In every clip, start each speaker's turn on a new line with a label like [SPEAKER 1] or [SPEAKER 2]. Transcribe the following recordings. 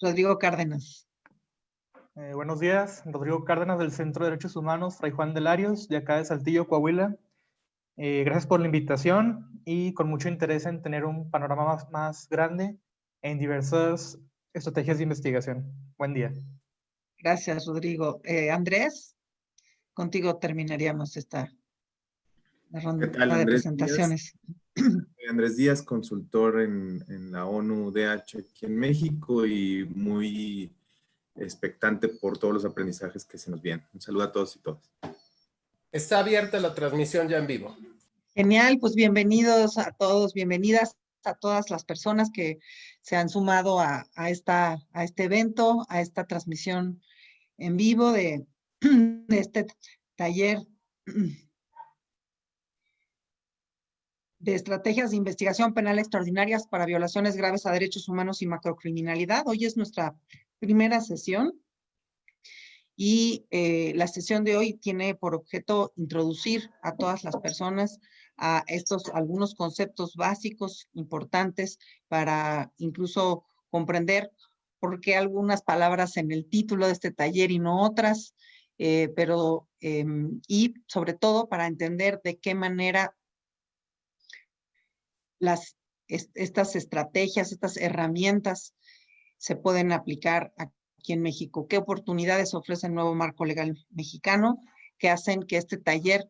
[SPEAKER 1] Rodrigo Cárdenas.
[SPEAKER 2] Eh, buenos días, Rodrigo Cárdenas del Centro de Derechos Humanos Fray Juan de Larios, de acá de Saltillo, Coahuila. Eh, gracias por la invitación y con mucho interés en tener un panorama más, más grande en diversas estrategias de investigación. Buen día.
[SPEAKER 1] Gracias, Rodrigo. Eh, Andrés, contigo terminaríamos esta ronda de presentaciones.
[SPEAKER 3] Andrés Díaz, consultor en, en la ONU-DH aquí en México y muy expectante por todos los aprendizajes que se nos vienen. Un saludo a todos y todas.
[SPEAKER 4] Está abierta la transmisión ya en vivo.
[SPEAKER 1] Genial, pues bienvenidos a todos, bienvenidas a todas las personas que se han sumado a, esta, a este evento, a esta transmisión en vivo de, de este taller de estrategias de investigación penal extraordinarias para violaciones graves a derechos humanos y macrocriminalidad. Hoy es nuestra primera sesión y eh, la sesión de hoy tiene por objeto introducir a todas las personas a estos algunos conceptos básicos importantes para incluso comprender por qué algunas palabras en el título de este taller y no otras, eh, pero em, y sobre todo para entender de qué manera las, estas estrategias, estas herramientas se pueden aplicar aquí en México. ¿Qué oportunidades ofrece el nuevo marco legal mexicano que hacen que este taller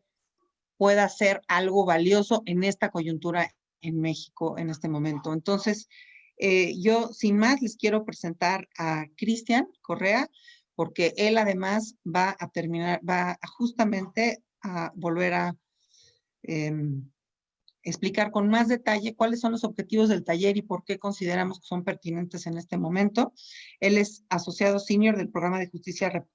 [SPEAKER 1] pueda ser algo valioso en esta coyuntura en México en este momento? Entonces, eh, yo sin más les quiero presentar a Cristian Correa, porque él además va a terminar, va justamente a volver a em, explicar con más detalle cuáles son los objetivos del taller y por qué consideramos que son pertinentes en este momento. Él es asociado senior del programa de justicia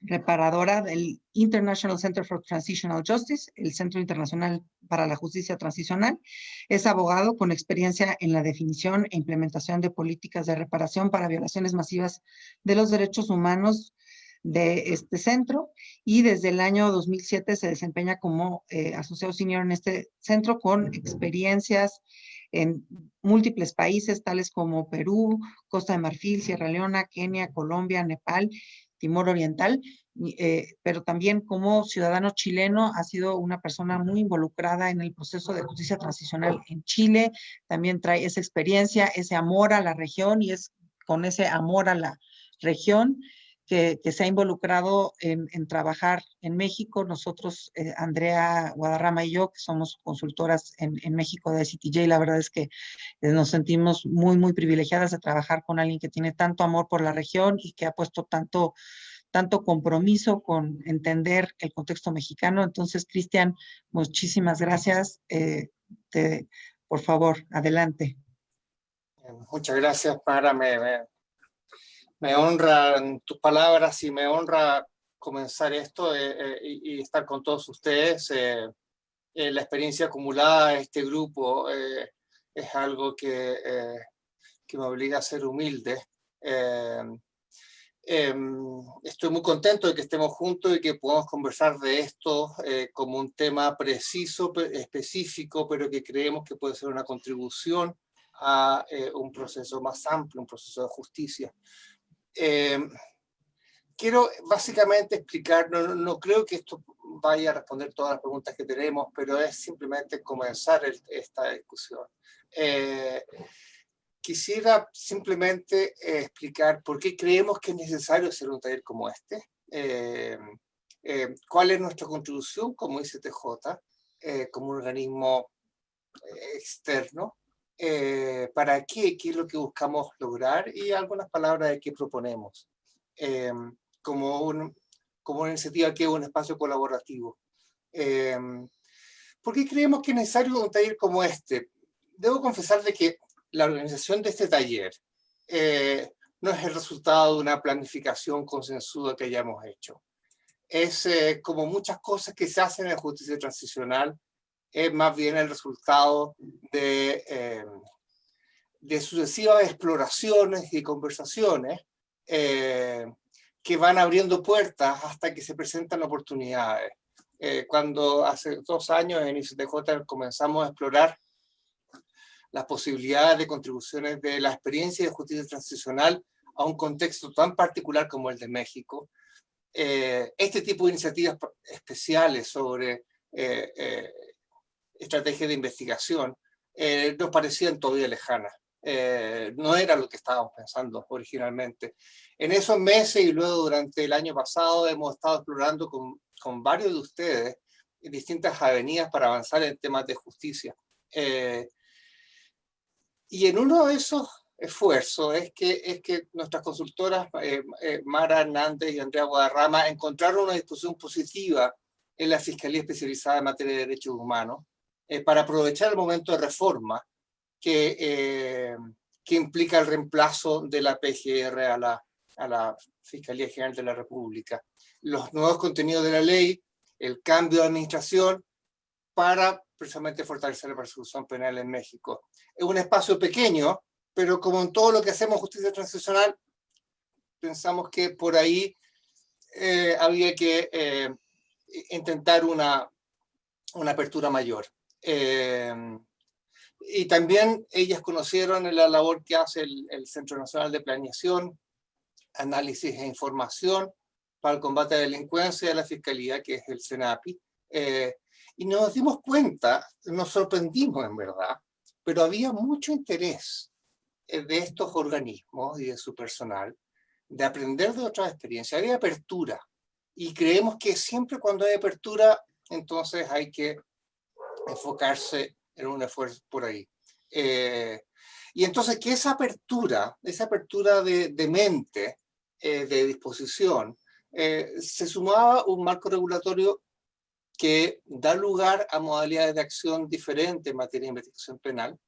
[SPEAKER 1] reparadora del International Center for Transitional Justice, el Centro Internacional para la Justicia Transicional. Es abogado con experiencia en la definición e implementación de políticas de reparación para violaciones masivas de los derechos humanos de este centro y desde el año 2007 se desempeña como eh, asociado senior en este centro con experiencias en múltiples países tales como Perú, Costa de Marfil, Sierra Leona, Kenia, Colombia, Nepal, Timor Oriental, eh, pero también como ciudadano chileno ha sido una persona muy involucrada en el proceso de justicia transicional en Chile, también trae esa experiencia, ese amor a la región y es con ese amor a la región que, se ha involucrado en, trabajar en México. Nosotros, eh, Andrea Guadarrama y yo, que somos consultoras en, México de CTJ, la verdad es que eh, nos sentimos muy, muy privilegiadas de trabajar con alguien que tiene tanto amor por la región y que ha puesto tanto tanto compromiso con entender el contexto mexicano. Entonces, Cristian, muchísimas gracias. Eh, por favor, adelante.
[SPEAKER 4] Muchas gracias, para me, me honran tus palabras y me honra comenzar esto eh, eh, y, estar con todos ustedes. Eh, la experiencia acumulada de este grupo es algo que, que, me obliga a ser humilde. Em, estoy muy contento de que estemos juntos y que podamos conversar de esto como un tema preciso, específico, pero que creemos que puede ser una contribución a un proceso más amplio, un proceso de justicia. Eh, quiero básicamente explicar, no, creo que esto vaya a responder todas las preguntas que tenemos, pero es simplemente comenzar esta discusión. Eh, quisiera simplemente eh, explicar por qué creemos que es necesario hacer un taller como este, cuál es nuestra contribución como ICTJ, como un organismo externo, eh, para qué, qué es lo que buscamos lograr y algunas palabras de qué proponemos. Eh, como, un, como una iniciativa que es un espacio colaborativo. Eh, ¿Por qué creemos que es necesario un taller como este? Debo confesar de que la organización de este taller no es el resultado de una planificación consensuada que hayamos hecho. Es como muchas cosas que se hacen en la justicia transicional, es más bien el resultado de, eh, de sucesivas exploraciones y conversaciones eh, que van abriendo puertas hasta que se presentan oportunidades. Eh, cuando hace dos años en ICTJ comenzamos a explorar las posibilidades de contribuciones de la experiencia de justicia transicional a un contexto tan particular como el de México, este tipo de iniciativas especiales sobre estrategias de investigación nos parecían todavía lejanas. no era lo que estábamos pensando originalmente. En esos meses y luego durante el año pasado hemos estado explorando con, con varios de ustedes distintas avenidas para avanzar en temas de justicia. y en uno de esos esfuerzo es que, es que nuestras consultoras, eh, eh, Mara Hernández y Andrea Guadarrama, encontraron una discusión positiva en la Fiscalía Especializada en Materia de Derechos Humanos eh, para aprovechar el momento de reforma que, que implica el reemplazo de la PGR a la, a la Fiscalía General de la República. Los nuevos contenidos de la ley, el cambio de administración para precisamente fortalecer la persecución penal en México. Es un espacio pequeño, pero como en todo lo que hacemos justicia transicional, pensamos que por ahí eh, había que eh, intentar una, una apertura mayor. Eh, y también ellas conocieron la labor que hace el, el, Centro Nacional de Planeación, Análisis e Información para el Combate a la Delincuencia de la Fiscalía, que es el CENAPI. y nos dimos cuenta, nos sorprendimos en verdad, pero había mucho interés eh, de estos organismos y de su personal, de aprender de otras experiencias, hay apertura. Y creemos que siempre cuando hay apertura, entonces hay que enfocarse en un esfuerzo por ahí. Eh, y entonces que esa apertura, esa apertura de, de mente, eh, de disposición, se sumaba un marco regulatorio que da lugar a modalidades de acción diferentes en materia de investigación penal,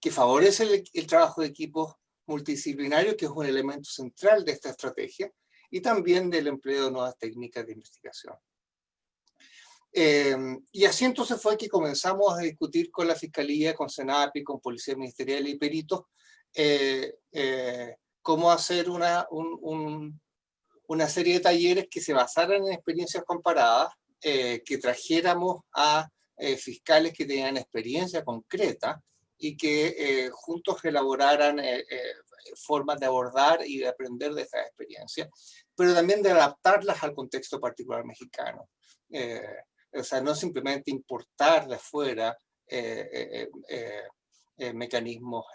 [SPEAKER 4] que favorece el, trabajo de equipos multidisciplinarios, que es un elemento central de esta estrategia, y también del empleo de nuevas técnicas de investigación. Em, y así entonces fue que comenzamos a discutir con la Fiscalía, con Senapi, con Policía Ministerial y peritos, eh, eh, cómo hacer una, una serie de talleres que se basaran en experiencias comparadas, eh, que trajéramos a fiscales que tenían experiencia concreta, y que eh, juntos elaboraran eh, eh, formas de abordar y de aprender de esta experiencia, pero también de adaptarlas al contexto particular mexicano. O sea, no simplemente importar de afuera mecanismos,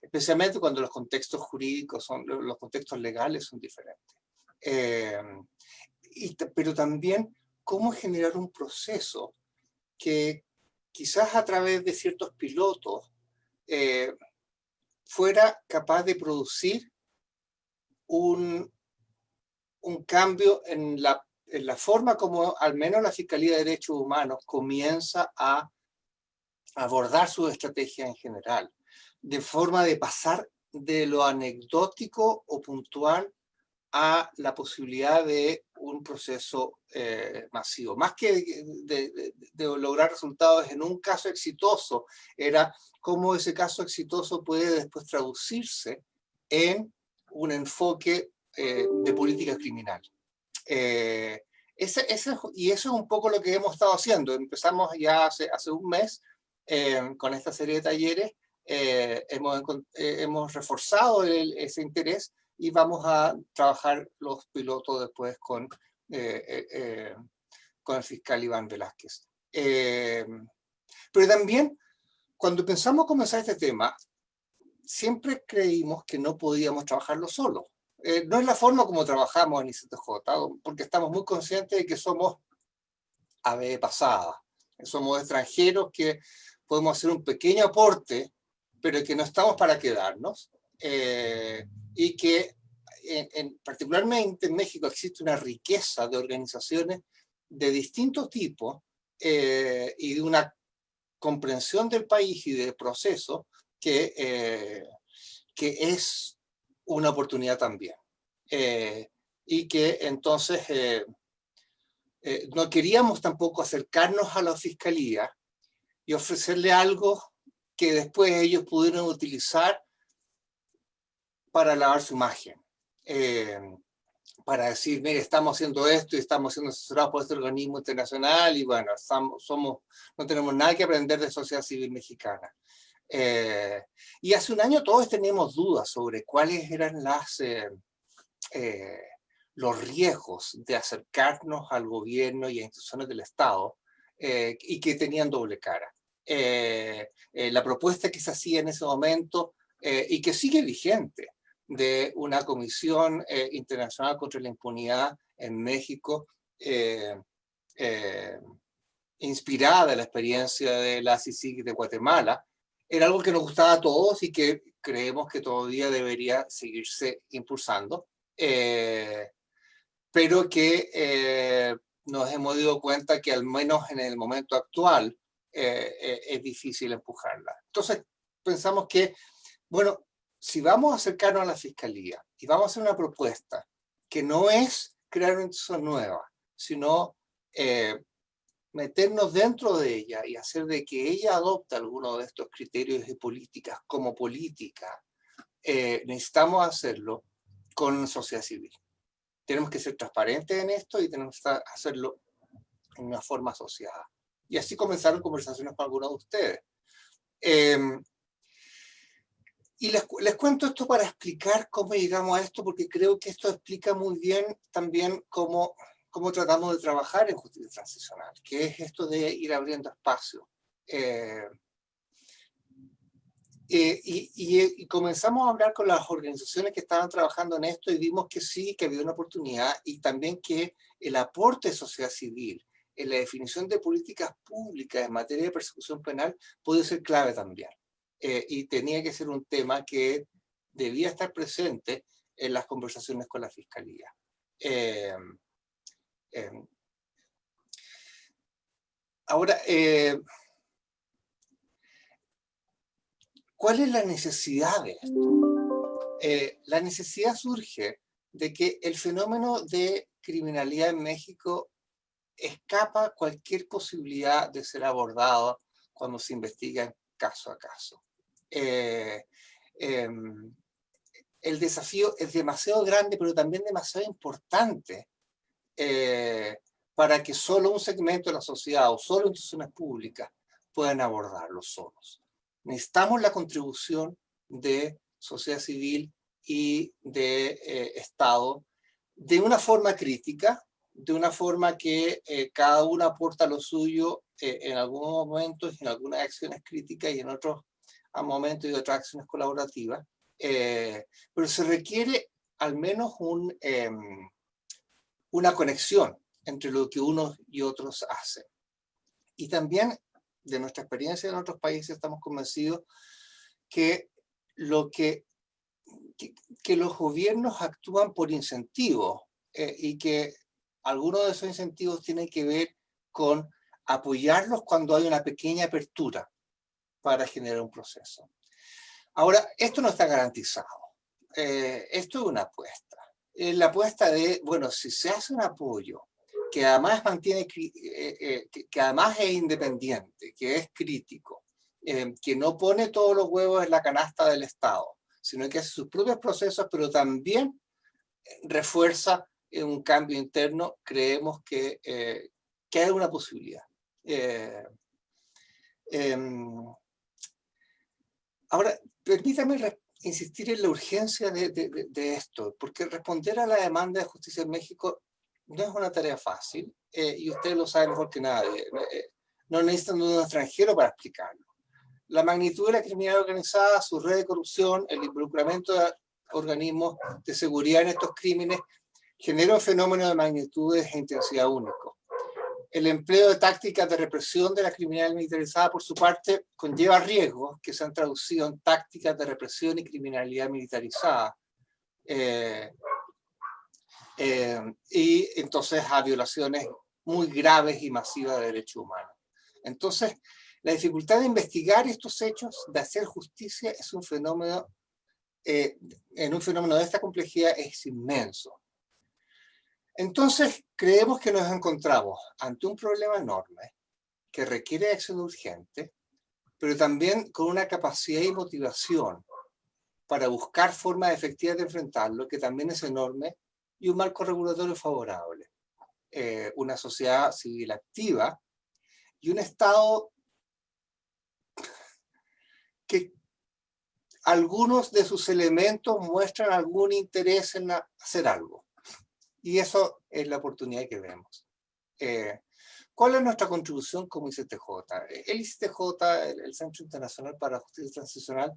[SPEAKER 4] especialmente cuando los contextos jurídicos, son, los contextos legales son diferentes. Y, pero también cómo generar un proceso que quizás a través de ciertos pilotos, eh, fuera capaz de producir un, un cambio en la, la, forma como al menos la Fiscalía de Derechos Humanos comienza a abordar su estrategia en general, de forma de pasar de lo anecdótico o puntual a la posibilidad de un proceso eh, masivo. Más que de, lograr resultados en un caso exitoso, era cómo ese caso exitoso puede después traducirse en un enfoque eh, de política criminal. Eh, ese, ese, y eso es un poco lo que hemos estado haciendo. Empezamos ya hace, hace un mes con esta serie de talleres, hemos, hemos reforzado ese interés y vamos a trabajar los pilotos después con, eh, eh, eh, con el fiscal Iván Velázquez. pero también, cuando pensamos comenzar este tema, siempre creímos que no podíamos trabajarlo solo. No es la forma como trabajamos en ICTJ, porque estamos muy conscientes de que somos ave pasada. Somos extranjeros que podemos hacer un pequeño aporte, pero que no estamos para quedarnos y que en, particularmente en México existe una riqueza de organizaciones de distintos tipos eh, y de una comprensión del país y del proceso que, eh, que es una oportunidad también. Eh, y que entonces no queríamos tampoco acercarnos a la fiscalía y ofrecerle algo que después ellos pudieron utilizar para lavar su imagen. Eh, para decir, mire, estamos haciendo esto y estamos siendo asesorados por este organismo internacional y bueno, somos, no tenemos nada que aprender de sociedad civil mexicana. Eh, y hace un año todos teníamos dudas sobre cuáles eran las, eh, eh, los riesgos de acercarnos al gobierno y a instituciones del Estado y que tenían doble cara. la propuesta que se hacía en ese momento y que sigue vigente de una comisión internacional contra la impunidad en México inspirada en la experiencia de la CICIG de Guatemala, era algo que nos gustaba a todos y que creemos que todavía debería seguirse impulsando, eh, pero que eh, nos hemos dado cuenta que al menos en el momento actual eh, es difícil empujarla. Entonces pensamos que, bueno, si vamos a acercarnos a la Fiscalía y vamos a hacer una propuesta que no es crear una institución nueva, sino meternos dentro de ella y hacer de que ella adopte algunos de estos criterios de políticas como política, eh, necesitamos hacerlo con sociedad civil. Tenemos que ser transparentes en esto y tenemos que hacerlo en una forma asociada. Y así comenzaron conversaciones con algunos de ustedes. Em, y les, les, cuento esto para explicar cómo llegamos a esto, porque creo que esto explica muy bien también cómo cómo tratamos de trabajar en justicia transicional, que es esto de ir abriendo espacio. Eh, eh, y, comenzamos a hablar con las organizaciones que estaban trabajando en esto y vimos que sí, que había una oportunidad y también que el aporte de sociedad civil en la definición de políticas públicas en materia de persecución penal puede ser clave también. Eh, y tenía que ser un tema que debía estar presente en las conversaciones con la Fiscalía. Em, ahora, eh, ¿cuál es la necesidad de esto? Eh, la necesidad surge de que el fenómeno de criminalidad en México escapa cualquier posibilidad de ser abordado cuando se investiga caso a caso. Eh, em, el desafío es demasiado grande, pero también demasiado importante eh, para que solo un segmento de la sociedad o solo instituciones públicas puedan abordarlo solos. Necesitamos la contribución de sociedad civil y de eh, Estado de una forma crítica, de una forma que eh, cada uno aporta lo suyo en algunos momentos, en algunas acciones críticas y en otros momentos y otras acciones colaborativas, pero se requiere al menos un, em, una conexión entre lo que unos y otros hacen. Y también, de nuestra experiencia en otros países, estamos convencidos que, lo que, que, los gobiernos actúan por incentivos eh, y que algunos de esos incentivos tienen que ver con apoyarlos cuando hay una pequeña apertura para generar un proceso. Ahora, esto no está garantizado. Eh, esto es una apuesta la apuesta de, bueno, si se hace un apoyo que además mantiene, eh, eh, que, además es independiente, que es crítico, eh, que no pone todos los huevos en la canasta del Estado, sino que hace sus propios procesos, pero también refuerza un cambio interno, creemos que, que hay una posibilidad. Em, ahora, permítame insistir en la urgencia de, esto, porque responder a la demanda de justicia en México no es una tarea fácil, eh, y ustedes lo saben mejor que nadie. Eh, no necesitan un extranjero para explicarlo. La magnitud de la criminalidad organizada, su red de corrupción, el involucramiento de organismos de seguridad en estos crímenes, genera un fenómeno de magnitudes e intensidad único el empleo de tácticas de represión de la criminalidad militarizada, por su parte, conlleva riesgos que se han traducido en tácticas de represión y criminalidad militarizada. Eh, eh, y entonces a violaciones muy graves y masivas de derechos humanos. Entonces, la dificultad de investigar estos hechos, de hacer justicia, es un fenómeno, eh, en un fenómeno de esta complejidad es inmenso. Entonces, creemos que nos encontramos ante un problema enorme que requiere acción urgente, pero también con una capacidad y motivación para buscar formas efectivas de enfrentarlo, que también es enorme, y un marco regulatorio favorable. Eh, una sociedad civil activa y un Estado que algunos de sus elementos muestran algún interés en hacer algo. Y eso es la oportunidad que vemos. Eh, ¿Cuál es nuestra contribución como ICTJ? El ICTJ, el Centro Internacional para Justicia Transicional,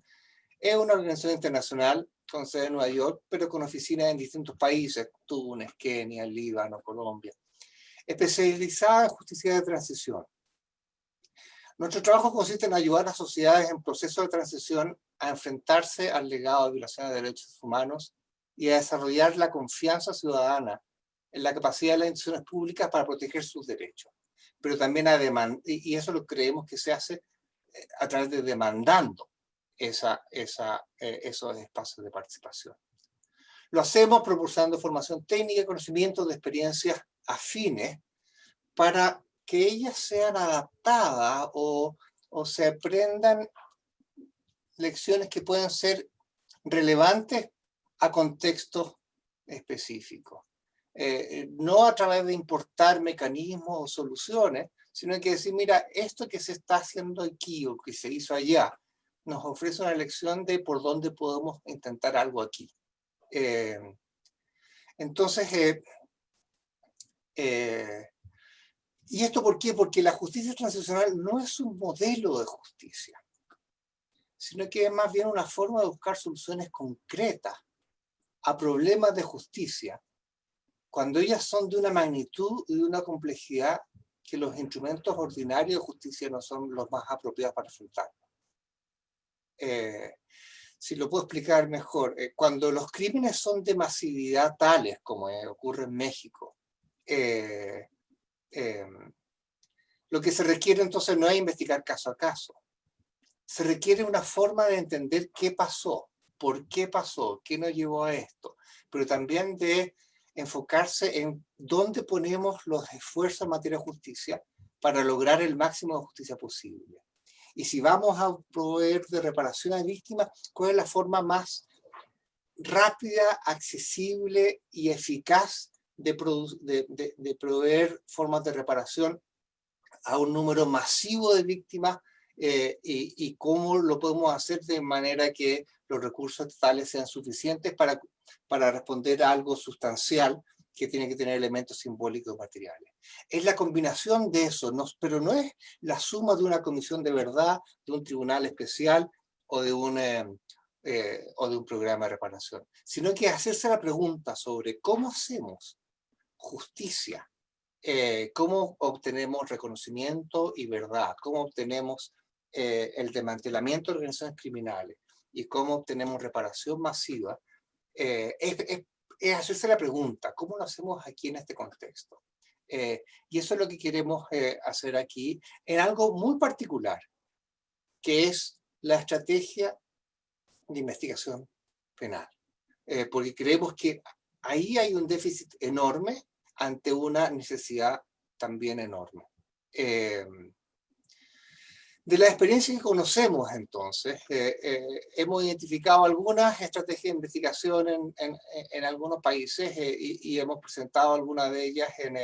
[SPEAKER 4] es una organización internacional con sede en Nueva York, pero con oficinas en distintos países, Túnez, Kenia, Líbano, Colombia, especializada en justicia de transición. Nuestro trabajo consiste en ayudar a sociedades en proceso de transición a enfrentarse al legado de violaciones de derechos humanos y a desarrollar la confianza ciudadana en la capacidad de las instituciones públicas para proteger sus derechos. Pero también a y eso lo creemos que se hace eh, a través de demandando esa, esa, eh, esos espacios de participación. Lo hacemos proporcionando formación técnica y conocimientos de experiencias afines para que ellas sean adaptadas o, o se aprendan lecciones que pueden ser relevantes a contextos específicos. Eh, no a través de importar mecanismos o soluciones, sino que decir, mira, esto que se está haciendo aquí o que se hizo allá, nos ofrece una lección de por dónde podemos intentar algo aquí. Eh, entonces, eh, ¿y esto por qué? Porque la justicia transicional no es un modelo de justicia sino que es más bien una forma de buscar soluciones concretas a problemas de justicia, cuando ellas son de una magnitud y de una complejidad que los instrumentos ordinarios de justicia no son los más apropiados para enfrentar. Eh, si lo puedo explicar mejor, eh, cuando los crímenes son de masividad tales, como ocurre en México, eh, lo que se requiere entonces no es investigar caso a caso, se requiere una forma de entender qué pasó, por qué pasó, qué nos llevó a esto, pero también de enfocarse en dónde ponemos los esfuerzos en materia de justicia para lograr el máximo de justicia posible. Y si vamos a proveer de reparación a víctimas, ¿cuál es la forma más rápida, accesible y eficaz de, de, proveer formas de reparación a un número masivo de víctimas eh, y, cómo lo podemos hacer de manera que los recursos estatales sean suficientes para, para responder a algo sustancial que tiene que tener elementos simbólicos materiales. Es la combinación de eso, no, pero no es la suma de una comisión de verdad, de un tribunal especial o de un, eh, eh, o de un programa de reparación, sino que hacerse la pregunta sobre cómo hacemos justicia, cómo obtenemos reconocimiento y verdad, cómo obtenemos eh, el desmantelamiento de organizaciones criminales y cómo obtenemos reparación masiva, eh, es, hacerse la pregunta, ¿cómo lo hacemos aquí en este contexto? Eh, y eso es lo que queremos hacer aquí en algo muy particular, que es la estrategia de investigación penal. porque creemos que ahí hay un déficit enorme ante una necesidad también enorme. De la experiencia que conocemos entonces, eh, eh, hemos identificado algunas estrategias de investigación en, en, algunos países eh, y, hemos presentado algunas de ellas en,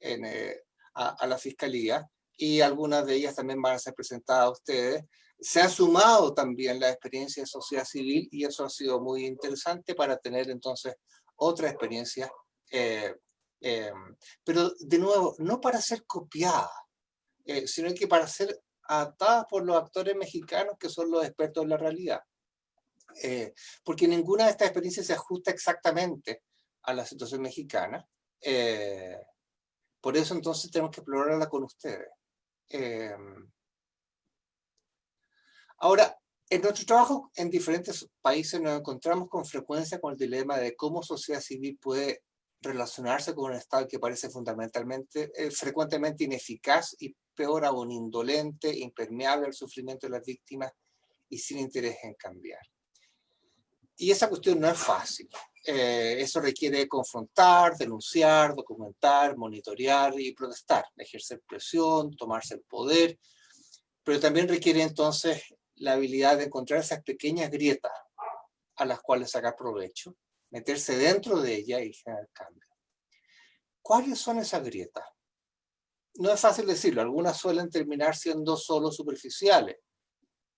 [SPEAKER 4] en a, la Fiscalía y algunas de ellas también van a ser presentadas a ustedes. Se ha sumado también la experiencia de sociedad civil y eso ha sido muy interesante para tener entonces otra experiencia, pero de nuevo, no para ser copiada, sino que para ser adaptadas por los actores mexicanos que son los expertos en la realidad. Eh, porque ninguna de estas experiencias se ajusta exactamente a la situación mexicana. Eh, por eso entonces tenemos que explorarla con ustedes. Eh, ahora, en nuestro trabajo en diferentes países nos encontramos con frecuencia con el dilema de cómo sociedad civil puede relacionarse con un Estado que parece fundamentalmente, frecuentemente ineficaz y peor aún, indolente, impermeable al sufrimiento de las víctimas y sin interés en cambiar. Y esa cuestión no es fácil. Eh, eso requiere confrontar, denunciar, documentar, monitorear y protestar, ejercer presión, tomarse el poder, pero también requiere entonces la habilidad de encontrar esas pequeñas grietas a las cuales sacar provecho, meterse dentro de ella y generar cambio. ¿Cuáles son esas grietas? no es fácil decirlo, algunas suelen terminar siendo solo superficiales.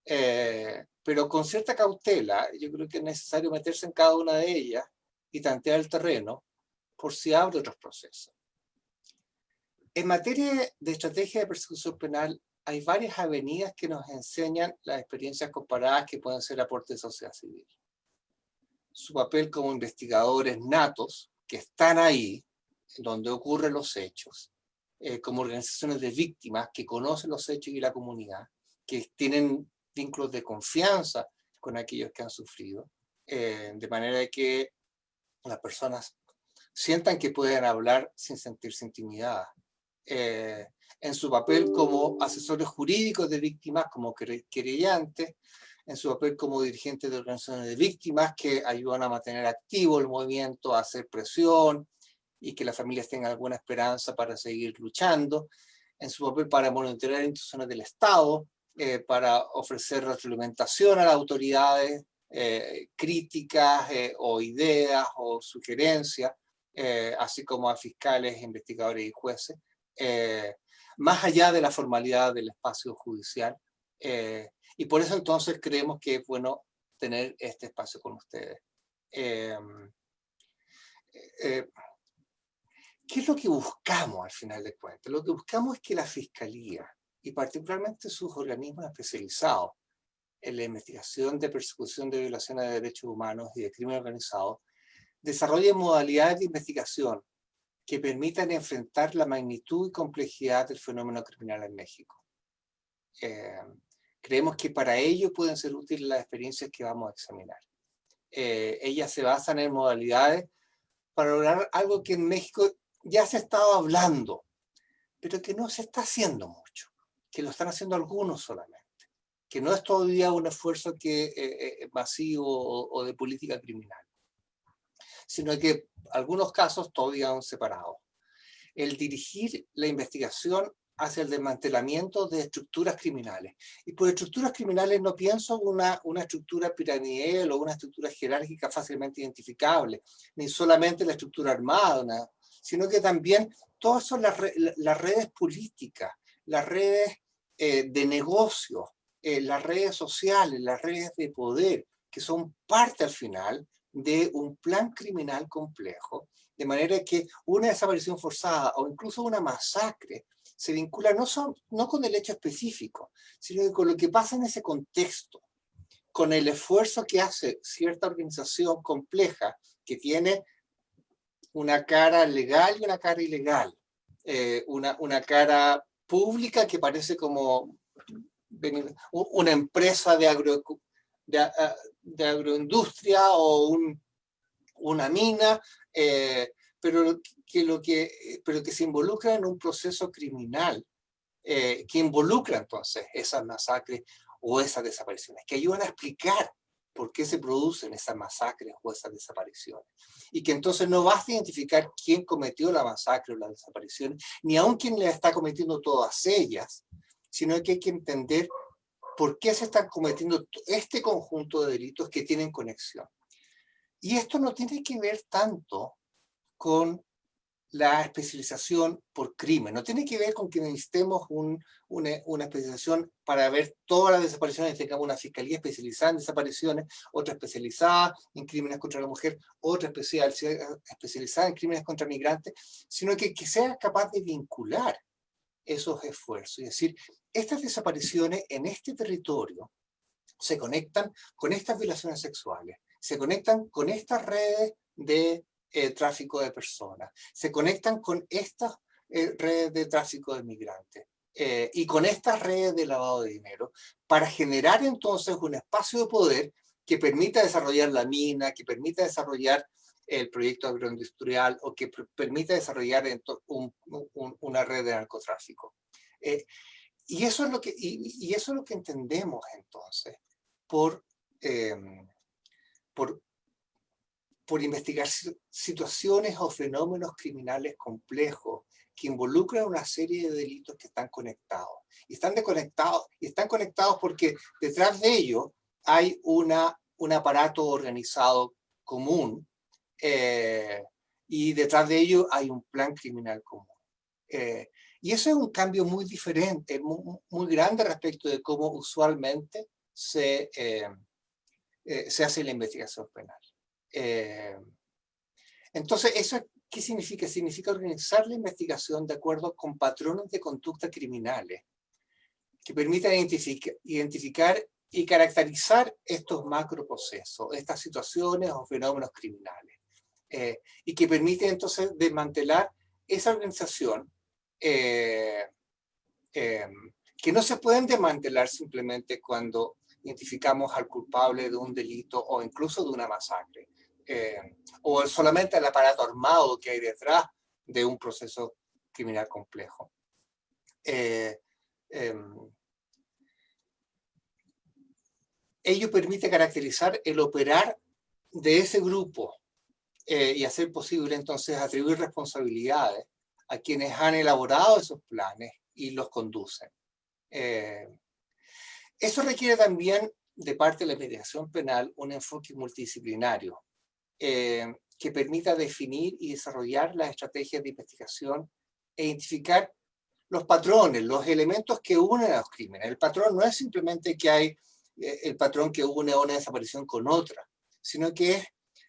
[SPEAKER 4] Eh, pero con cierta cautela, yo creo que es necesario meterse en cada una de ellas y tantear el terreno por si abre otros procesos. En materia de estrategia de persecución penal, hay varias avenidas que nos enseñan las experiencias comparadas que pueden ser aportes de sociedad civil. Su papel como investigadores natos, que están ahí, donde ocurren los hechos, eh, como organizaciones de víctimas que conocen los hechos y la comunidad, que tienen vínculos de confianza con aquellos que han sufrido, eh, de manera que las personas sientan que pueden hablar sin sentirse intimidadas. Eh, en su papel como asesores jurídicos de víctimas, como querellantes, en su papel como dirigentes de organizaciones de víctimas que ayudan a mantener activo el movimiento, a hacer presión y que las familias tengan alguna esperanza para seguir luchando, en su papel para monitorear instituciones del Estado, eh, para ofrecer retroalimentación a las autoridades, eh, críticas eh, o ideas o sugerencias, así como a fiscales, investigadores y jueces, más allá de la formalidad del espacio judicial. Y por eso entonces creemos que es bueno tener este espacio con ustedes. ¿Qué es lo que buscamos al final de cuentas? Lo que buscamos es que la Fiscalía, y particularmente sus organismos especializados en la investigación de persecución de violaciones de derechos humanos y de crimen organizado, desarrollen modalidades de investigación que permitan enfrentar la magnitud y complejidad del fenómeno criminal en México. Eh, creemos que para ello pueden ser útiles las experiencias que vamos a examinar. Eh, ellas se basan en modalidades para lograr algo que en México ya se ha estado hablando, pero que no se está haciendo mucho que lo están haciendo algunos solamente, que no es todavía un esfuerzo que, eh, eh, masivo o, de política criminal, sino que algunos casos todavía han separado. El dirigir la investigación hacia el desmantelamiento de estructuras criminales. Y por estructuras criminales no pienso una, una estructura piramidal o una estructura jerárquica fácilmente identificable, ni solamente la estructura armada, sino que también todas son las, las redes políticas, las redes eh, de negocios, eh, las redes sociales, las redes de poder, que son parte al final de un plan criminal complejo, de manera que una desaparición forzada o incluso una masacre se vincula no, son, no con el hecho específico, sino con lo que pasa en ese contexto, con el esfuerzo que hace cierta organización compleja que tiene una cara legal y una cara ilegal, eh, una, una cara pública que parece como una empresa de, agro, de, agroindustria o un, una mina, eh, pero, que lo que, pero que se involucra en un proceso criminal eh, que involucra entonces esas masacres o esas desapariciones, que ayudan a explicar por qué se producen esas masacres o esas desapariciones. Y que entonces no basta identificar quién cometió la masacre o la desaparición, ni aún quién le está cometiendo todas ellas, sino que hay que entender por qué se están cometiendo este conjunto de delitos que tienen conexión. Y esto no tiene que ver tanto con la especialización por crimen. No tiene que ver con que necesitemos una, especialización para ver todas las desapariciones, tengamos una fiscalía especializada en desapariciones, otra especializada en crímenes contra la mujer, otra especial, especializada en crímenes contra migrantes, sino que, que sea capaz de vincular esos esfuerzos. Es decir, estas desapariciones en este territorio se conectan con estas violaciones sexuales, se conectan con estas redes de eh, tráfico de personas, se conectan con estas eh, redes de tráfico de migrantes eh, y con estas redes de lavado de dinero para generar entonces un espacio de poder que permita desarrollar la mina, que permita desarrollar el proyecto agroindustrial o que permita desarrollar una red de narcotráfico. y, eso es lo que, y, eso es lo que entendemos entonces por, por por investigar situaciones o fenómenos criminales complejos que involucran una serie de delitos que están conectados. Y están, desconectados, y están conectados porque detrás de ello hay una, un aparato organizado común eh, y detrás de ello hay un plan criminal común. Eh, y eso es un cambio muy diferente, muy, muy grande respecto de cómo usualmente se, se hace la investigación penal. Entonces, ¿eso qué significa? Significa organizar la investigación de acuerdo con patrones de conducta criminales que permitan identificar y caracterizar estos macroprocesos, estas situaciones o fenómenos criminales, eh, y que permiten entonces desmantelar esa organización eh, em, que no se pueden desmantelar simplemente cuando identificamos al culpable de un delito o incluso de una masacre, eh, o solamente el aparato armado que hay detrás de un proceso criminal complejo. Eh, em, ello permite caracterizar el operar de ese grupo eh, y hacer posible entonces atribuir responsabilidades a quienes han elaborado esos planes y los conducen. Eh, eso requiere también de parte de la mediación penal un enfoque multidisciplinario eh, que permita definir y desarrollar las estrategias de investigación e identificar los patrones, los elementos que unen a los crímenes. El patrón no es simplemente que hay eh, el patrón que une una desaparición con otra, sino que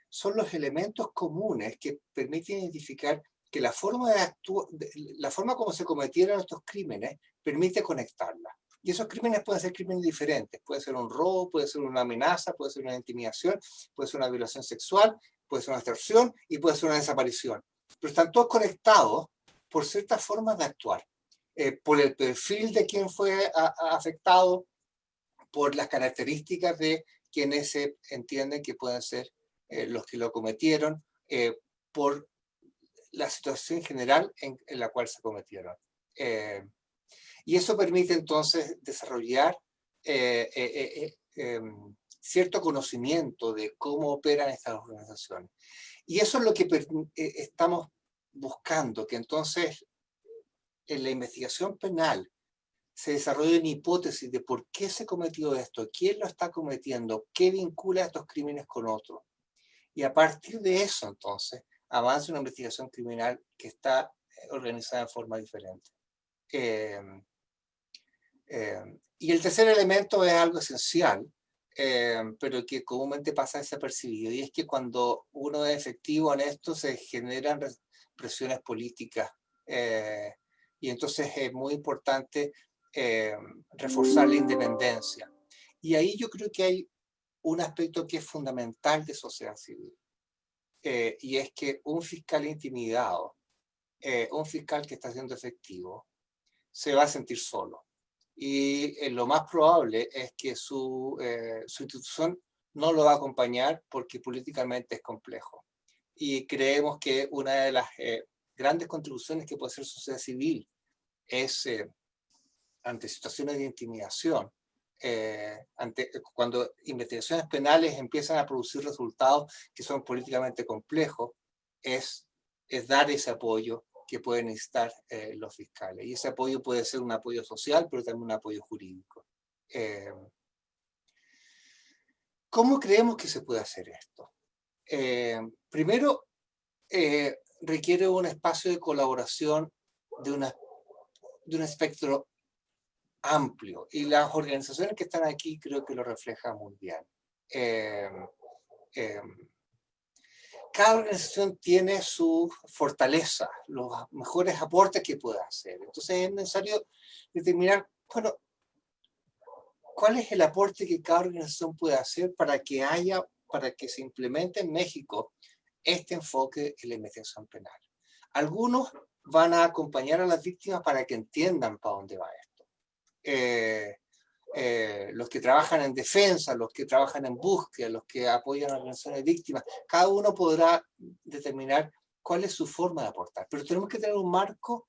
[SPEAKER 4] son los elementos comunes que permiten identificar que la forma, de la forma como se cometieron estos crímenes permite conectarla. Y esos crímenes pueden ser crímenes diferentes. Puede ser un robo, puede ser una amenaza, puede ser una intimidación, puede ser una violación sexual, puede ser una extorsión y puede ser una desaparición. Pero están todos conectados por ciertas formas de actuar. Eh, por el perfil de quien fue afectado, por las características de quienes se entienden que pueden ser eh, los que lo cometieron, eh, por la situación general en, la cual se cometieron. Eh, y eso permite entonces desarrollar em, cierto conocimiento de cómo operan estas organizaciones. Y eso es lo que estamos buscando, que entonces en la investigación penal se desarrolla una hipótesis de por qué se cometió esto, quién lo está cometiendo, qué vincula estos crímenes con otros. Y a partir de eso, entonces, avanza una investigación criminal que está eh, organizada de forma diferente. Em, em, y el tercer elemento es algo esencial, em, pero que comúnmente pasa desapercibido, y es que cuando uno es efectivo en esto se generan presiones políticas, eh, y entonces es muy importante eh, reforzar la independencia. Y ahí yo creo que hay un aspecto que es fundamental de sociedad civil, eh, y es que un fiscal intimidado, eh, un fiscal que está siendo efectivo, se va a sentir solo. Y lo más probable es que su, su institución no lo va a acompañar porque políticamente es complejo. Y creemos que una de las grandes contribuciones que puede hacer sociedad civil es ante situaciones de intimidación, eh, ante, cuando investigaciones penales empiezan a producir resultados que son políticamente complejos, es, es dar ese apoyo que pueden necesitar eh, los fiscales. Y ese apoyo puede ser un apoyo social, pero también un apoyo jurídico. Eh, ¿Cómo creemos que se puede hacer esto? primero, requiere un espacio de colaboración de, una, de un espectro amplio y las organizaciones que están aquí creo que lo reflejan muy bien. Cada organización tiene su fortaleza, los mejores aportes que puede hacer. Entonces es necesario determinar, bueno, cuál es el aporte que cada organización puede hacer para que haya, para que se implemente en México este enfoque en la investigación penal. Algunos van a acompañar a las víctimas para que entiendan para dónde va esto. Eh, eh, los que trabajan en defensa, los que trabajan en búsqueda, los que apoyan a organizaciones víctimas, cada uno podrá determinar cuál es su forma de aportar. Pero tenemos que tener un marco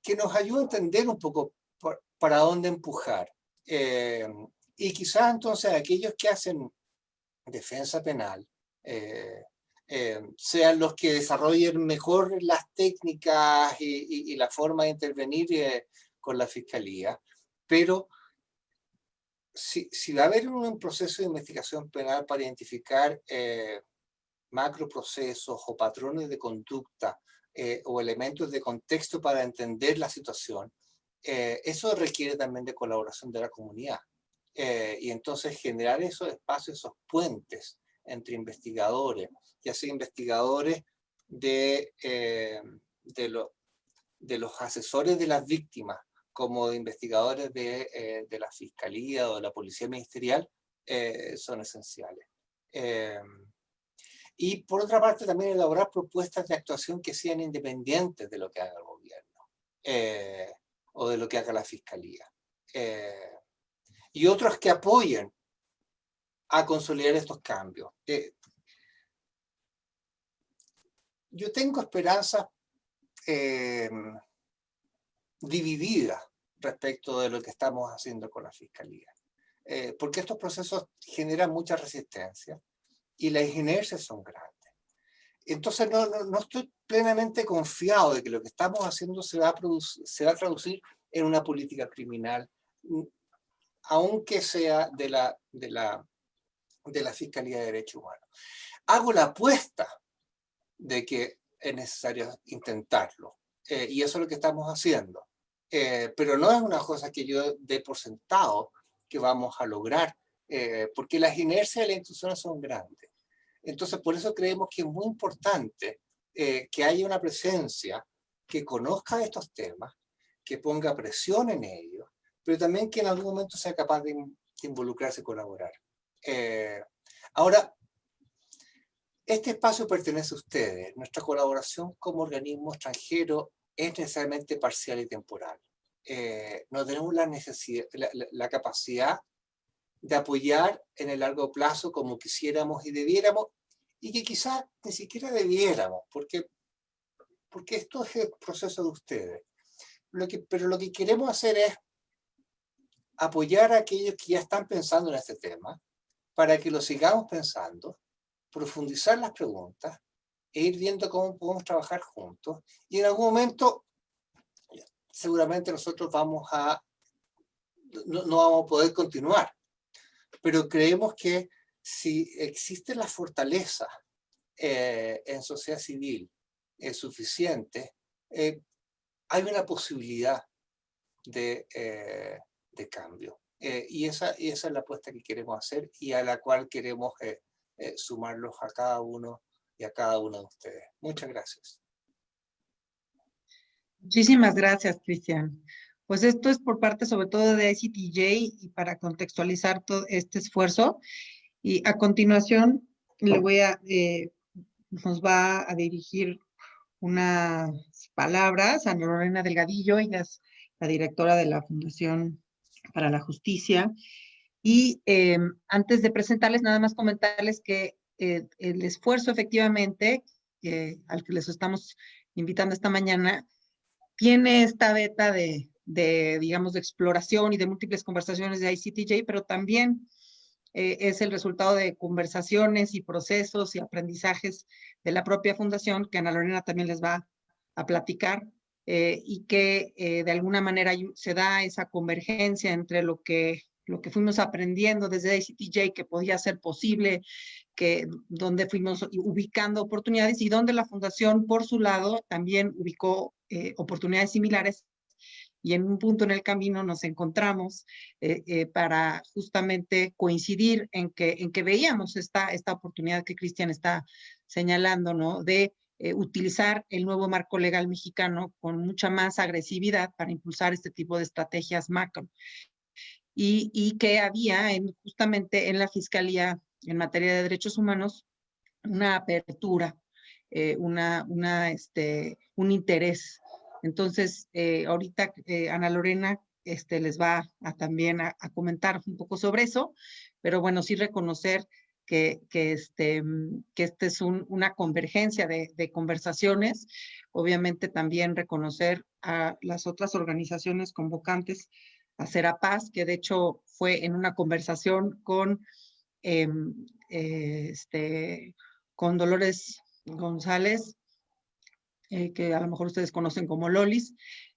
[SPEAKER 4] que nos ayude a entender un poco para dónde empujar. Eh, y quizás entonces aquellos que hacen defensa penal sean los que desarrollen mejor las técnicas y, la forma de intervenir con la fiscalía, pero si, va a haber un proceso de investigación penal para identificar eh, macroprocesos o patrones de conducta eh, o elementos de contexto para entender la situación, eh, eso requiere también de colaboración de la comunidad. Eh, y entonces generar esos espacios, esos puentes entre investigadores, ya sea investigadores de, eh, de, de, los asesores de las víctimas, como investigadores de, eh, de la Fiscalía o de la Policía Ministerial, son esenciales. y por otra parte también elaborar propuestas de actuación que sean independientes de lo que haga el gobierno o de lo que haga la Fiscalía y otros que apoyen a consolidar estos cambios. Eh, yo tengo esperanza eh, dividida respecto de lo que estamos haciendo con la Fiscalía. Eh, porque estos procesos generan mucha resistencia y las inercias son grandes. Entonces no, no, estoy plenamente confiado de que lo que estamos haciendo se va, a se va a traducir en una política criminal aunque sea de la, de la, de la Fiscalía de Derechos Humanos. Hago la apuesta de que es necesario intentarlo, eh, y eso es lo que estamos haciendo. Eh, pero no es una cosa que yo dé por sentado que vamos a lograr, eh, porque las inercias de las instituciones son grandes. Entonces, por eso creemos que es muy importante que haya una presencia que conozca estos temas, que ponga presión en ellos, pero también que en algún momento sea capaz de, involucrarse y colaborar. Eh, ahora, este espacio pertenece a ustedes. Nuestra colaboración como organismo extranjero es necesariamente parcial y temporal. Eh, no tenemos la, necesidad, la, capacidad de apoyar en el largo plazo como quisiéramos y debiéramos, y que quizás ni siquiera debiéramos, porque, porque esto es el proceso de ustedes. Lo que, pero lo que queremos hacer es apoyar a aquellos que ya están pensando en este tema, para que lo sigamos pensando, profundizar las preguntas, e ir viendo cómo podemos trabajar juntos, y en algún momento, seguramente nosotros vamos a, no, vamos a poder continuar, pero creemos que si existe la fortaleza eh, en sociedad civil es suficiente, eh, hay una posibilidad de, eh, de cambio. Eh, y, esa, esa es la apuesta que queremos hacer y a la cual queremos eh, eh, sumarlos a cada uno y a cada uno de ustedes. Muchas gracias.
[SPEAKER 1] Muchísimas gracias, Cristian. Pues esto es por parte sobre todo de ICTJ y para contextualizar todo este esfuerzo. Y a continuación le voy a, nos va a dirigir unas palabras a Lorena Delgadillo, ella es la directora de la Fundación para la Justicia. Y eh, antes de presentarles, nada más comentarles que eh, el esfuerzo efectivamente al que les estamos invitando esta mañana tiene esta beta de, digamos, de exploración y de múltiples conversaciones de ICTJ, pero también eh, es el resultado de conversaciones y procesos y aprendizajes de la propia fundación, que Ana Lorena también les va a platicar eh, y que eh, de alguna manera se da esa convergencia entre lo que, lo que fuimos aprendiendo desde ICTJ que podía ser posible, que, donde fuimos ubicando oportunidades y donde la fundación por su lado también ubicó eh, oportunidades similares y en un punto en el camino nos encontramos para justamente coincidir en que, en que veíamos esta, esta oportunidad que Cristian está señalando, ¿no? De eh, utilizar el nuevo marco legal mexicano con mucha más agresividad para impulsar este tipo de estrategias macro. Y, que había en, justamente en la Fiscalía en materia de derechos humanos una apertura, eh, una, este, un interés. Entonces, eh, ahorita Ana Lorena este, les va también a, comentar un poco sobre eso, pero bueno, sí reconocer que, que, este, mm, que este es una convergencia de, conversaciones. Obviamente también reconocer a las otras organizaciones convocantes a Serapaz, que de hecho fue en una conversación con, em, eh, este, con Dolores González, eh, que a lo mejor ustedes conocen como Lolis,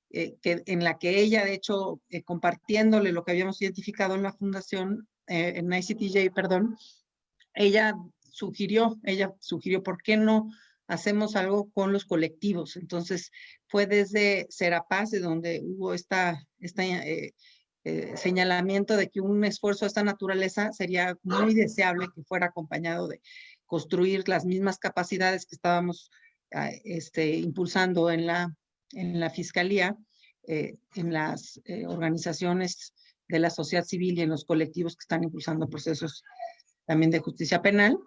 [SPEAKER 1] eh, que, en la que ella, de hecho, compartiéndole lo que habíamos identificado en la fundación, en ICTJ, perdón, ella sugirió, ella sugirió, ¿por qué no hacemos algo con los colectivos? Entonces, fue desde Serapaz, de donde hubo esta, esta, eh, eh, señalamiento de que un esfuerzo de esta naturaleza sería muy deseable que fuera acompañado de construir las mismas capacidades que estábamos ah, este, impulsando en la, en la Fiscalía, eh, en las organizaciones de la sociedad civil y en los colectivos que están impulsando procesos también de justicia penal.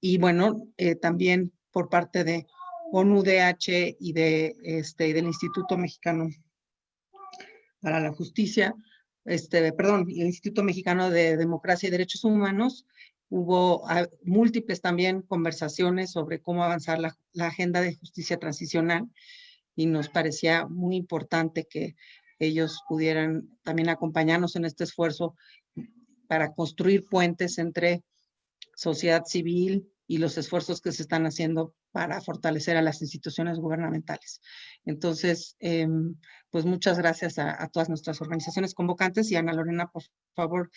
[SPEAKER 1] Y bueno, también por parte de ONU-DH y de, este, del Instituto Mexicano para la Justicia, este, perdón, el Instituto Mexicano de Democracia y Derechos Humanos, hubo ah, múltiples también conversaciones sobre cómo avanzar la, la, agenda de justicia transicional y nos parecía muy importante que ellos pudieran también acompañarnos en este esfuerzo para construir puentes entre sociedad civil y los esfuerzos que se están haciendo para fortalecer a las instituciones gubernamentales. Entonces, em, pues muchas gracias a, todas nuestras organizaciones convocantes y Ana Lorena, por favor,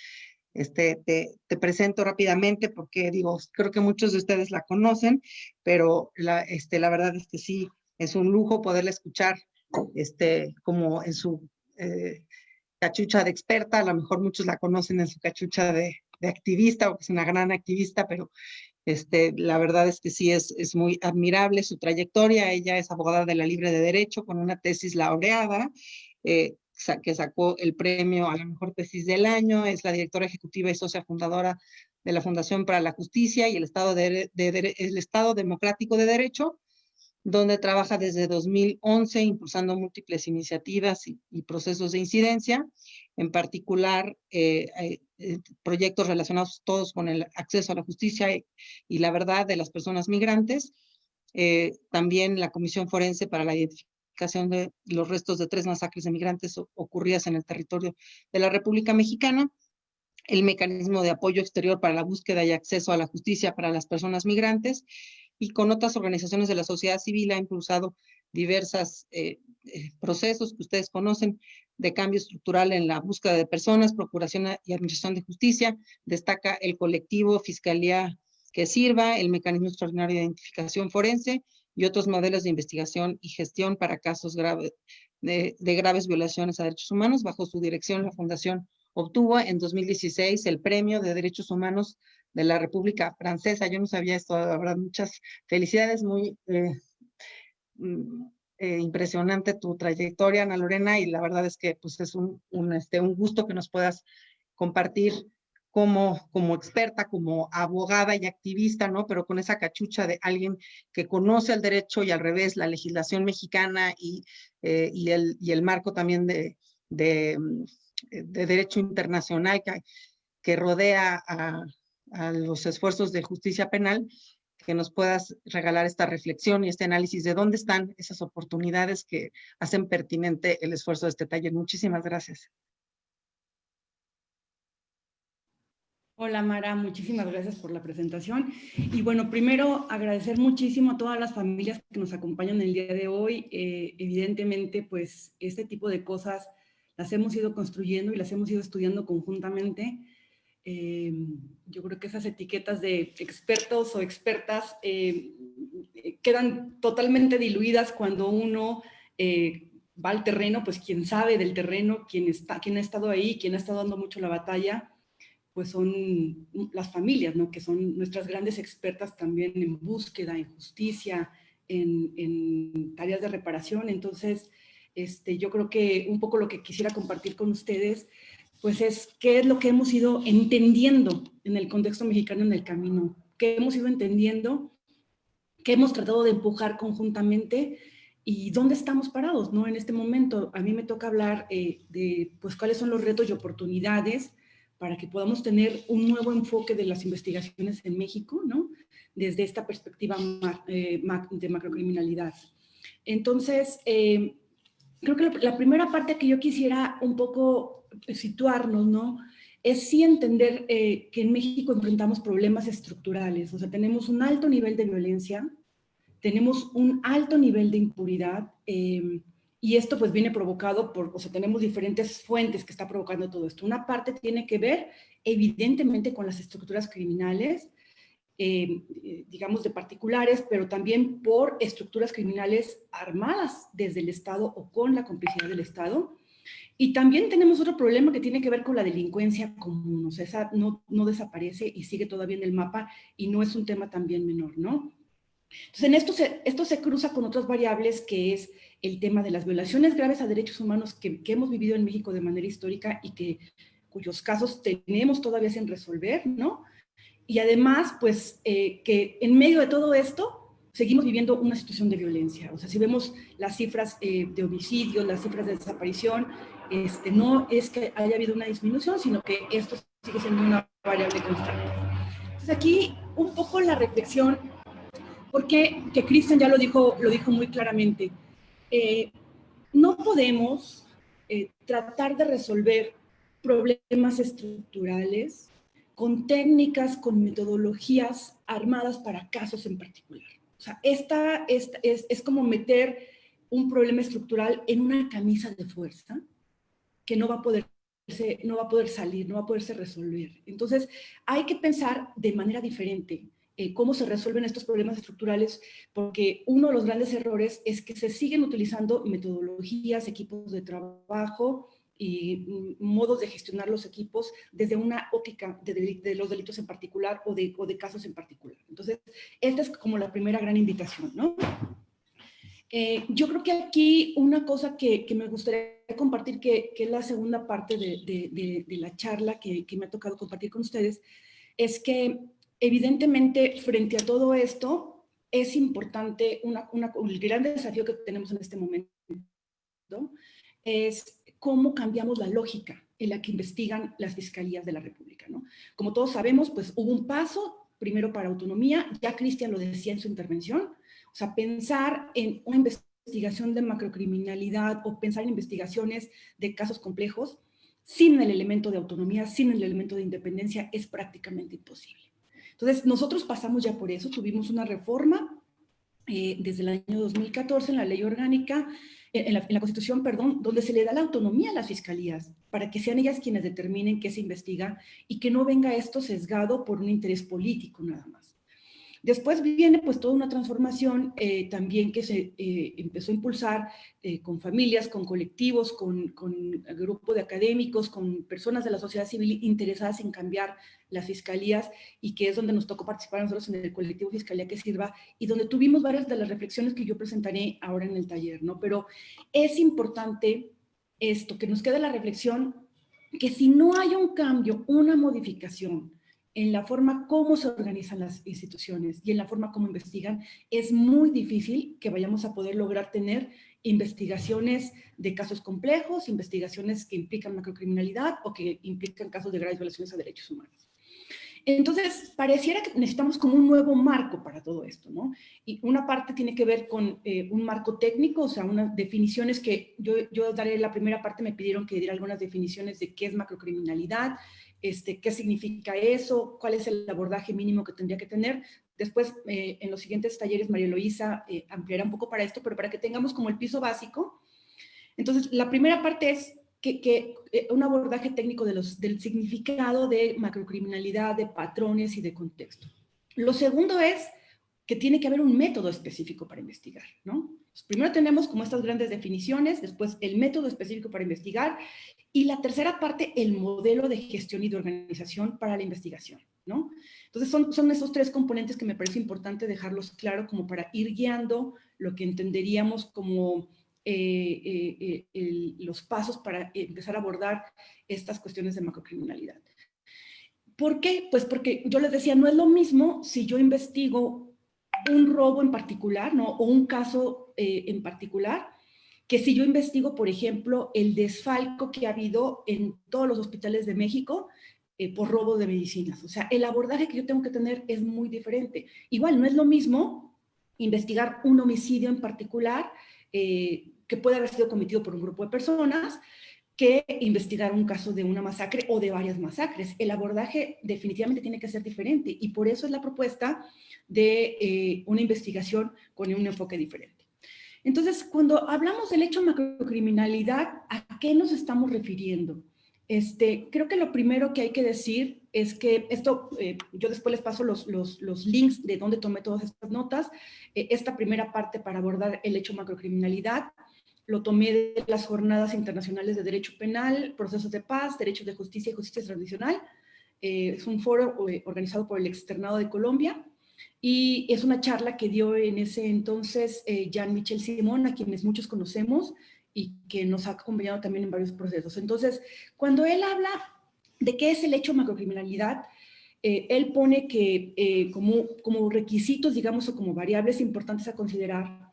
[SPEAKER 1] este, te, te, presento rápidamente porque digo, creo que muchos de ustedes la conocen, pero la, este, la verdad es que sí, es un lujo poderla escuchar este, como en su eh, cachucha de experta, a lo mejor muchos la conocen en su cachucha de, de activista, porque es una gran activista, pero este, la verdad es que sí es, es muy admirable su trayectoria. Ella es abogada de la Libre de Derecho con una tesis laureada eh, que sacó el premio a la mejor tesis del año. Es la directora ejecutiva y socia fundadora de la Fundación para la Justicia y el Estado, de, el Estado Democrático de Derecho donde trabaja desde 2011 impulsando múltiples iniciativas y, procesos de incidencia, en particular eh, eh, proyectos relacionados todos con el acceso a la justicia y, la verdad de las personas migrantes, también la Comisión Forense para la Identificación de los restos de tres masacres de migrantes ocurridas en el territorio de la República Mexicana, el mecanismo de apoyo exterior para la búsqueda y acceso a la justicia para las personas migrantes y con otras organizaciones de la sociedad civil ha impulsado diversos eh, eh, procesos que ustedes conocen de cambio estructural en la búsqueda de personas, procuración y administración de justicia. Destaca el colectivo Fiscalía que sirva, el mecanismo extraordinario de identificación forense y otros modelos de investigación y gestión para casos graves de, graves violaciones a derechos humanos. Bajo su dirección, la Fundación obtuvo en 2016 el Premio de Derechos Humanos de la República Francesa. Yo no sabía esto, habrá muchas felicidades, muy eh, eh, impresionante tu trayectoria, Ana Lorena, y la verdad es que pues es un, este, un gusto que nos puedas compartir como, como experta, como abogada y activista, ¿no? Pero con esa cachucha de alguien que conoce el derecho y al revés la legislación mexicana y, eh, el, y el marco también de, de, de derecho internacional que, rodea a los esfuerzos de justicia penal, que nos puedas regalar esta reflexión y este análisis de dónde están esas oportunidades que hacen pertinente el esfuerzo de este taller. Muchísimas gracias.
[SPEAKER 5] Hola Mara, muchísimas gracias por la presentación. Y bueno, primero agradecer muchísimo a todas las familias que nos acompañan el día de hoy. Eh, evidentemente, pues este tipo de cosas las hemos ido construyendo y las hemos ido estudiando conjuntamente. Em, yo creo que esas etiquetas de expertos o expertas em, eh, quedan totalmente diluidas cuando uno eh, va al terreno, pues quien sabe del terreno, quien, está, quien ha estado ahí, quien ha estado dando mucho la batalla, pues son las familias, ¿no? que son nuestras grandes expertas también en búsqueda, en justicia, en, en tareas de reparación. Entonces, este, yo creo que un poco lo que quisiera compartir con ustedes pues es qué es lo que hemos ido entendiendo en el contexto mexicano en el camino, qué hemos ido entendiendo, qué hemos tratado de empujar conjuntamente y dónde estamos parados ¿no? en este momento. A mí me toca hablar eh, de pues, cuáles son los retos y oportunidades para que podamos tener un nuevo enfoque de las investigaciones en México, ¿no? desde esta perspectiva eh, de macrocriminalidad. Entonces, eh, creo que la primera parte que yo quisiera un poco situarnos, ¿no? Es sí entender eh, que en México enfrentamos problemas estructurales, o sea, tenemos un alto nivel de violencia, tenemos un alto nivel de impunidad, em, y esto pues viene provocado por, o sea, tenemos diferentes fuentes que está provocando todo esto. Una parte tiene que ver evidentemente con las estructuras criminales, eh, digamos de particulares, pero también por estructuras criminales armadas desde el Estado o con la complicidad del Estado, Y también tenemos otro problema que tiene que ver con la delincuencia común, o sea, no, no desaparece y sigue todavía en el mapa y no es un tema también menor, ¿no? Entonces, en esto se, esto se cruza con otras variables que es el tema de las violaciones graves a derechos humanos que, que hemos vivido en México de manera histórica y que cuyos casos tenemos todavía sin resolver, ¿no? Y además, pues, eh, que en medio de todo esto, seguimos viviendo una situación de violencia. O sea, si vemos las cifras eh, de homicidios, las cifras de desaparición, este, no es que haya habido una disminución, sino que esto sigue siendo una variable constante. Entonces aquí un poco la reflexión, porque que Cristian ya lo dijo, lo dijo muy claramente, eh, no podemos eh, tratar de resolver problemas estructurales con técnicas, con metodologías armadas para casos en particular. O sea, esta, esta es, es como meter un problema estructural en una camisa de fuerza que no va a poder no va a poder salir, no va a poderse resolver. Entonces, hay que pensar de manera diferente eh, cómo se resuelven estos problemas estructurales, porque uno de los grandes errores es que se siguen utilizando metodologías, equipos de trabajo y modos de gestionar los equipos desde una óptica de, de los delitos en particular o de, o de casos en particular. Entonces, esta es como la primera gran invitación, ¿no? Eh, yo creo que aquí una cosa que, me gustaría compartir, que, es la segunda parte de, la charla que, me ha tocado compartir con ustedes, es que evidentemente frente a todo esto es importante, una, el gran desafío que tenemos en este momento es cómo cambiamos la lógica en la que investigan las fiscalías de la República. ¿no? Como todos sabemos, pues hubo un paso primero para autonomía, ya Cristian lo decía en su intervención, o sea, pensar en una investigación de macrocriminalidad o pensar en investigaciones de casos complejos sin el elemento de autonomía, sin el elemento de independencia, es prácticamente imposible. Entonces, nosotros pasamos ya por eso, tuvimos una reforma eh, desde el año 2014 en la ley orgánica, en la, Constitución, perdón, donde se le da la autonomía a las fiscalías para que sean ellas quienes determinen qué se investiga y que no venga esto sesgado por un interés político nada más. Después viene pues toda una transformación eh, también que se eh, empezó a impulsar eh, con familias, con colectivos, con, con grupo de académicos, con personas de la sociedad civil interesadas en cambiar las fiscalías y que es donde nos tocó participar nosotros en el colectivo Fiscalía que Sirva y donde tuvimos varias de las reflexiones que yo presentaré ahora en el taller, ¿no? Pero es importante esto, que nos quede la reflexión que si no hay un cambio, una modificación, en la forma como se organizan las instituciones y en la forma como investigan, es muy difícil que vayamos a poder lograr tener investigaciones de casos complejos, investigaciones que implican macrocriminalidad o que implican casos de graves violaciones a derechos humanos. Entonces, pareciera que necesitamos como un nuevo marco para todo esto, ¿no? Y una parte tiene que ver con eh, un marco técnico, o sea, unas definiciones que yo, yo daré la primera parte, me pidieron que diera algunas definiciones de qué es macrocriminalidad, este, qué significa eso, cuál es el abordaje mínimo que tendría que tener. Después, eh, en los siguientes talleres, María Eloísa eh, ampliará un poco para esto, pero para que tengamos como el piso básico. Entonces, la primera parte es que, eh, un abordaje técnico del significado de macrocriminalidad, de patrones y de contexto. Lo segundo es que tiene que haber un método específico para investigar, ¿no? Primero tenemos como estas grandes definiciones, después el método específico para investigar y la tercera parte, el modelo de gestión y de organización para la investigación, ¿no? Entonces son, son esos tres componentes que me parece importante dejarlos claro como para ir guiando lo que entenderíamos como eh, eh, eh, los pasos para empezar a abordar estas cuestiones de macrocriminalidad. ¿Por qué? Pues porque yo les decía, no es lo mismo si yo investigo un robo en particular, ¿no? O un caso en particular, que si yo investigo, por ejemplo, el desfalco que ha habido en todos los hospitales de México eh, por robo de medicinas. O sea, el abordaje que yo tengo que tener es muy diferente. Igual, no es lo mismo investigar un homicidio en particular eh, que puede haber sido cometido por un grupo de personas que investigar un caso de una masacre o de varias masacres. El abordaje definitivamente tiene que ser diferente y por eso es la propuesta de eh, una investigación con un enfoque diferente. Entonces, cuando hablamos del hecho macrocriminalidad, ¿a qué nos estamos refiriendo? Este, creo que lo primero que hay que decir es que esto, eh, yo después les paso los, los, links de donde tomé todas estas notas, eh, esta primera parte para abordar el hecho macrocriminalidad, lo tomé de las jornadas internacionales de derecho penal, procesos de paz, derechos de justicia y justicia tradicional. Eh, es un foro eh, organizado por el Externado de Colombia y es una charla que dio en ese entonces eh, Jean-Michel Simón, a quienes muchos conocemos y que nos ha acompañado también en varios procesos. Entonces, cuando él habla de qué es el hecho macrocriminalidad, eh, él pone que eh, como, como requisitos, digamos, o como variables importantes a considerar,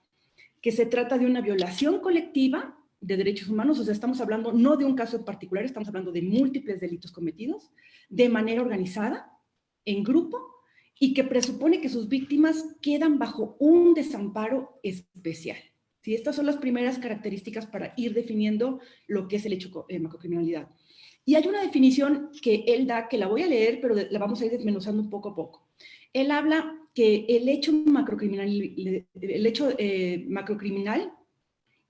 [SPEAKER 5] que se trata de una violación colectiva de derechos humanos, o sea, estamos hablando no de un caso en particular, estamos hablando de múltiples delitos cometidos de manera organizada, en grupo, y que presupone que sus víctimas quedan bajo un desamparo especial. ¿Sí? Estas son las primeras características para ir definiendo lo que es el hecho de macrocriminalidad. Y hay una definición que él da, que la voy a leer, pero la vamos a ir desmenuzando poco a poco. Él habla que el hecho macrocriminal, el hecho, eh, macrocriminal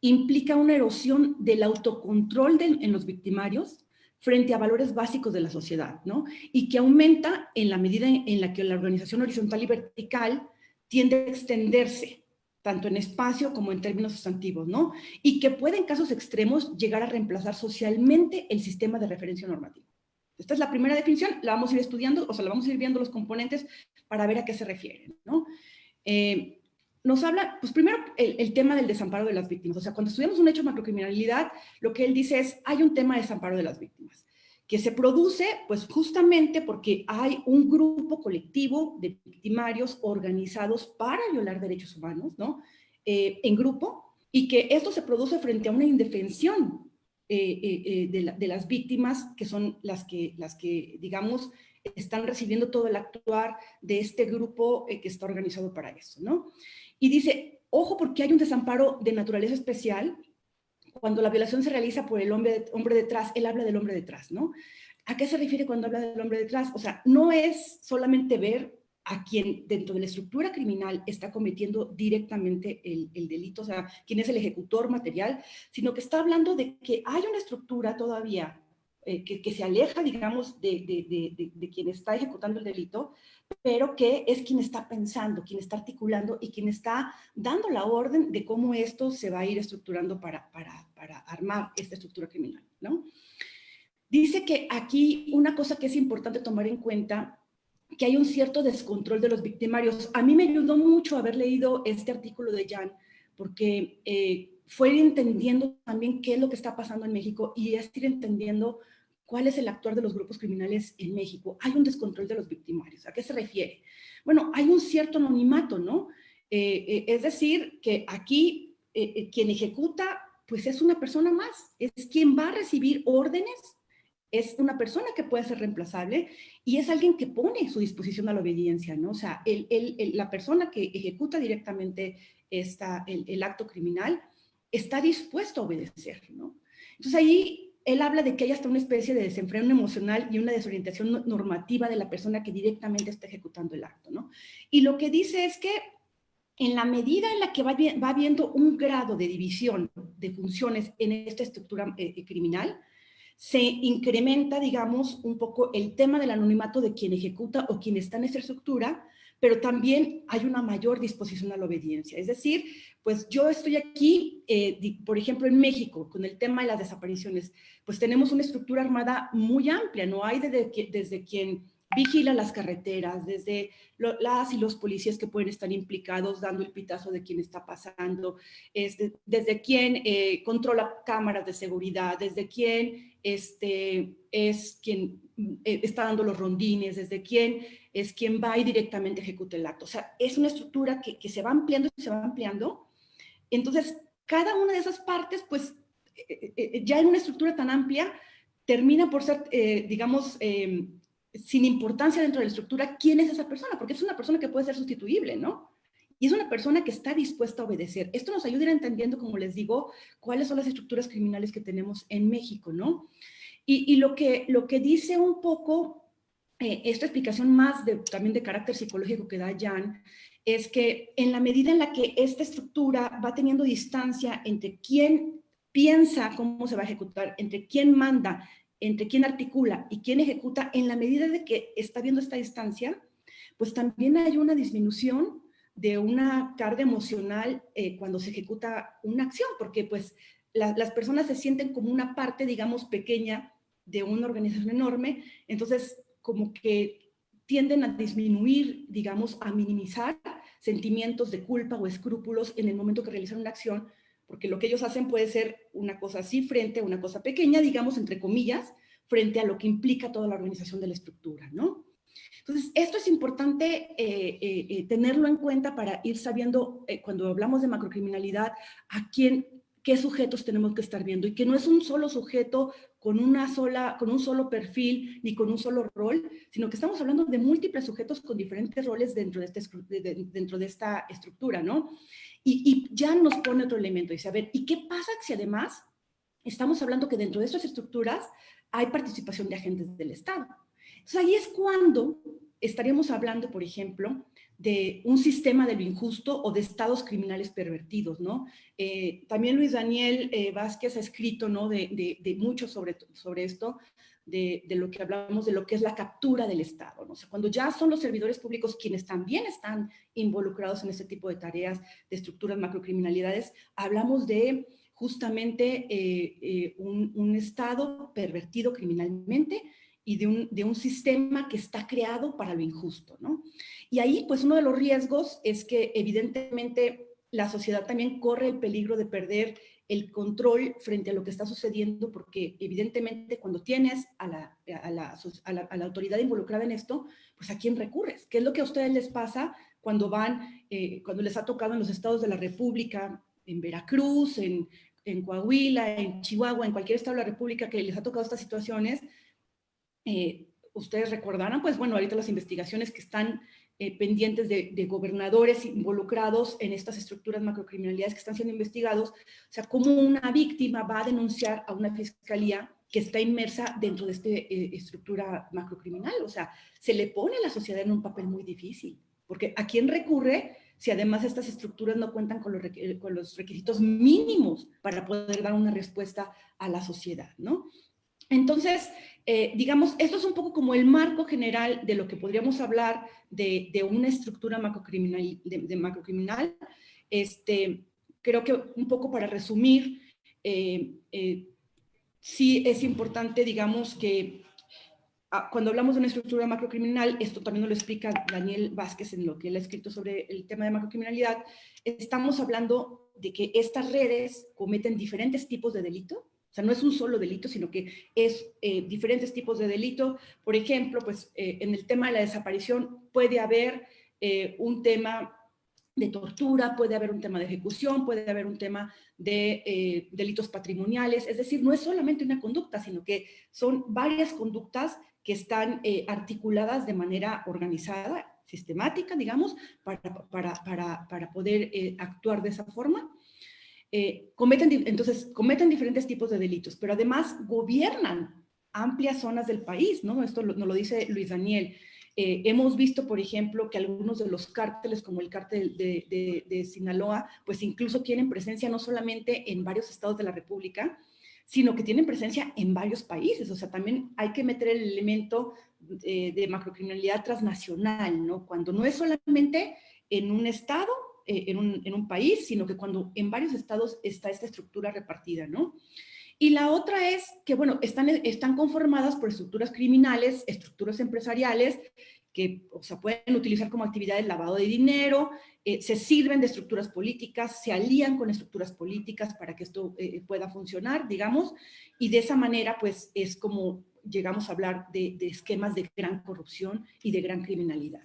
[SPEAKER 5] implica una erosión del autocontrol en los victimarios frente a valores básicos de la sociedad, ¿no? Y que aumenta en la medida en la que la organización horizontal y vertical tiende a extenderse, tanto en espacio como en términos sustantivos, ¿no? Y que puede en casos extremos llegar a reemplazar socialmente el sistema de referencia normativo. Esta es la primera definición, la vamos a ir estudiando, o sea, la vamos a ir viendo los componentes para ver a qué se refieren, ¿no? Eh, nos habla, pues primero, el, tema del desamparo de las víctimas. O sea, cuando estudiamos un hecho de macrocriminalidad, lo que él dice es, hay un tema de desamparo de las víctimas, que se produce, pues justamente porque hay un grupo colectivo de victimarios organizados para violar derechos humanos, ¿no? Eh, en grupo, y que esto se produce frente a una indefensión eh, eh, de, de, las víctimas, que son las que, las que, digamos, están recibiendo todo el actuar de este grupo que está organizado para eso, ¿no? Y dice, ojo porque hay un desamparo de naturaleza especial, cuando la violación se realiza por el hombre, hombre detrás, él habla del hombre detrás, ¿no? ¿A qué se refiere cuando habla del hombre detrás? O sea, no es solamente ver a quien dentro de la estructura criminal está cometiendo directamente el, el, delito, o sea, quién es el ejecutor material, sino que está hablando de que hay una estructura todavía eh, que, se aleja, digamos, de, de, de, quien está ejecutando el delito, pero que es quien está pensando, quien está articulando y quien está dando la orden de cómo esto se va a ir estructurando para, para, para armar esta estructura criminal, ¿no? Dice que aquí una cosa que es importante tomar en cuenta que hay un cierto descontrol de los victimarios. A mí me ayudó mucho haber leído este artículo de Jan, porque eh, fue ir entendiendo también qué es lo que está pasando en México y es ir entendiendo ¿Cuál es el actuar de los grupos criminales en México? Hay un descontrol de los victimarios. ¿A qué se refiere? Bueno, hay un cierto anonimato, ¿no? Eh, eh, es decir, que aquí eh, quien ejecuta, pues es una persona más, es quien va a recibir órdenes, es una persona que puede ser reemplazable y es alguien que pone su disposición a la obediencia, ¿no? O sea, la persona que ejecuta directamente esta, el, el acto criminal está dispuesto a obedecer, ¿no? Entonces ahí él habla de que hay hasta una especie de desenfreno emocional y una desorientación normativa de la persona que directamente está ejecutando el acto, ¿no? Y lo que dice es que en la medida en la que va, va habiendo un grado de división de funciones en esta estructura eh, eh, criminal, se incrementa, digamos, un poco el tema del anonimato de quien ejecuta o quien está en esa estructura, pero también hay una mayor disposición a la obediencia. Es decir, pues yo estoy aquí, eh, por ejemplo, en México, con el tema de las desapariciones, pues tenemos una estructura armada muy amplia, no hay desde, desde quien vigila las carreteras, desde las y los policías que pueden estar implicados dando el pitazo de quién está pasando, desde quien eh, controla cámaras de seguridad, desde quien este, es quien eh, está dando los rondines, desde quién es quien va y directamente ejecuta el acto. O sea, es una estructura que, que se va ampliando y se va ampliando. Entonces, cada una de esas partes, pues, eh, eh, ya en una estructura tan amplia, termina por ser, digamos, em, sin importancia dentro de la estructura, quién es esa persona, porque es una persona que puede ser sustituible, ¿no? Y es una persona que está dispuesta a obedecer. Esto nos ayuda a ir entendiendo, como les digo, cuáles son las estructuras criminales que tenemos en México, ¿no? Y, lo, que, lo que dice un poco eh, esta explicación más de, también de carácter psicológico que da Jan, es que en la medida en la que esta estructura va teniendo distancia entre quién piensa cómo se va a ejecutar, entre quién manda, entre quién articula y quién ejecuta, en la medida de que está viendo esta distancia, pues también hay una disminución de una carga emocional eh, cuando se ejecuta una acción, porque pues las personas se sienten como una parte, digamos, pequeña de una organización enorme, entonces como que tienden a disminuir, digamos, a minimizar sentimientos de culpa o escrúpulos en el momento que realizan una acción, porque lo que ellos hacen puede ser una cosa así frente a una cosa pequeña, digamos, entre comillas, frente a lo que implica toda la organización de la estructura, ¿no? Entonces, esto es importante eh, eh, eh, tenerlo en cuenta para ir sabiendo, cuando hablamos de macrocriminalidad, a quién, qué sujetos tenemos que estar viendo y que no es un solo sujeto con, una sola, con un solo perfil ni con un solo rol, sino que estamos hablando de múltiples sujetos con diferentes roles dentro de, este, dentro de esta estructura, ¿no? Y, y, ya nos pone otro elemento, dice, a ver, ¿y qué pasa si además estamos hablando que dentro de estas estructuras hay participación de agentes del Estado? Entonces ahí es cuando estaríamos hablando, por ejemplo, de un sistema de lo injusto o de estados criminales pervertidos, ¿no? Eh, también Luis Daniel eh, Vázquez ha escrito, ¿no? De, de, mucho sobre, sobre esto, de, de, lo que hablamos de lo que es la captura del Estado, ¿no? O sea, cuando ya son los servidores públicos quienes también están involucrados en este tipo de tareas, de estructuras macrocriminalidades, hablamos de justamente eh, un, un Estado pervertido criminalmente, y de un, sistema que está creado para lo injusto, ¿no? Y ahí, pues, uno de los riesgos es que, evidentemente, la sociedad también corre el peligro de perder el control frente a lo que está sucediendo, porque evidentemente cuando tienes a la, autoridad involucrada en esto, pues ¿a quién recurres? ¿Qué es lo que a ustedes les pasa cuando van, eh, cuando les ha tocado en los estados de la República, en Veracruz, en Coahuila, en Chihuahua, en cualquier estado de la República que les ha tocado estas situaciones, eh, ustedes recordarán, pues bueno, ahorita las investigaciones que están eh, pendientes de, gobernadores involucrados en estas estructuras macrocriminalidades que están siendo investigados, o sea, cómo una víctima va a denunciar a una fiscalía que está inmersa dentro de esta eh, estructura macrocriminal, o sea, se le pone a la sociedad en un papel muy difícil, porque ¿a quién recurre si además estas estructuras no cuentan con los, con los requisitos mínimos para poder dar una respuesta a la sociedad, ¿no? Entonces, eh, digamos, esto es un poco como el marco general de lo que podríamos hablar de, una estructura macrocriminal, de, macrocriminal. Este, creo que un poco para resumir, eh, eh, sí es importante, digamos, que ah, cuando hablamos de una estructura macrocriminal, esto también lo explica Daniel Vázquez en lo que él ha escrito sobre el tema de macrocriminalidad, estamos hablando de que estas redes cometen diferentes tipos de delito, o sea, no es un solo delito, sino que es eh, diferentes tipos de delito. Por ejemplo, pues eh, en el tema de la desaparición puede haber eh, un tema de tortura, puede haber un tema de ejecución, puede haber un tema de delitos patrimoniales. Es decir, no es solamente una conducta, sino que son varias conductas que están articuladas de manera organizada, sistemática, digamos, para, para, para, para poder actuar de esa forma. Eh, cometen, entonces, cometen diferentes tipos de delitos, pero además gobiernan amplias zonas del país, ¿no? Esto nos lo dice Luis Daniel. Eh, hemos visto, por ejemplo, que algunos de los cárteles, como el cártel de, de, Sinaloa, pues incluso tienen presencia no solamente en varios estados de la República, sino que tienen presencia en varios países. O sea, también hay que meter el elemento de, de macrocriminalidad transnacional, ¿no? Cuando no es solamente en un estado eh, en, un, en, un, país, sino que cuando en varios estados está esta estructura repartida, ¿no? Y la otra es que, bueno, están, están conformadas por estructuras criminales, estructuras empresariales, que o sea, pueden utilizar como actividad el lavado de dinero, eh, se sirven de estructuras políticas, se alían con estructuras políticas para que esto eh, pueda funcionar, digamos, y de esa manera, pues, es como llegamos a hablar de, de, esquemas de gran corrupción y de gran criminalidad.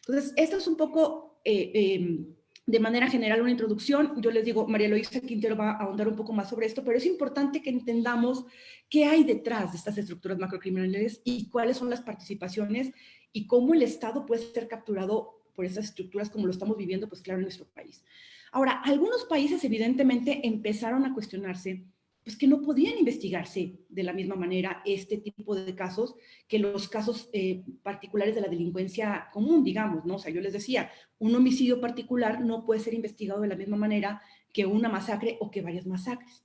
[SPEAKER 5] Entonces, esto es un poco eh, em, de manera general una introducción. Yo les digo, María Luisa Quintero va a ahondar un poco más sobre esto, pero es importante que entendamos qué hay detrás de estas estructuras macrocriminales y cuáles son las participaciones y cómo el Estado puede ser capturado por esas estructuras como lo estamos viviendo, pues claro, en nuestro país. Ahora, algunos países evidentemente empezaron a cuestionarse pues que no podían investigarse de la misma manera este tipo de casos que los casos eh, particulares de la delincuencia común, digamos, ¿no? O sea, yo les decía, un homicidio particular no puede ser investigado de la misma manera que una masacre o que varias masacres.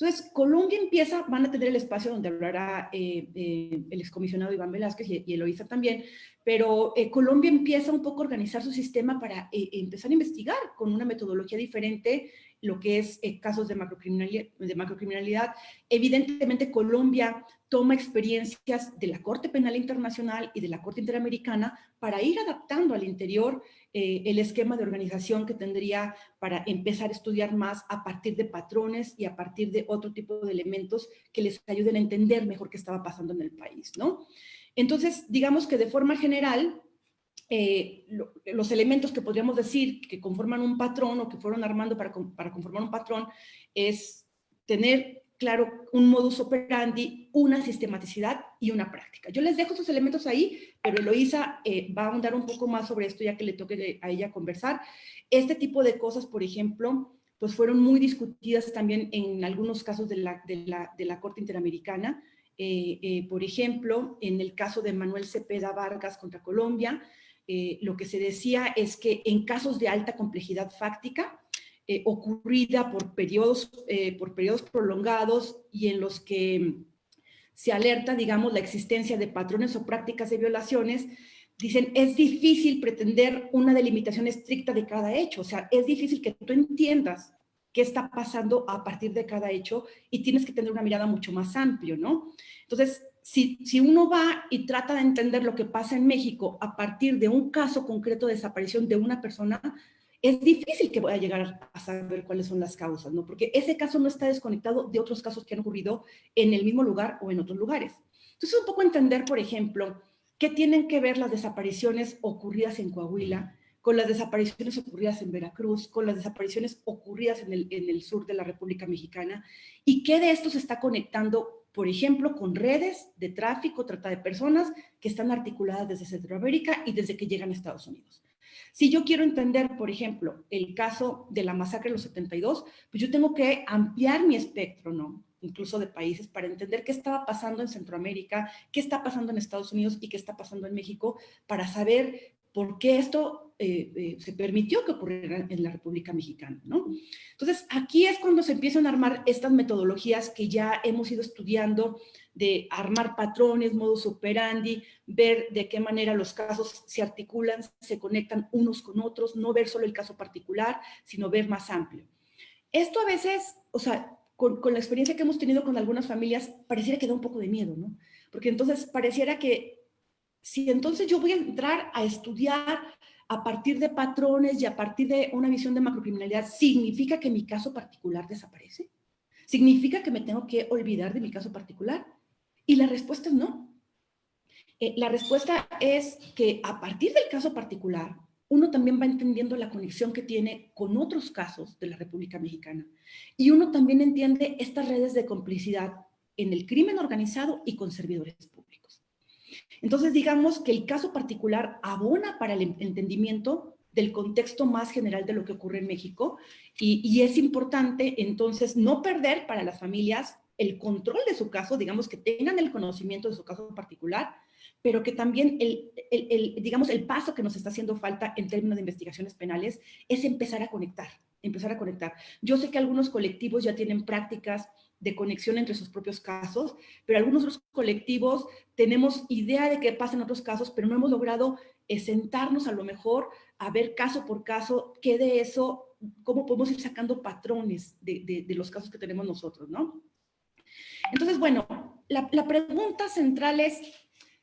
[SPEAKER 5] Entonces, Colombia empieza, van a tener el espacio donde hablará eh, eh, el excomisionado Iván Velázquez y, y Eloísa también, pero eh, Colombia empieza un poco a organizar su sistema para empezar a investigar con una metodología diferente lo que es casos de macrocriminalidad, de macrocriminalidad. Evidentemente, Colombia toma experiencias de la Corte Penal Internacional y de la Corte Interamericana para ir adaptando al interior eh, el esquema de organización que tendría para empezar a estudiar más a partir de patrones y a partir de otro tipo de elementos que les ayuden a entender mejor qué estaba pasando en el país, ¿no? Entonces, digamos que de forma general, eh, los elementos que podríamos decir que conforman un patrón o que fueron armando para, para conformar un patrón es tener claro, un modus operandi, una sistematicidad y una práctica. Yo les dejo esos elementos ahí, pero Eloisa eh, va a ahondar un poco más sobre esto ya que le toque a ella conversar. Este tipo de cosas, por ejemplo, pues fueron muy discutidas también en algunos casos de la, de la, de la Corte Interamericana. Eh, eh, por ejemplo, en el caso de Manuel Cepeda Vargas contra Colombia, lo que se decía es que en casos de alta complejidad fáctica, eh, ocurrida por periodos, eh, por periodos prolongados y en los que se alerta, digamos, la existencia de patrones o prácticas de violaciones, dicen, es difícil pretender una delimitación estricta de cada hecho, o sea, es difícil que tú entiendas qué está pasando a partir de cada hecho y tienes que tener una mirada mucho más amplia, ¿no? Entonces, si, uno va y trata de entender lo que pasa en México a partir de un caso concreto de desaparición de una persona, es difícil que pueda llegar a saber cuáles son las causas, ¿no? Porque ese caso no está desconectado de otros casos que han ocurrido en el mismo lugar o en otros lugares. Entonces, un poco entender, por ejemplo, qué tienen que ver las desapariciones ocurridas en Coahuila con las desapariciones ocurridas en Veracruz, con las desapariciones ocurridas en el, en el sur de la República Mexicana, y qué de esto se está conectando, por ejemplo, con redes de tráfico, trata de personas que están articuladas desde Centroamérica y desde que llegan a Estados Unidos. Si yo quiero entender, por ejemplo, el caso de la masacre de los 72, pues yo tengo que ampliar mi espectro, ¿no? Incluso de países, para entender qué estaba pasando en Centroamérica, qué está pasando en Estados Unidos y qué está pasando en México, para saber por qué esto eh, eh, se permitió que ocurriera en la República Mexicana, ¿no? Entonces, aquí es cuando se empiezan a armar estas metodologías que ya hemos ido estudiando de armar patrones, modus operandi, ver de qué manera los casos se articulan, se conectan unos con otros, no ver solo el caso particular, sino ver más amplio. Esto a veces, o sea, con, con la experiencia que hemos tenido con algunas familias, pareciera que da un poco de miedo, ¿no? Porque entonces pareciera que si entonces yo voy a entrar a estudiar a partir de patrones y a partir de una visión de macrocriminalidad, ¿significa que mi caso particular desaparece? ¿Significa que me tengo que olvidar de mi caso particular? Y la respuesta es no. Eh, la respuesta es que a partir del caso particular, uno también va entendiendo la conexión que tiene con otros casos de la República Mexicana. Y uno también entiende estas redes de complicidad en el crimen organizado y con servidores. Entonces, digamos que el caso particular abona para el entendimiento del contexto más general de lo que ocurre en México y, es importante entonces no perder para las familias el control de su caso, digamos que tengan el conocimiento de su caso particular, pero que también el, el, digamos, el paso que nos está haciendo falta en términos de investigaciones penales es empezar a conectar, empezar a conectar. Yo sé que algunos colectivos ya tienen prácticas de conexión entre sus propios casos, pero algunos otros colectivos tenemos idea de qué pasa en otros casos, pero no hemos logrado eh, sentarnos a lo mejor a ver caso por caso qué de eso, cómo podemos ir sacando patrones de, los casos que tenemos nosotros, ¿no? Entonces, bueno, la, pregunta central es,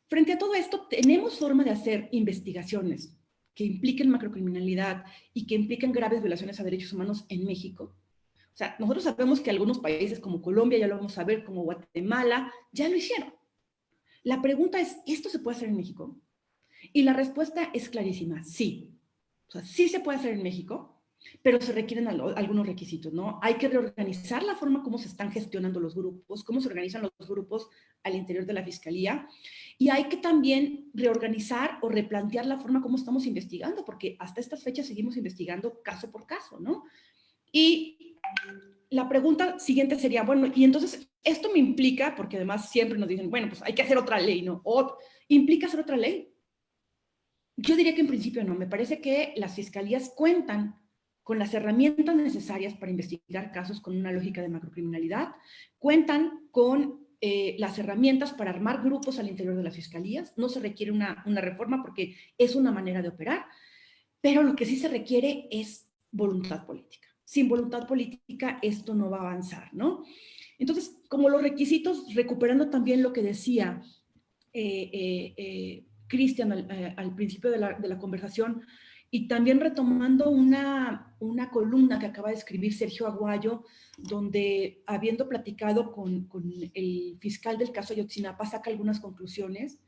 [SPEAKER 5] frente a todo esto, ¿tenemos forma de hacer investigaciones que impliquen macrocriminalidad y que impliquen graves violaciones a derechos humanos en México? O sea, nosotros sabemos que algunos países como Colombia, ya lo vamos a ver, como Guatemala, ya lo hicieron. La pregunta es, ¿esto se puede hacer en México? Y la respuesta es clarísima, sí. O sea, sí se puede hacer en México, pero se requieren algunos requisitos, ¿no? Hay que reorganizar la forma como se están gestionando los grupos, cómo se organizan los grupos al interior de la Fiscalía, y hay que también reorganizar o replantear la forma como estamos investigando, porque hasta estas fechas seguimos investigando caso por caso, ¿no? Y la pregunta siguiente sería, bueno, y entonces esto me implica, porque además siempre nos dicen, bueno, pues hay que hacer otra ley, ¿no? ¿Implica hacer otra ley? Yo diría que en principio no, me parece que las fiscalías cuentan con las herramientas necesarias para investigar casos con una lógica de macrocriminalidad, cuentan con eh, las herramientas para armar grupos al interior de las fiscalías. No se requiere una reforma porque es una manera de operar, pero lo que sí se requiere es voluntad política. Sin voluntad política esto no va a avanzar, ¿no? Entonces, como los requisitos, recuperando también lo que decía eh, eh, eh Cristian al, principio de la, de la, conversación, y también retomando una, una, columna que acaba de escribir Sergio Aguayo, donde habiendo platicado con, con el fiscal del caso Ayotzinapa, saca algunas conclusiones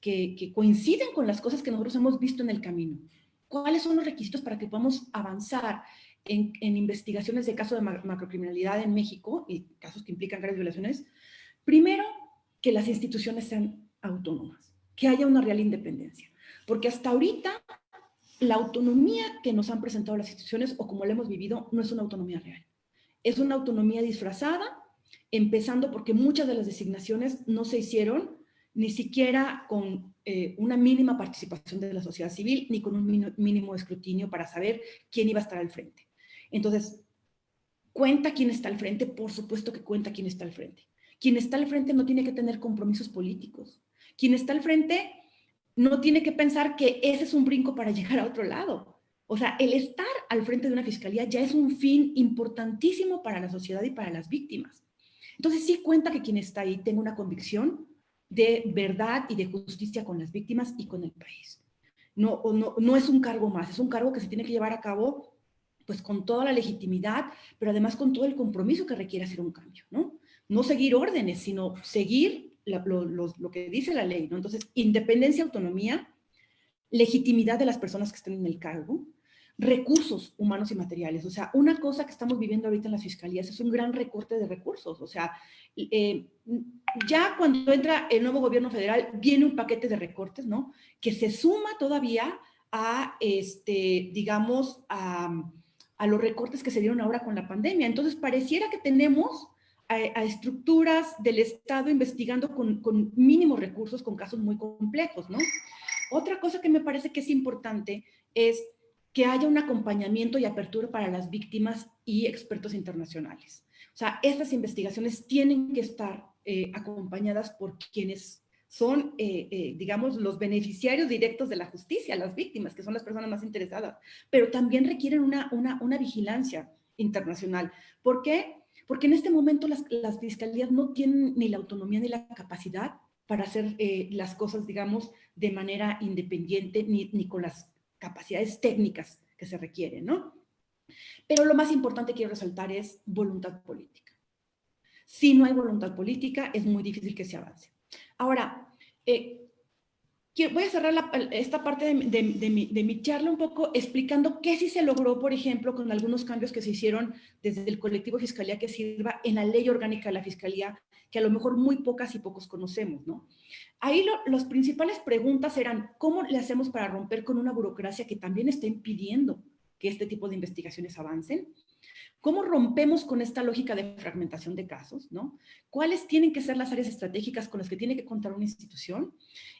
[SPEAKER 5] que, que coinciden con las cosas que nosotros hemos visto en el camino. ¿Cuáles son los requisitos para que podamos avanzar en, investigaciones de casos de macrocriminalidad en México y casos que implican graves violaciones? Primero, que las instituciones sean autónomas, que haya una real independencia. Porque hasta ahorita la autonomía que nos han presentado las instituciones o como la hemos vivido no es una autonomía real. Es una autonomía disfrazada, empezando porque muchas de las designaciones no se hicieron ni siquiera con eh, una mínima participación de la sociedad civil, ni con un mínimo escrutinio para saber quién iba a estar al frente. Entonces, ¿cuenta quién está al frente? Por supuesto que cuenta quién está al frente. Quien está al frente no tiene que tener compromisos políticos. Quien está al frente no tiene que pensar que ese es un brinco para llegar a otro lado. O sea, el estar al frente de una fiscalía ya es un fin importantísimo para la sociedad y para las víctimas. Entonces sí cuenta que quien está ahí tenga una convicción de verdad y de justicia con las víctimas y con el país. No, no, no es un cargo más, es un cargo que se tiene que llevar a cabo pues con toda la legitimidad, pero además con todo el compromiso que requiere hacer un cambio, ¿no? No seguir órdenes, sino seguir lo, que dice la ley, ¿no? Entonces, independencia, autonomía, legitimidad de las personas que estén en el cargo, recursos humanos y materiales. O sea, una cosa que estamos viviendo ahorita en las fiscalías es un gran recorte de recursos. O sea, eh, ya cuando entra el nuevo gobierno federal, viene un paquete de recortes, ¿no? Que se suma todavía a, este, digamos, a, a los recortes que se dieron ahora con la pandemia. Entonces, pareciera que tenemos a, estructuras del Estado investigando con, mínimos recursos, con casos muy complejos, ¿no? Otra cosa que me parece que es importante es que haya un acompañamiento y apertura para las víctimas y expertos internacionales. O sea, estas investigaciones tienen que estar eh, acompañadas por quienes son, eh, eh, digamos, los beneficiarios directos de la justicia, las víctimas, que son las personas más interesadas, pero también requieren una, una, una vigilancia internacional. ¿Por qué? Porque en este momento las, las, fiscalías no tienen ni la autonomía ni la capacidad para hacer las cosas, digamos, de manera independiente, ni, ni con las capacidades técnicas que se requieren, ¿no? Pero lo más importante que quiero resaltar es voluntad política. Si no hay voluntad política, es muy difícil que se avance. Ahora, eh, voy a cerrar esta parte de, de, mi, de, mi, charla un poco explicando qué sí se logró, por ejemplo, con algunos cambios que se hicieron desde el colectivo Fiscalía que Sirva en la ley orgánica de la Fiscalía, que a lo mejor muy pocas y pocos conocemos, ¿no? Ahí las principales preguntas eran, ¿cómo le hacemos para romper con una burocracia que también está impidiendo que este tipo de investigaciones avancen? ¿Cómo rompemos con esta lógica de fragmentación de casos? ¿no? ¿Cuáles tienen que ser las áreas estratégicas con las que tiene que contar una institución?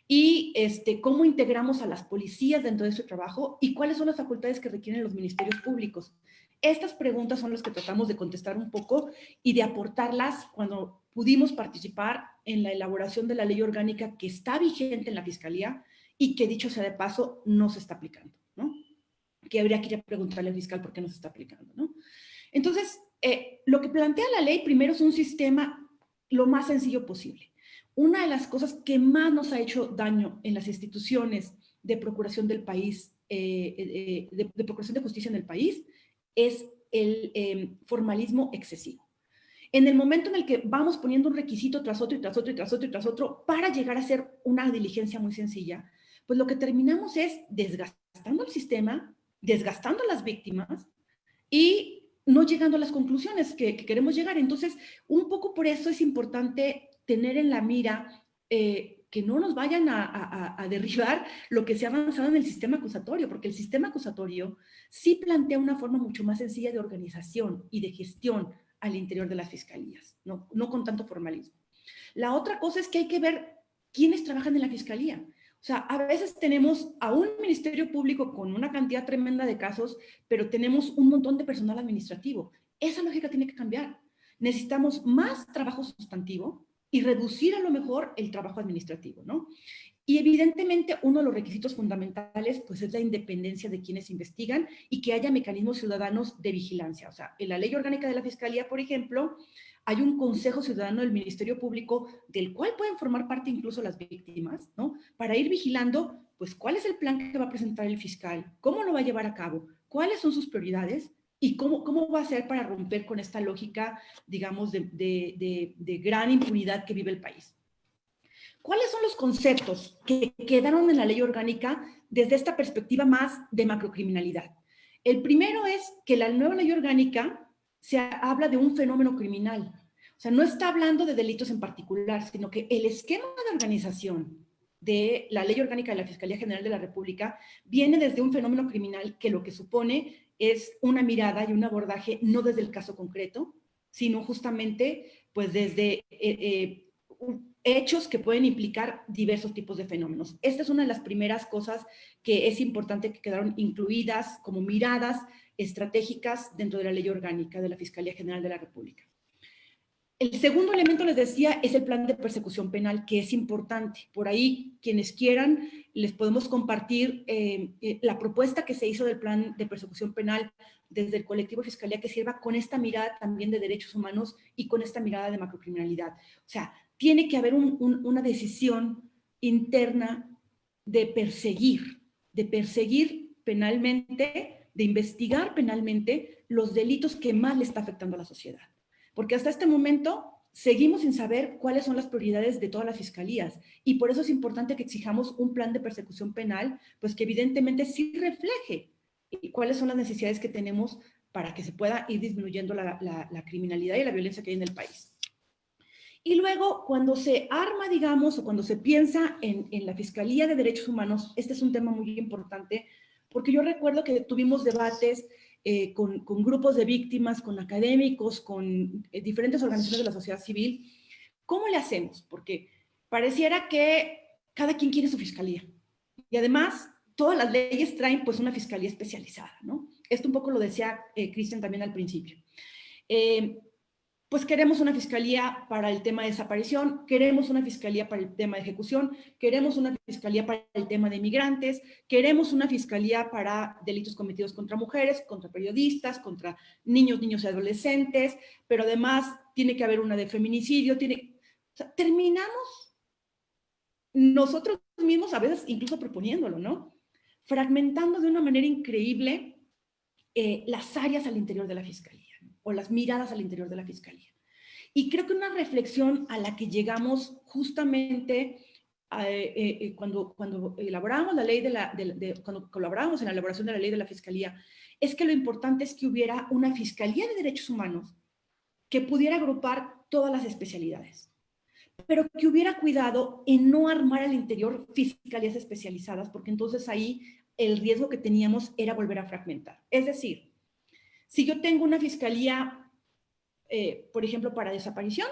[SPEAKER 5] Y este, cómo integramos a las policías dentro de su trabajo y cuáles son las facultades que requieren los ministerios públicos. Estas preguntas son las que tratamos de contestar un poco y de aportarlas cuando pudimos participar en la elaboración de la ley orgánica que está vigente en la Fiscalía y que, dicho sea de paso, no se está aplicando, ¿no? Que habría que ir a preguntarle al fiscal por qué no se está aplicando, ¿no? Entonces, eh, lo que plantea la ley primero es un sistema lo más sencillo posible. Una de las cosas que más nos ha hecho daño en las instituciones de procuración del país, eh, eh, de, procuración de justicia en el país, es el em, formalismo excesivo. En el momento en el que vamos poniendo un requisito tras otro y tras otro y tras otro y tras otro para llegar a hacer una diligencia muy sencilla, pues lo que terminamos es desgastando el sistema, desgastando a las víctimas y no llegando a las conclusiones que, queremos llegar. Entonces, un poco por eso es importante tener en la mira eh, que no nos vayan a, derribar lo que se ha avanzado en el sistema acusatorio, porque el sistema acusatorio sí plantea una forma mucho más sencilla de organización y de gestión al interior de las fiscalías, no, no con tanto formalismo. La otra cosa es que hay que ver quiénes trabajan en la fiscalía. O sea, a veces tenemos a un ministerio público con una cantidad tremenda de casos, pero tenemos un montón de personal administrativo. Esa lógica tiene que cambiar. Necesitamos más trabajo sustantivo y reducir a lo mejor el trabajo administrativo, ¿no? Y evidentemente uno de los requisitos fundamentales pues es la independencia de quienes investigan y que haya mecanismos ciudadanos de vigilancia. O sea, en la ley orgánica de la Fiscalía, por ejemplo, hay un consejo ciudadano del Ministerio Público del cual pueden formar parte incluso las víctimas, ¿no? Para ir vigilando, pues, cuál es el plan que va a presentar el fiscal, cómo lo va a llevar a cabo, cuáles son sus prioridades y cómo, cómo va a ser para romper con esta lógica, digamos, de, de, de, gran impunidad que vive el país. ¿Cuáles son los conceptos que quedaron en la ley orgánica desde esta perspectiva más de macrocriminalidad? El primero es que la nueva ley orgánica se habla de un fenómeno criminal. O sea, no está hablando de delitos en particular, sino que el esquema de organización de la Ley Orgánica de la Fiscalía General de la República viene desde un fenómeno criminal que lo que supone es una mirada y un abordaje no desde el caso concreto, sino justamente pues desde eh, eh, hechos que pueden implicar diversos tipos de fenómenos. Esta es una de las primeras cosas que es importante que quedaron incluidas como miradas estratégicas dentro de la ley orgánica de la Fiscalía General de la República. El segundo elemento, les decía, es el plan de persecución penal, que es importante. Por ahí, quienes quieran, les podemos compartir eh, eh, la propuesta que se hizo del plan de persecución penal desde el colectivo Fiscalía que sirva con esta mirada también de derechos humanos y con esta mirada de macrocriminalidad. O sea, tiene que haber una decisión interna de perseguir, de perseguir penalmente de investigar penalmente los delitos que más le está afectando a la sociedad. Porque hasta este momento seguimos sin saber cuáles son las prioridades de todas las fiscalías y por eso es importante que exijamos un plan de persecución penal, pues que evidentemente sí refleje cuáles son las necesidades que tenemos para que se pueda ir disminuyendo la, criminalidad y la violencia que hay en el país. Y luego, cuando se arma, digamos, o cuando se piensa en, en la Fiscalía de Derechos Humanos, este es un tema muy importante porque yo recuerdo que tuvimos debates eh, con, grupos de víctimas, con académicos, con eh, diferentes organizaciones de la sociedad civil. ¿Cómo le hacemos? Porque pareciera que cada quien quiere su fiscalía. Y además, todas las leyes traen pues una fiscalía especializada, ¿no? Esto un poco lo decía eh, Cristian también al principio pues queremos una fiscalía para el tema de desaparición, queremos una fiscalía para el tema de ejecución, queremos una fiscalía para el tema de inmigrantes, queremos una fiscalía para delitos cometidos contra mujeres, contra periodistas, contra niños, niños y adolescentes, pero además tiene que haber una de feminicidio, terminamos nosotros mismos a veces incluso proponiéndolo, ¿no? Fragmentando de una manera increíble eh, las áreas al interior de la fiscalía o las miradas al interior de la Fiscalía. Y creo que una reflexión a la que llegamos justamente eh, eh, cuando, cuando elaboramos la ley de la, cuando colaboramos en la elaboración de la ley de la Fiscalía, es que lo importante es que hubiera una Fiscalía de Derechos Humanos que pudiera agrupar todas las especialidades, pero que hubiera cuidado en no armar al interior fiscalías especializadas, porque entonces ahí el riesgo que teníamos era volver a fragmentar. Es decir, si yo tengo una fiscalía, eh, por ejemplo, para desaparición,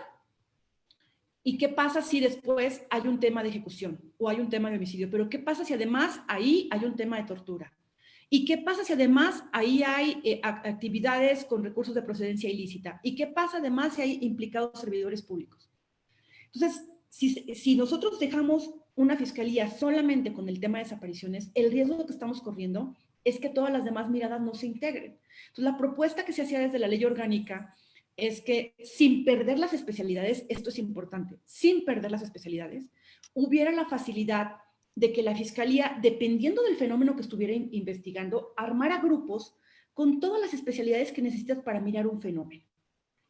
[SPEAKER 5] ¿y qué pasa si después hay un tema de ejecución o hay un tema de homicidio? Pero ¿qué pasa si además ahí hay un tema de tortura? ¿Y qué pasa si además ahí hay eh, actividades con recursos de procedencia ilícita? ¿Y qué pasa además si hay implicados servidores públicos? Entonces, si, si, nosotros dejamos una fiscalía solamente con el tema de desapariciones, el riesgo que estamos corriendo es que todas las demás miradas no se integren. Entonces, la propuesta que se hacía desde la ley orgánica es que sin perder las especialidades, esto es importante, sin perder las especialidades, hubiera la facilidad de que la fiscalía, dependiendo del fenómeno que estuviera investigando, armara grupos con todas las especialidades que necesitas para mirar un fenómeno.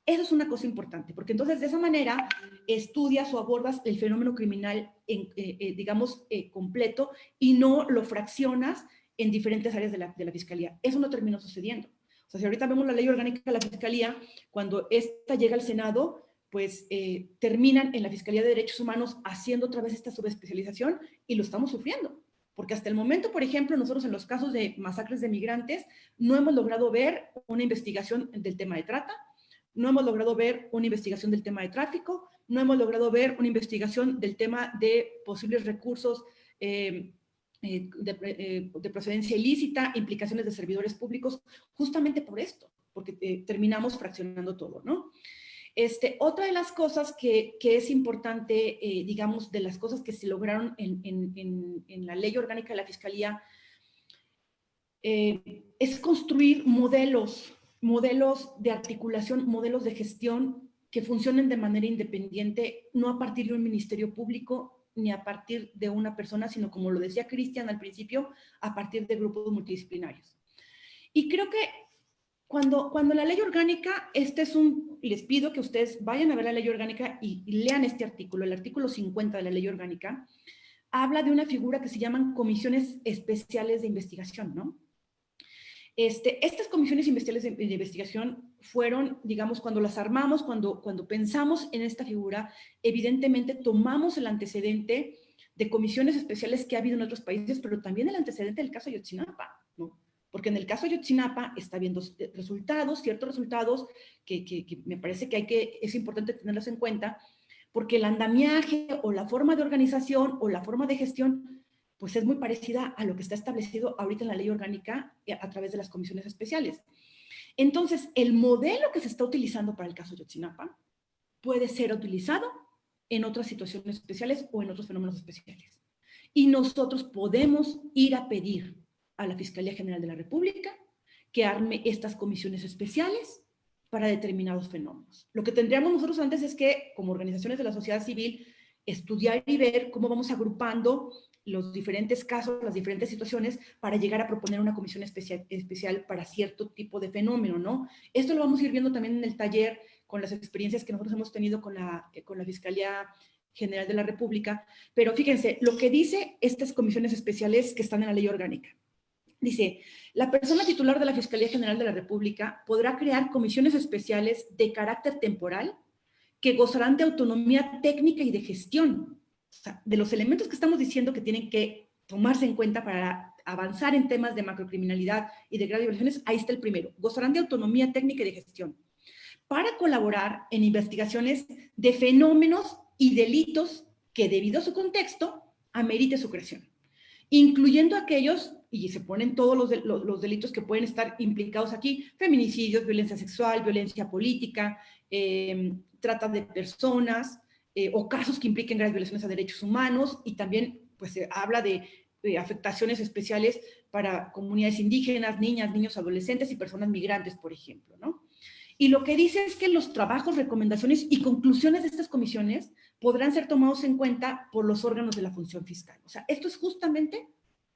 [SPEAKER 5] Eso es una cosa importante, porque entonces de esa manera estudias o abordas el fenómeno criminal, en, eh, eh, digamos, eh, completo y no lo fraccionas en diferentes áreas de la, de la Fiscalía. Eso no terminó sucediendo. O sea, si ahorita vemos la ley orgánica de la Fiscalía, cuando esta llega al Senado, pues eh, terminan en la Fiscalía de Derechos Humanos haciendo otra vez esta subespecialización y lo estamos sufriendo. Porque hasta el momento, por ejemplo, nosotros en los casos de masacres de migrantes no hemos logrado ver una investigación del tema de trata, no hemos logrado ver una investigación del tema de tráfico, no hemos logrado ver una investigación del tema de posibles recursos eh, eh, de, procedencia ilícita, implicaciones de servidores públicos, justamente por esto, porque terminamos fraccionando todo, ¿no? Este, otra de las cosas que, es importante, digamos, de las cosas que se lograron en, la ley orgánica de la Fiscalía, es construir modelos, modelos de articulación, modelos de gestión que funcionen de manera independiente, no a partir de un ministerio público ni a partir de una persona, sino como lo decía Cristian al principio, a partir de grupos multidisciplinarios. Y creo que cuando, cuando la ley orgánica, este es un, les pido que ustedes vayan a ver la ley orgánica y, lean este artículo, el artículo 50 de la ley orgánica, habla de una figura que se llaman comisiones especiales de investigación, ¿no? Este, estas comisiones especiales de, investigación fueron, digamos, cuando las armamos, cuando, cuando pensamos en esta figura, evidentemente tomamos el antecedente de comisiones especiales que ha habido en otros países, pero también el antecedente del caso Ayotzinapa, ¿no? Porque en el caso Ayotzinapa está viendo eh, resultados, ciertos resultados que, que, que me parece que, hay que es importante tenerlos en cuenta, porque el andamiaje o la forma de organización o la forma de gestión pues es muy parecida a lo que está establecido ahorita en la ley orgánica eh, a través de las comisiones especiales. Entonces, el modelo que se está utilizando para el caso Yotzinapa puede ser utilizado en otras situaciones especiales o en otros fenómenos especiales. Y nosotros podemos ir a pedir a la Fiscalía General de la República que arme estas comisiones especiales para determinados fenómenos. Lo que tendríamos nosotros antes es que, como organizaciones de la sociedad civil, estudiar y ver cómo vamos agrupando los diferentes casos, las diferentes situaciones, para llegar a proponer una comisión especial, especial para cierto tipo de fenómeno, ¿no? Esto lo vamos a ir viendo también en el taller con las experiencias que nosotros hemos tenido con la, con la Fiscalía General de la República, pero fíjense, lo que dice estas comisiones especiales que están en la ley orgánica. Dice, la persona titular de la Fiscalía General de la República podrá crear comisiones especiales de carácter temporal que gozarán de autonomía técnica y de gestión, de los elementos que estamos diciendo que tienen que tomarse en cuenta para avanzar en temas de macrocriminalidad y de graves violaciones, ahí está el primero. Gozarán de autonomía técnica y de gestión para colaborar en investigaciones de fenómenos y delitos que debido a su contexto amerite su creación, incluyendo aquellos, y se ponen todos los, los, delitos que pueden estar implicados aquí, feminicidios, violencia sexual, violencia política, eh, trata de personas, eh, o casos que impliquen graves violaciones a derechos humanos y también pues se habla de, afectaciones especiales para comunidades indígenas, niñas, niños, adolescentes y personas migrantes, por ejemplo, ¿no? Y lo que dice es que los trabajos, recomendaciones y conclusiones de estas comisiones podrán ser tomados en cuenta por los órganos de la función fiscal. O sea, esto es justamente,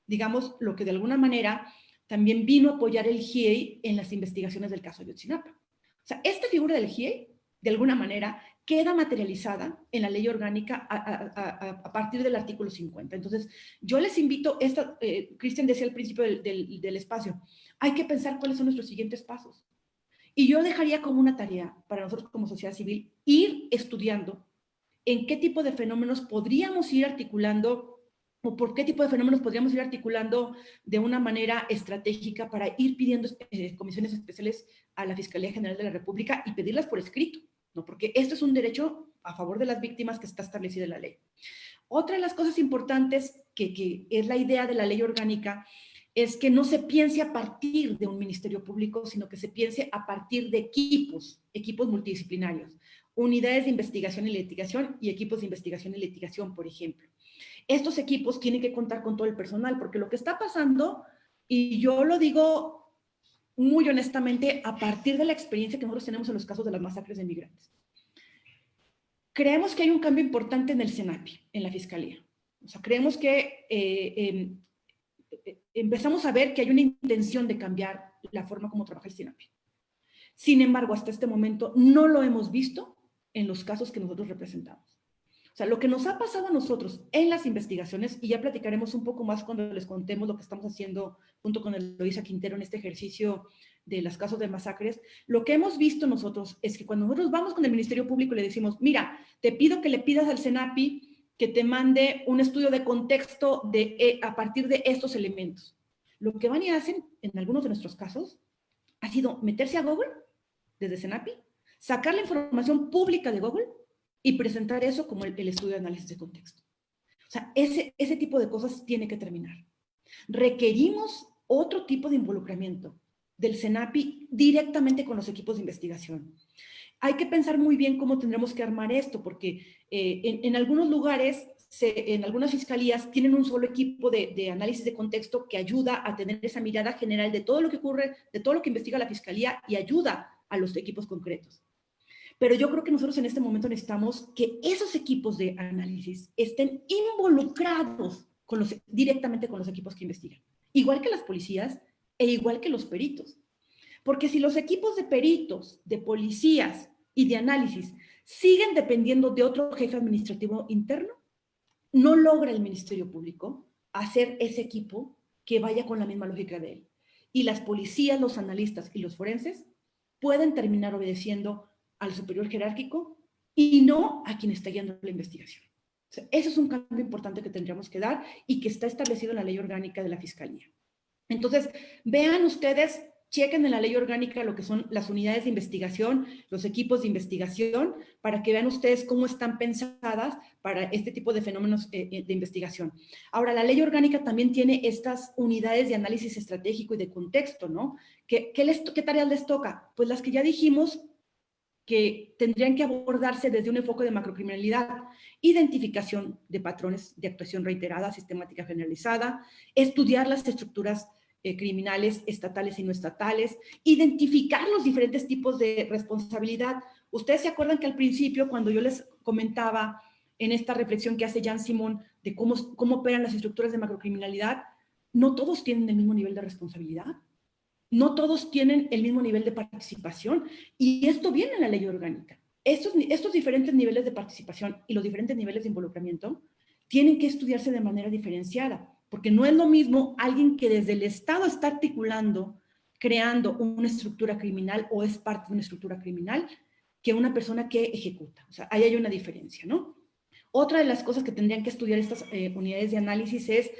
[SPEAKER 5] digamos, lo que de alguna manera también vino a apoyar el GIEI en las investigaciones del caso de Otsinapa. O sea, esta figura del GIEI, de alguna manera, queda materializada en la ley orgánica a, partir del artículo 50. Entonces, yo les invito, esta, eh, Cristian decía al principio del, espacio, hay que pensar cuáles son nuestros siguientes pasos. Y yo dejaría como una tarea para nosotros como sociedad civil ir estudiando en qué tipo de fenómenos podríamos ir articulando o por qué tipo de fenómenos podríamos ir articulando de una manera estratégica para ir pidiendo eh, comisiones especiales a la Fiscalía General de la República y pedirlas por escrito porque esto es un derecho a favor de las víctimas que está establecido en la ley. Otra de las cosas importantes que, que es la idea de la ley orgánica es que no se piense a partir de un ministerio público, sino que se piense a partir de equipos, equipos multidisciplinarios, unidades de investigación y litigación y equipos de investigación y litigación, por ejemplo. Estos equipos tienen que contar con todo el personal, porque lo que está pasando, y yo lo digo muy honestamente a partir de la experiencia que nosotros tenemos en los casos de las masacres de migrantes. Creemos que hay un cambio importante en el SENAPI, en la Fiscalía. O sea, creemos que eh, em, eh, empezamos a ver que hay una intención de cambiar la forma como trabaja el SENAPI. Sin embargo, hasta este momento no lo hemos visto en los casos que nosotros representamos. O sea, lo que nos ha pasado a nosotros en las investigaciones, y ya platicaremos un poco más cuando les contemos lo que estamos haciendo junto con Eloisa Quintero en este ejercicio de los casos de masacres, lo que hemos visto nosotros es que cuando nosotros vamos con el Ministerio Público y le decimos, mira, te pido que le pidas al SENAPI que te mande un estudio de contexto de, eh, a partir de estos elementos. Lo que van y hacen, en algunos de nuestros casos, ha sido meterse a Google, desde SENAPI, sacar la información pública de Google y presentar eso como el, estudio de análisis de contexto. O sea, ese, ese tipo de cosas tiene que terminar. Requerimos otro tipo de involucramiento del CENAPI directamente con los equipos de investigación. Hay que pensar muy bien cómo tendremos que armar esto, porque eh, en, algunos lugares, en algunas fiscalías, tienen un solo equipo de, análisis de contexto que ayuda a tener esa mirada general de todo lo que ocurre, de todo lo que investiga la fiscalía y ayuda a los equipos concretos. Pero yo creo que nosotros en este momento necesitamos que esos equipos de análisis estén involucrados directamente con los equipos que investigan. Igual que las policías e igual que los peritos. Porque si los equipos de peritos, de policías y de análisis siguen dependiendo de otro jefe administrativo interno, no logra el Ministerio Público hacer ese equipo que vaya con la misma lógica de él. Y las policías, los analistas y los forenses pueden terminar obedeciendo al superior jerárquico y no a quien está guiando la investigación. Eso es un cambio importante que tendríamos que dar y que está establecido en la ley orgánica de la Fiscalía. Entonces, vean ustedes, chequen en la ley orgánica lo que son las unidades de investigación, los equipos de investigación, para que vean ustedes cómo están pensadas para este tipo de fenómenos eh, eh, de investigación. Ahora, la ley orgánica también tiene estas unidades de análisis estratégico y de contexto, ¿no? ¿Qué, les, qué tareas les toca? Pues las que ya dijimos que tendrían que abordarse desde un enfoque de macrocriminalidad, identificación de patrones de actuación reiterada, sistemática generalizada, estudiar las estructuras eh, criminales estatales y no estatales, identificar los diferentes tipos de responsabilidad. Ustedes se acuerdan que al principio, cuando yo les comentaba en esta reflexión que hace Jan Simón de cómo, cómo operan las estructuras de macrocriminalidad, no todos tienen el mismo nivel de responsabilidad no todos tienen el mismo nivel de participación y esto viene en la ley orgánica. Estos, diferentes niveles de participación y los diferentes niveles de involucramiento tienen que estudiarse de manera diferenciada, porque no es lo mismo alguien que desde el Estado está articulando, creando una estructura criminal o es parte de una estructura criminal, que una persona que ejecuta. O sea, ahí hay una diferencia, ¿no? Otra de las cosas que tendrían que estudiar estas eh, unidades de análisis es,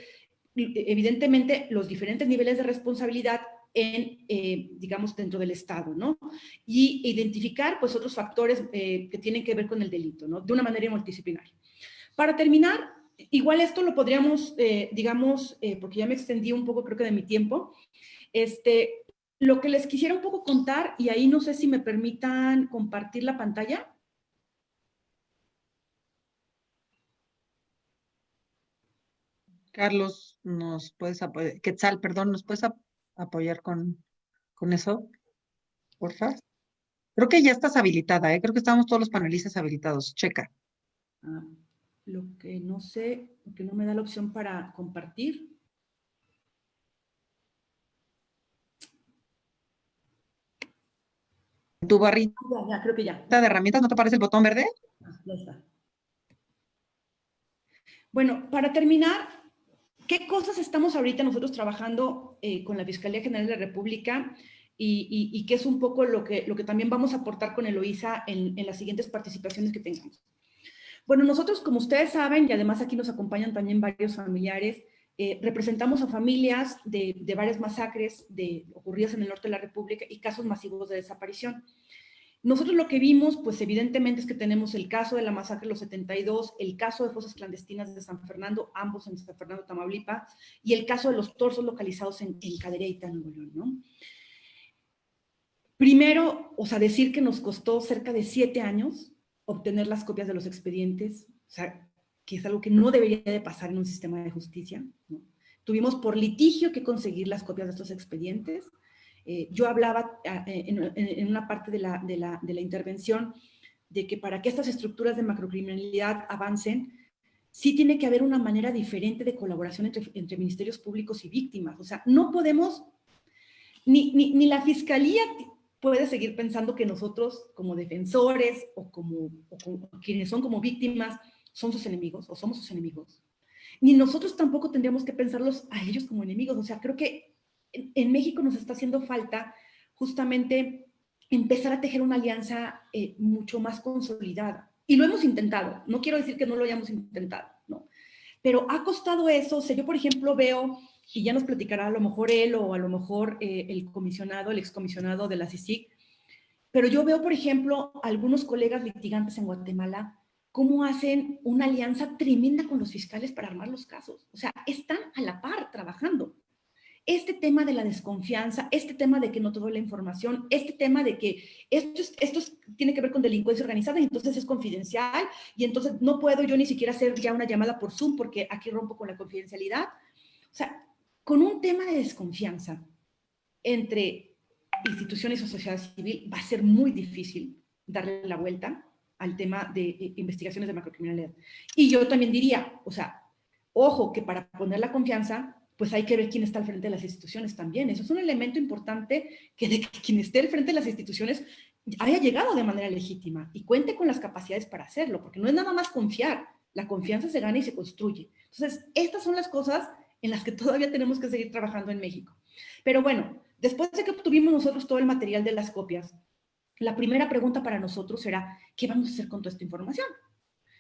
[SPEAKER 5] evidentemente, los diferentes niveles de responsabilidad en, eh, digamos, dentro del Estado, ¿no? Y identificar, pues, otros factores eh, que tienen que ver con el delito, ¿no? De una manera multidisciplinaria. Para terminar, igual esto lo podríamos, eh, digamos, porque ya me extendí un poco, creo que de mi tiempo, este, lo que les quisiera un poco contar, y ahí no sé si me permitan compartir la pantalla.
[SPEAKER 1] Carlos, nos puedes apoyar, Quetzal, perdón, nos puedes apoyar con, con eso, por favor. Creo que ya estás habilitada, ¿eh? creo que estamos todos los panelistas habilitados. Checa.
[SPEAKER 5] Ah, lo que no sé, que no me da la opción para compartir.
[SPEAKER 1] Tu barrita
[SPEAKER 5] ya, creo que ya.
[SPEAKER 1] de herramientas, ¿no te aparece el botón verde?
[SPEAKER 5] Ah, ya está. Bueno, para terminar, ¿Qué cosas estamos ahorita nosotros trabajando eh, con la Fiscalía General de la República y, qué es un poco lo que, lo que también vamos a aportar con el OISA en, las siguientes participaciones que tengamos? Bueno, nosotros, como ustedes saben, y además aquí nos acompañan también varios familiares, eh, representamos a familias de, de varias masacres de, ocurridas en el norte de la República y casos masivos de desaparición. Nosotros lo que vimos, pues evidentemente es que tenemos el caso de la masacre de los 72, el caso de fosas clandestinas de San Fernando, ambos en San Fernando, Tamaulipas, y el caso de los torsos localizados en, en Cadereyta, Nuevo León. Primero, o sea, decir que nos costó cerca de siete años obtener las copias de los expedientes, o sea, que es algo que no debería de pasar en un sistema de justicia. Tuvimos por litigio que conseguir las copias de estos expedientes, eh, yo hablaba ah, eh, en, una parte de la, de, la, de la, intervención de que para que estas estructuras de macrocriminalidad avancen, sí tiene que haber una manera diferente de colaboración entre, entre ministerios públicos y víctimas. O sea, no podemos, ni, ni, ni, la fiscalía puede seguir pensando que nosotros como defensores o como, o como quienes son como víctimas son sus enemigos o somos sus enemigos. Ni nosotros tampoco tendríamos que pensarlos a ellos como enemigos. O sea, creo que en, México nos está haciendo falta justamente empezar a tejer una alianza eh, mucho más consolidada. Y lo hemos intentado, no quiero decir que no lo hayamos intentado, ¿no? Pero ha costado eso, o sea, yo por ejemplo veo, y ya nos platicará a lo mejor él o a lo mejor eh, el comisionado, el excomisionado de la CICIC, pero yo veo por ejemplo algunos colegas litigantes en Guatemala cómo hacen una alianza tremenda con los fiscales para armar los casos. O sea, están a la par trabajando. Este tema de la desconfianza, este tema de que no te doy la información, este tema de que esto, esto tiene que ver con delincuencia organizada y entonces es confidencial y entonces no puedo yo ni siquiera hacer ya una llamada por Zoom porque aquí rompo con la confidencialidad. O sea, con un tema de desconfianza entre instituciones o sociedad civil va a ser muy difícil darle la vuelta al tema de eh, investigaciones de macrocriminalidad. Y yo también diría, o sea, ojo que para poner la confianza, pues hay que ver quién está al frente de las instituciones también. Eso es un elemento importante que de que quien esté al frente de las instituciones haya llegado de manera legítima y cuente con las capacidades para hacerlo, porque no es nada más confiar, la confianza se gana y se construye. Entonces, estas son las cosas en las que todavía tenemos que seguir trabajando en México. Pero bueno, después de que obtuvimos nosotros todo el material de las copias, la primera pregunta para nosotros será, ¿qué vamos a hacer con toda esta información?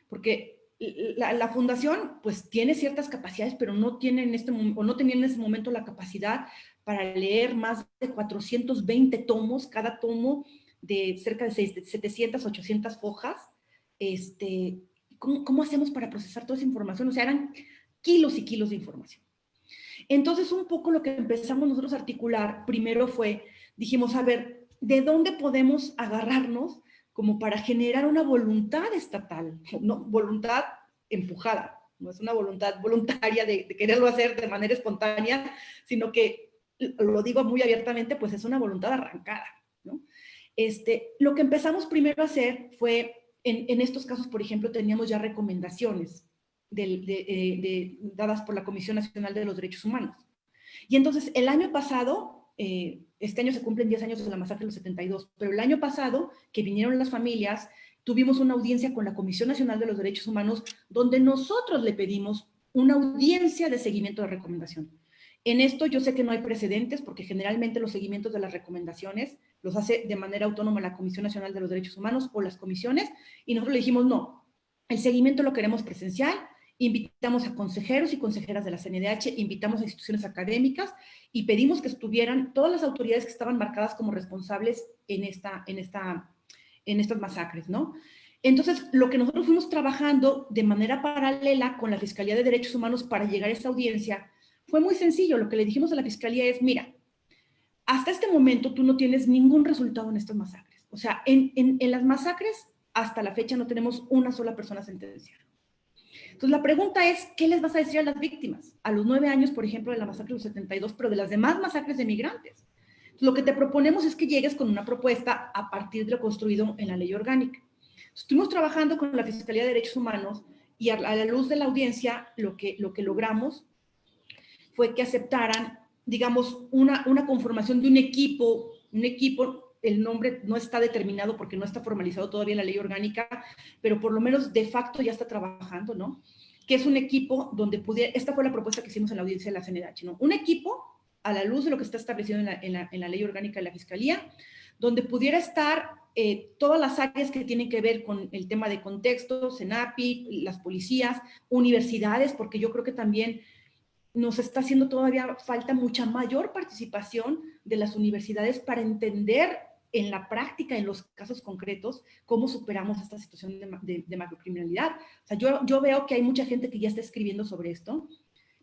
[SPEAKER 5] Porque la, fundación pues tiene ciertas capacidades, pero no tiene en este o no tenía en ese momento la capacidad para leer más de 420 tomos, cada tomo de cerca de 700, 800 hojas. Este, ¿cómo, ¿Cómo hacemos para procesar toda esa información? O sea, eran kilos y kilos de información. Entonces, un poco lo que empezamos nosotros a articular primero fue, dijimos, a ver, de dónde podemos agarrarnos como para generar una voluntad estatal, no voluntad empujada, no es una voluntad voluntaria de, quererlo hacer de manera espontánea, sino que, lo digo muy abiertamente, pues es una voluntad arrancada. ¿no? Este, lo que empezamos primero a hacer fue, en, estos casos, por ejemplo, teníamos ya recomendaciones eh, dadas por la Comisión Nacional de los Derechos Humanos. Y entonces, el año pasado, eh, este año se cumplen 10 años de la masacre de los 72, pero el año pasado, que vinieron las familias, tuvimos una audiencia con la Comisión Nacional de los Derechos Humanos, donde nosotros le pedimos una audiencia de seguimiento de recomendación. En esto yo sé que no hay precedentes, porque generalmente los seguimientos de las recomendaciones los hace de manera autónoma la Comisión Nacional de los Derechos Humanos o las comisiones, y nosotros le dijimos, no, el seguimiento lo queremos presencial, invitamos a consejeros y consejeras de la CNDH, invitamos a instituciones académicas y pedimos que estuvieran todas las autoridades que estaban marcadas como responsables en, esta, en, esta, en estas masacres, ¿no? Entonces, lo que nosotros fuimos trabajando de manera paralela con la Fiscalía de Derechos Humanos para llegar a esta audiencia fue muy sencillo. Lo que le dijimos a la Fiscalía es, mira, hasta este momento tú no tienes ningún resultado en estas masacres. O sea, en, las masacres hasta la fecha no tenemos una sola persona sentenciada. Entonces, la pregunta es, ¿qué les vas a decir a las víctimas? A los nueve años, por ejemplo, de la masacre del 72, pero de las demás masacres de migrantes. lo que te proponemos es que llegues con una propuesta a partir de lo construido en la ley orgánica. Estuvimos trabajando con la Fiscalía de Derechos Humanos y a la luz de la audiencia, lo que, lo que logramos fue que aceptaran, digamos, una, una conformación de un equipo, un equipo el nombre no está determinado porque no está formalizado todavía en la ley orgánica, pero por lo menos de facto ya está trabajando, ¿no? Que es un equipo donde pudiera, esta fue la propuesta que hicimos en la audiencia de la CNDH, ¿no? Un equipo a la luz de lo que está establecido en la, ley orgánica de la Fiscalía, donde pudiera estar eh, todas las áreas que tienen que ver con el tema de contexto, CENAPI, las policías, universidades, porque yo creo que también nos está haciendo todavía falta mucha mayor participación de las universidades para entender en la práctica, en los casos concretos, cómo superamos esta situación de, macrocriminalidad. O sea, yo, yo veo que hay mucha gente que ya está escribiendo sobre esto,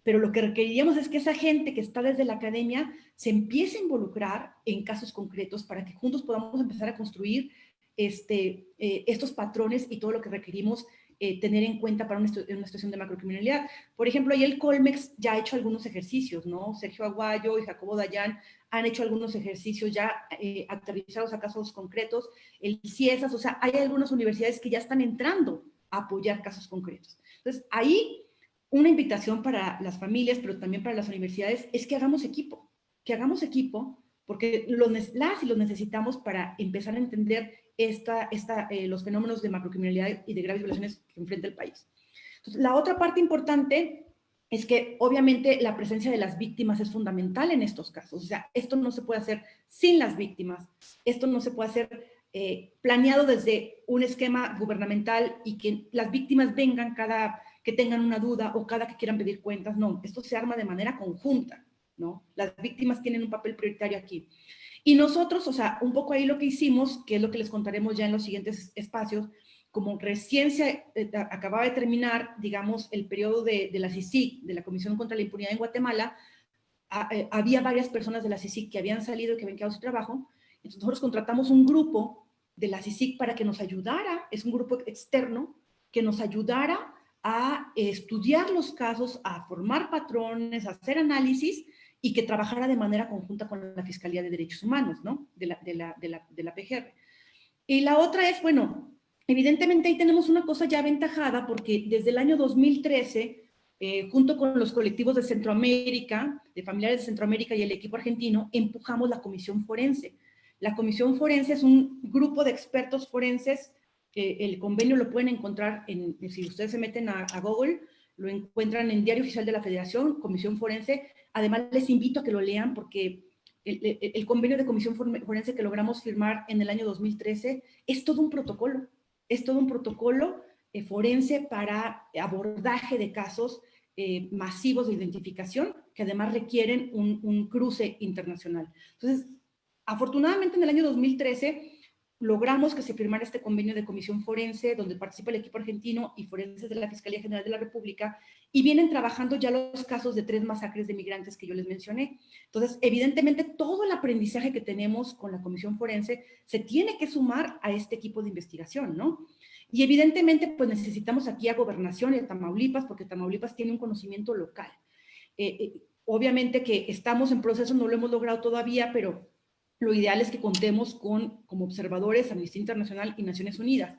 [SPEAKER 5] pero lo que requeriríamos es que esa gente que está desde la academia se empiece a involucrar en casos concretos para que juntos podamos empezar a construir este, eh, estos patrones y todo lo que requerimos eh, tener en cuenta para una, situación de macrocriminalidad. Por ejemplo, ahí el Colmex ya ha hecho algunos ejercicios, ¿no? Sergio Aguayo y Jacobo Dayan han hecho algunos ejercicios ya eh, aterrizados a casos concretos, el CIESAS, o sea, hay algunas universidades que ya están entrando a apoyar casos concretos. Entonces, ahí una invitación para las familias, pero también para las universidades, es que hagamos equipo, que hagamos equipo, porque los, las y los necesitamos para empezar a entender esta, esta, eh, los fenómenos de macrocriminalidad y de graves violaciones que enfrenta el país. la otra parte importante es que obviamente la presencia de las víctimas es fundamental en estos casos. O sea, esto no se puede hacer sin las víctimas. Esto no se puede hacer eh, planeado desde un esquema gubernamental y que las víctimas vengan cada que tengan una duda o cada que quieran pedir cuentas. No, esto se arma de manera conjunta, ¿no? Las víctimas tienen un papel prioritario aquí. Y nosotros, o sea, un poco ahí lo que hicimos, que es lo que les contaremos ya en los siguientes espacios, como recién se eh, acababa de terminar, digamos, el periodo de, la CICIC, de la Comisión contra la Impunidad en Guatemala, eh, había varias personas de la CICIC que habían salido, que habían quedado su trabajo, entonces nosotros contratamos un grupo de la CICIC para que nos ayudara, es un grupo externo, que nos ayudara a estudiar los casos, a formar patrones, a hacer análisis y que trabajara de manera conjunta con la Fiscalía de Derechos Humanos, ¿no? De la, de la, de la, de la PGR. Y la otra es, bueno, Evidentemente ahí tenemos una cosa ya aventajada porque desde el año 2013, eh, junto con los colectivos de Centroamérica, de familiares de Centroamérica y el equipo argentino, empujamos la comisión forense. La comisión forense es un grupo de expertos forenses, que el convenio lo pueden encontrar, en, si ustedes se meten a, Google, lo encuentran en Diario Oficial de la Federación, Comisión Forense. Además, les invito a que lo lean porque el, convenio de comisión forense que logramos firmar en el año 2013 es todo un protocolo es todo un protocolo eh, forense para abordaje de casos eh, masivos de identificación que además requieren un, un, cruce internacional. Entonces, afortunadamente en el año 2013 logramos que se firmara este convenio de comisión forense donde participa el equipo argentino y forenses de la Fiscalía General de la República y vienen trabajando ya los casos de tres masacres de migrantes que yo les mencioné. Entonces, evidentemente, todo el aprendizaje que tenemos con la comisión forense se tiene que sumar a este equipo de investigación, ¿no? Y evidentemente, pues necesitamos aquí a Gobernación y a Tamaulipas, porque Tamaulipas tiene un conocimiento local. Eh, eh, obviamente que estamos en proceso, no lo hemos logrado todavía, pero lo ideal es que contemos con, como observadores, Amnistía Internacional y Naciones Unidas.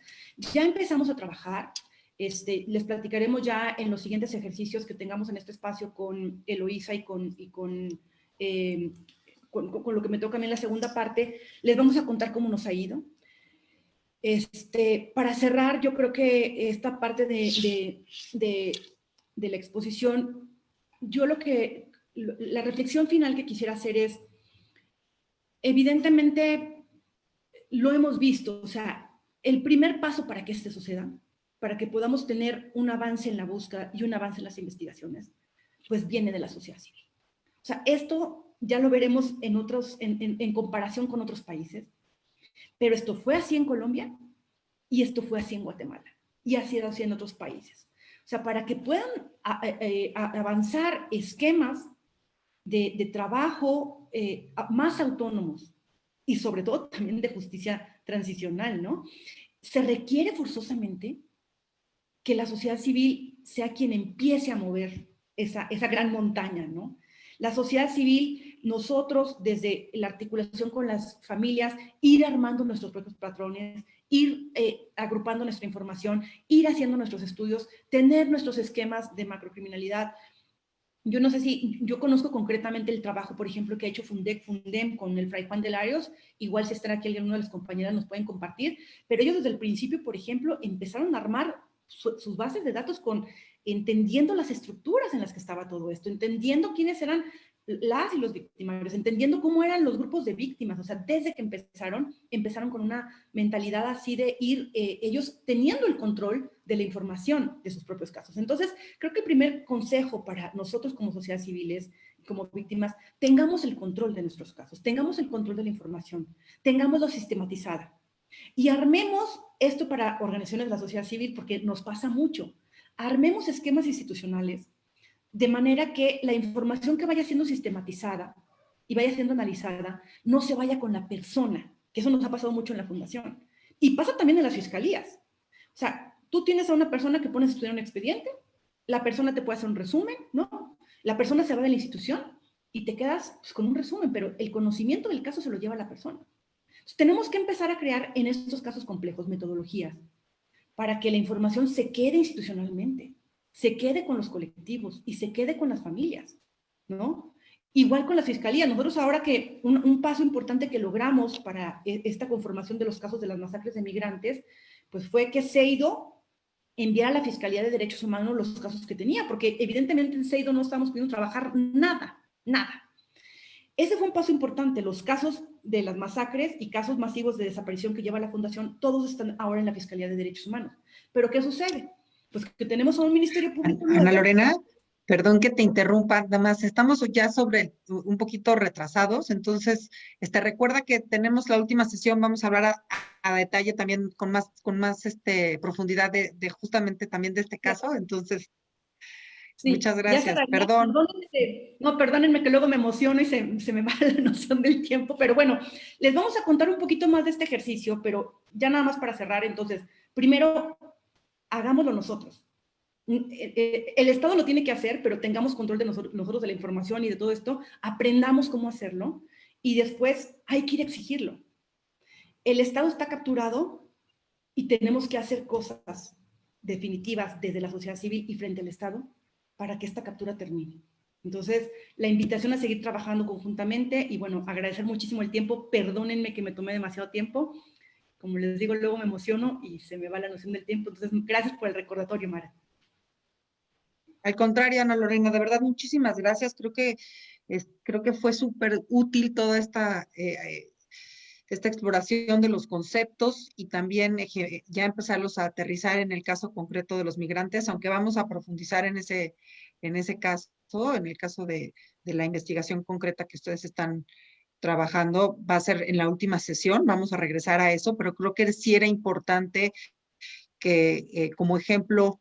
[SPEAKER 5] Ya empezamos a trabajar, este, les platicaremos ya en los siguientes ejercicios que tengamos en este espacio con Eloísa y con, y con, eh, con, lo que me toca a mí en la segunda parte, les vamos a contar cómo nos ha ido. Este, para cerrar, yo creo que esta parte de, de, de la exposición, yo lo que, la reflexión final que quisiera hacer es, evidentemente lo hemos visto, o sea, el primer paso para que esto suceda, para que podamos tener un avance en la búsqueda y un avance en las investigaciones, pues viene de la sociedad civil. O sea, esto ya lo veremos en, otros, en, comparación con otros países, pero esto fue así en Colombia y esto fue así en Guatemala y ha sido así en otros países. O sea, para que puedan eh, avanzar esquemas de, trabajo eh, más autónomos y sobre todo también de justicia transicional, ¿no? Se requiere forzosamente que la sociedad civil sea quien empiece a mover esa, esa gran montaña, ¿no? La sociedad civil, nosotros desde la articulación con las familias, ir armando nuestros propios patrones, ir eh, agrupando nuestra información, ir haciendo nuestros estudios, tener nuestros esquemas de macrocriminalidad, yo no sé si, yo conozco concretamente el trabajo, por ejemplo, que ha hecho Fundec, Fundem con el Fray Juan de Larios, igual si están aquí alguno de las compañeras nos pueden compartir, pero ellos desde el principio, por ejemplo, empezaron a armar sus bases de datos con entendiendo las estructuras en las que estaba todo esto, entendiendo quiénes eran las y los victimarios, entendiendo cómo eran los grupos de víctimas, o sea, desde que empezaron, empezaron con una mentalidad así de ir eh, ellos teniendo el control de la información de sus propios casos. Entonces, creo que el primer consejo para nosotros como sociedad civiles, como víctimas, tengamos el control de nuestros casos, tengamos el control de la información, tengámoslo sistematizada y armemos esto para organizaciones de la sociedad civil porque nos pasa mucho. Armemos esquemas institucionales de manera que la información que vaya siendo sistematizada y vaya siendo analizada no se vaya con la persona, que eso nos ha pasado mucho en la fundación. Y pasa también en las fiscalías. O sea, tú tienes a una persona que pones a estudiar un expediente, la persona te puede hacer un resumen, ¿no? La persona se va de la institución y te quedas pues, con un resumen, pero el conocimiento del caso se lo lleva la persona. Tenemos que empezar a crear en estos casos complejos metodologías para que la información se quede institucionalmente se quede con los colectivos y se quede con las familias, ¿no? Igual con la fiscalía. Nosotros ahora que un, paso importante que logramos para e, esta conformación de los casos de las masacres de migrantes, pues fue que Seido enviara a la Fiscalía de Derechos Humanos los casos que tenía, porque evidentemente en Seido no estamos pudiendo trabajar nada, nada. Ese fue un paso importante. Los casos de las masacres y casos masivos de desaparición que lleva la Fundación, todos están ahora en la Fiscalía de Derechos Humanos. Pero ¿qué sucede? Pues que tenemos a un Ministerio Público.
[SPEAKER 1] Ana Lorena, perdón que te interrumpa, nada más, estamos ya sobre un poquito retrasados, entonces, este, recuerda que tenemos la última sesión, vamos a hablar a detalle también con más, con más este, profundidad de, de justamente también de este caso. Entonces, Muchas gracias, perdón.
[SPEAKER 5] No, perdónenme que luego me emociono y se, se, me va la noción del tiempo, pero bueno, les vamos a contar un poquito más de este ejercicio, pero ya nada más para cerrar, entonces, primero, hagámoslo nosotros. Mm, eh, eh, el Estado lo tiene que hacer, pero tengamos control de nosotros, nosotros de la información y de todo esto, aprendamos cómo hacerlo y después hay que ir a exigirlo. El Estado está capturado y tenemos que hacer cosas definitivas desde la sociedad civil y frente al Estado para que esta captura termine. Entonces, la invitación a seguir trabajando conjuntamente y bueno, agradecer muchísimo el tiempo. Perdónenme que me tomé demasiado tiempo. Como les digo, luego me emociono y se me va la noción del tiempo. Entonces, gracias por el recordatorio, Mara.
[SPEAKER 1] Al contrario, Ana Lorena, de verdad, muchísimas gracias. Creo que, creo que fue súper útil toda esta eh, esta exploración de los conceptos y también ya empezarlos a aterrizar en el caso concreto de los migrantes, aunque vamos a profundizar en ese, en ese caso, en el caso de, de la investigación concreta que ustedes están trabajando, va a ser en la última sesión, vamos a regresar a eso, pero creo que sí era importante que eh, como ejemplo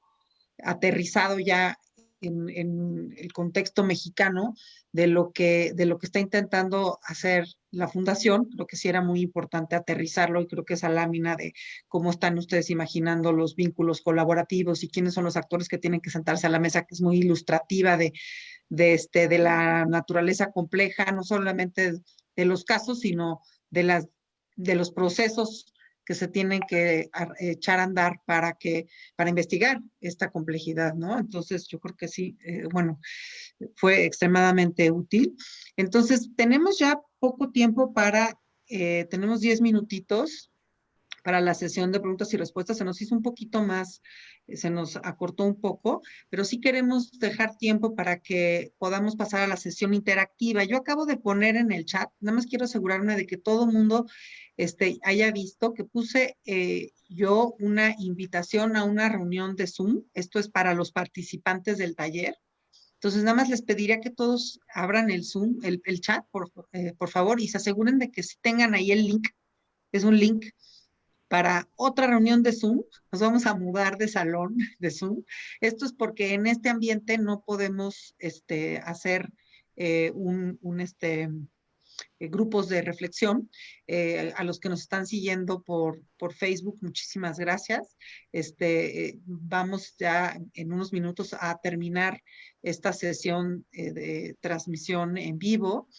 [SPEAKER 1] aterrizado ya en, en, el contexto mexicano de lo, que, de lo que está intentando hacer la fundación, creo que sí era muy importante aterrizarlo y creo que esa lámina de cómo están ustedes imaginando los vínculos colaborativos y quiénes son los actores que tienen que sentarse a la mesa, que es muy ilustrativa de, de, este, de la naturaleza compleja, no solamente de los casos, sino de, las, de los procesos que se tienen que echar a andar para que para investigar esta complejidad, ¿no? Entonces yo creo que sí, eh, bueno, fue extremadamente útil. Entonces tenemos ya poco tiempo para, eh, tenemos 10 minutitos para la sesión de preguntas y respuestas. Se nos hizo un poquito más, se nos acortó un poco, pero sí queremos dejar tiempo para que podamos pasar a la sesión interactiva. Yo acabo de poner en el chat, nada más quiero asegurarme de que todo el mundo este, haya visto que puse eh, yo una invitación a una reunión de Zoom. Esto es para los participantes del taller. Entonces, nada más les pediría que todos abran el Zoom, el, chat, por, eh, por favor, y se aseguren de que tengan ahí el link. Es un link para otra reunión de Zoom. Nos vamos a mudar de salón de Zoom. Esto es porque en este ambiente no podemos este, hacer eh, un, un, este, eh, grupos de reflexión. Eh, a los que nos están siguiendo por, por Facebook, muchísimas gracias. Este, eh, vamos ya en unos minutos a terminar esta sesión de transmisión en vivo.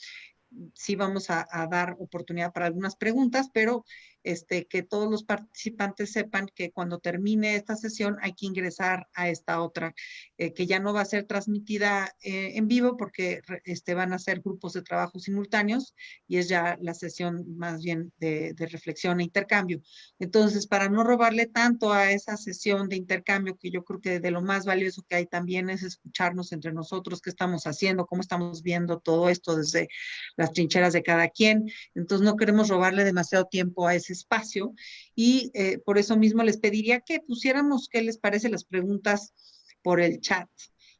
[SPEAKER 1] Sí vamos a, a dar oportunidad para algunas preguntas, pero este, que todos los participantes sepan que cuando termine esta sesión hay que ingresar a esta otra, eh, que ya no va a ser transmitida eh, en vivo porque este, van a ser grupos de trabajo simultáneos y es ya la sesión más bien de, de reflexión e intercambio. Entonces, para no robarle tanto a esa sesión de intercambio, que yo creo que de lo más valioso que hay también es escucharnos entre nosotros, qué estamos haciendo, cómo estamos viendo todo esto desde las trincheras de cada quien. Entonces, no queremos robarle demasiado tiempo a ese espacio y eh, por eso mismo les pediría que pusiéramos qué les parece las preguntas por el chat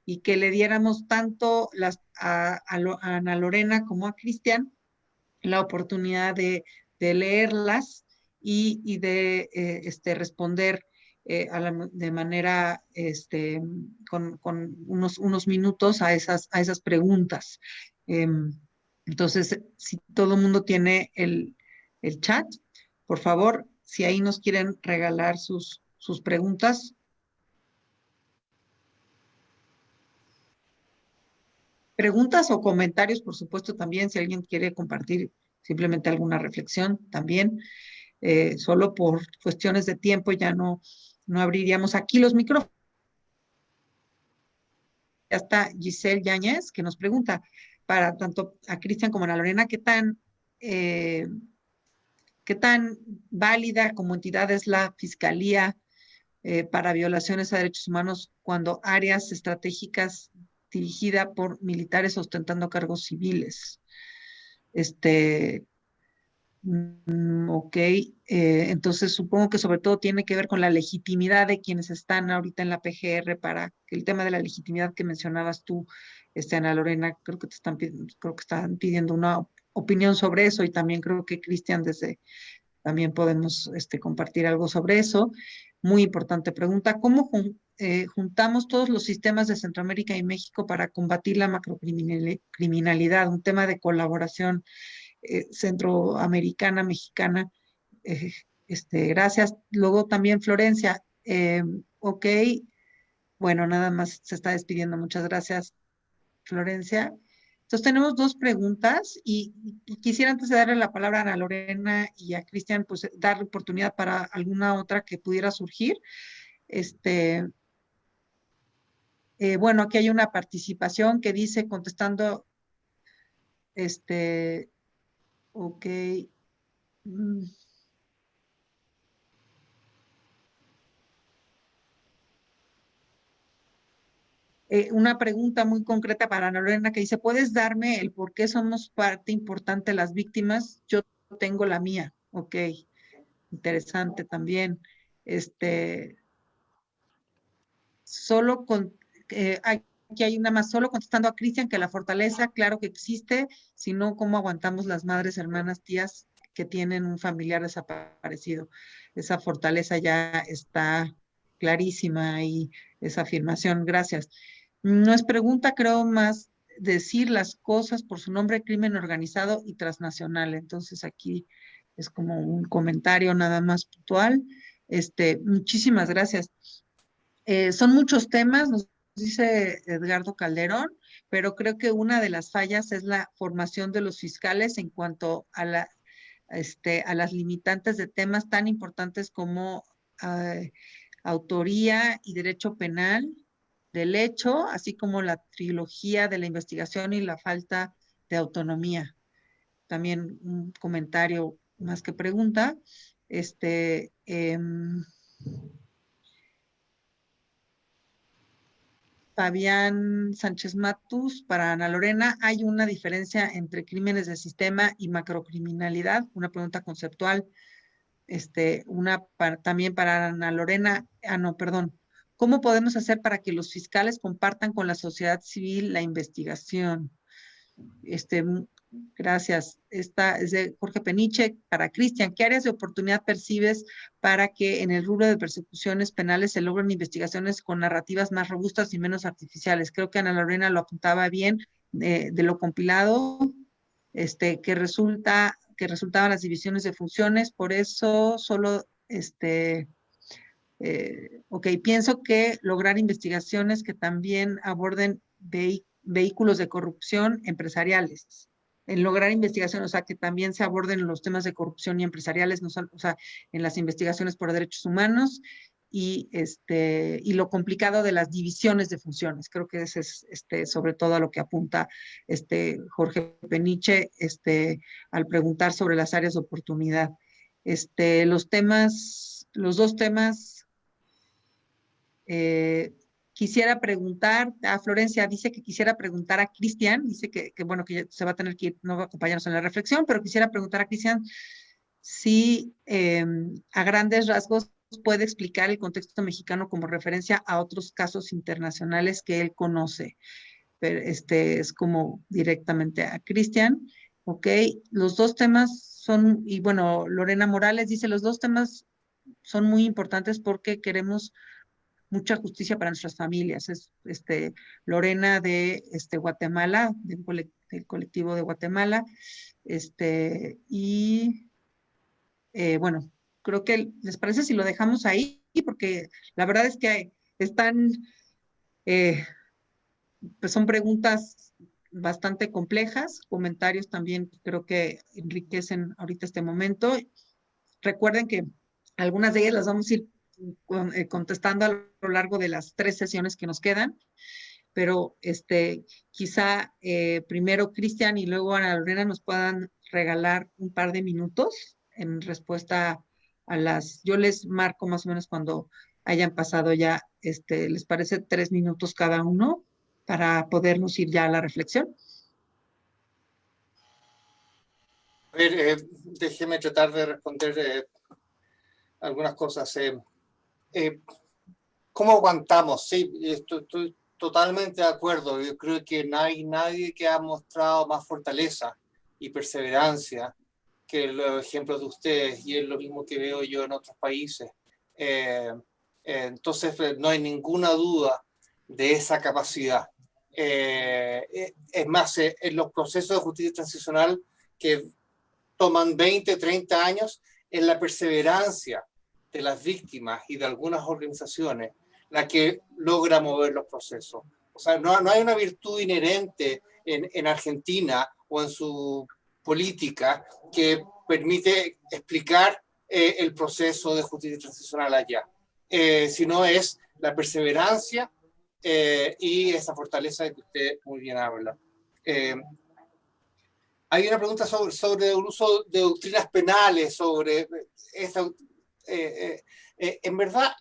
[SPEAKER 1] y que le diéramos tanto las, a, Ana Lorena como a Cristian la oportunidad de, leerlas y, de eh, este, responder eh, de manera, este, con, unos, unos, minutos a esas, a esas preguntas. Em, entonces, si todo el mundo tiene el, el chat, por favor, si ahí nos quieren regalar sus, sus preguntas. Preguntas o comentarios, por supuesto, también, si alguien quiere compartir simplemente alguna reflexión, también. Eh, solo por cuestiones de tiempo ya no, no abriríamos aquí los micrófonos. Ya está Giselle Yáñez, que nos pregunta para tanto a Cristian como a Lorena, ¿qué tan eh, ¿Qué tan válida como entidad es la Fiscalía eh, para violaciones a derechos humanos cuando áreas estratégicas dirigida por militares ostentando cargos civiles? Este, mm, ok, eh, entonces supongo que sobre todo tiene que ver con la legitimidad de quienes están ahorita en la PGR para el tema de la legitimidad que mencionabas tú, este, Ana Lorena, creo que te están, creo que están pidiendo una opinión sobre eso y también creo que Cristian desde, también podemos este, compartir algo sobre eso. Muy importante pregunta, ¿cómo eh, juntamos todos los sistemas de Centroamérica y México para combatir la macrocriminalidad? Un tema de colaboración eh, centroamericana, mexicana. Eh, este, gracias. Luego también Florencia. ok, bueno, nada más se está despidiendo. Muchas gracias, Florencia. Entonces tenemos dos preguntas y, quisiera antes de darle la palabra a Ana Lorena y a Cristian, pues dar oportunidad para alguna otra que pudiera surgir. Este, eh, bueno, aquí hay una participación que dice contestando, este, ok. Mm, Eh, una pregunta muy concreta para Ana Lorena que dice, ¿puedes darme el por qué somos parte importante las víctimas? Yo tengo la mía. Ok, interesante también. Este, solo con, eh, aquí hay una más, solo contestando a Cristian que la fortaleza, claro que existe, sino cómo aguantamos las madres, hermanas, tías que tienen un familiar desaparecido. Esa fortaleza ya está clarísima y esa afirmación. Gracias. No es pregunta, creo más decir las cosas por su nombre, crimen organizado y transnacional. Entonces aquí es como un comentario nada más puntual. Este, muchísimas gracias. Eh, son muchos temas, nos dice Edgardo Calderón, pero creo que una de las fallas es la formación de los fiscales en cuanto a, la, este, a las limitantes de temas tan importantes como eh, autoría y derecho penal, del hecho, así como la trilogía de la investigación y la falta de autonomía. También un comentario más que pregunta. Este, em, Fabián Sánchez Matus, para Ana Lorena, ¿hay una diferencia entre crímenes de sistema y macrocriminalidad? Una pregunta conceptual. Este, una también para Ana Lorena, ah, no, perdón, ¿Cómo podemos hacer para que los fiscales compartan con la sociedad civil la investigación? Este, gracias. Esta es de Jorge Peniche para Cristian. ¿Qué áreas de oportunidad percibes para que en el rubro de persecuciones penales se logren investigaciones con narrativas más robustas y menos artificiales? Creo que Ana Lorena lo apuntaba bien de, de lo compilado, este, que resulta que resultaban las divisiones de funciones, por eso solo este, eh, ok, pienso que lograr investigaciones que también aborden vehículos de corrupción empresariales. En lograr investigaciones, o sea, que también se aborden los temas de corrupción y empresariales, no o sea, en las investigaciones por derechos humanos y, este, y lo complicado de las divisiones de funciones. Creo que ese es este, sobre todo a lo que apunta este, Jorge Peniche este, al preguntar sobre las áreas de oportunidad. Este, los temas, los dos temas eh, quisiera preguntar, a Florencia dice que quisiera preguntar a Cristian, dice que, bueno, que se va a tener que ir, no va a acompañarnos en la reflexión, pero quisiera preguntar a Cristian si em, a grandes rasgos puede explicar el contexto mexicano como referencia a otros casos internacionales que él conoce. Pero este es como directamente a Cristian. Ok, los dos temas son, y bueno, Lorena Morales dice, los dos temas son muy importantes porque queremos mucha justicia para nuestras familias. Es este, Lorena de este, Guatemala, del, colectivo de Guatemala. Este, y eh, bueno, creo que les parece si lo dejamos ahí, porque la verdad es que están, eh, pues son preguntas bastante complejas, comentarios también creo que enriquecen ahorita este momento. Recuerden que algunas de ellas las vamos a ir eh, contestando a lo largo de las tres sesiones que nos quedan, pero este, quizá eh, primero Cristian y luego Ana Lorena nos puedan regalar un par de minutos en respuesta a las, yo les marco más o menos cuando hayan pasado ya, este, ¿les parece tres minutos cada uno para podernos ir ya a la reflexión?
[SPEAKER 4] A ver, eh, déjeme tratar de responder algunas cosas. ¿Cómo aguantamos? Sí, estoy, totalmente de acuerdo. Yo creo que no hay nadie que ha mostrado más fortaleza y perseverancia que los ejemplos de ustedes y es lo mismo que veo yo en otros países. Eh, eh, entonces no hay ninguna duda de esa capacidad. es más, en los procesos de justicia transicional que toman 20, 30 años, en la perseverancia de las víctimas y de algunas organizaciones la que logra mover los procesos. O sea, no, no hay una virtud inherente en, en Argentina o en su política que permite explicar eh, el proceso de justicia transicional allá, eh, sino es la perseverancia eh, y esa fortaleza de que usted muy bien habla. hay una pregunta sobre, sobre el uso de doctrinas penales, sobre esta, en verdad,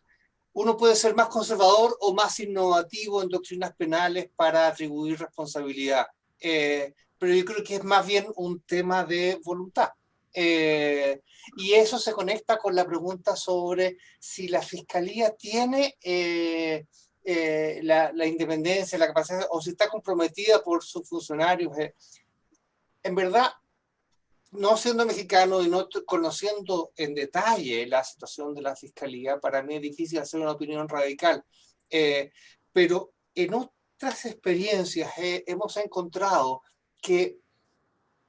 [SPEAKER 4] uno puede ser más conservador o más innovativo en doctrinas penales para atribuir responsabilidad. Eh, pero yo creo que es más bien un tema de voluntad. Eh, y eso se conecta con la pregunta sobre si la fiscalía tiene eh, la, la, independencia, la capacidad, o si está comprometida por sus funcionarios. En verdad, no siendo mexicano y no conociendo en detalle la situación de la fiscalía, para mí es difícil hacer una opinión radical. Eh, pero en otras experiencias eh, hemos encontrado que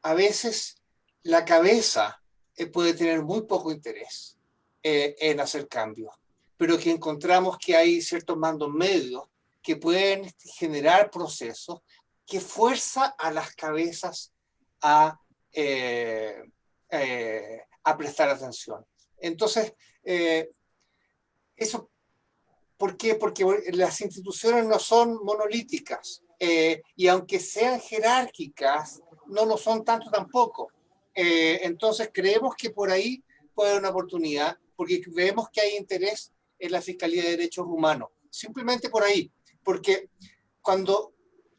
[SPEAKER 4] a veces la cabeza eh, puede tener muy poco interés en hacer cambios, pero que encontramos que hay ciertos mandos medios que pueden generar procesos que fuerza a las cabezas a eh, eh, a prestar atención. Entonces, eh, eso, ¿por qué? Porque las instituciones no son monolíticas y aunque sean jerárquicas, no lo son tanto tampoco. entonces, creemos que por ahí puede haber una oportunidad, porque vemos que hay interés en la Fiscalía de Derechos Humanos. Simplemente por ahí, porque cuando,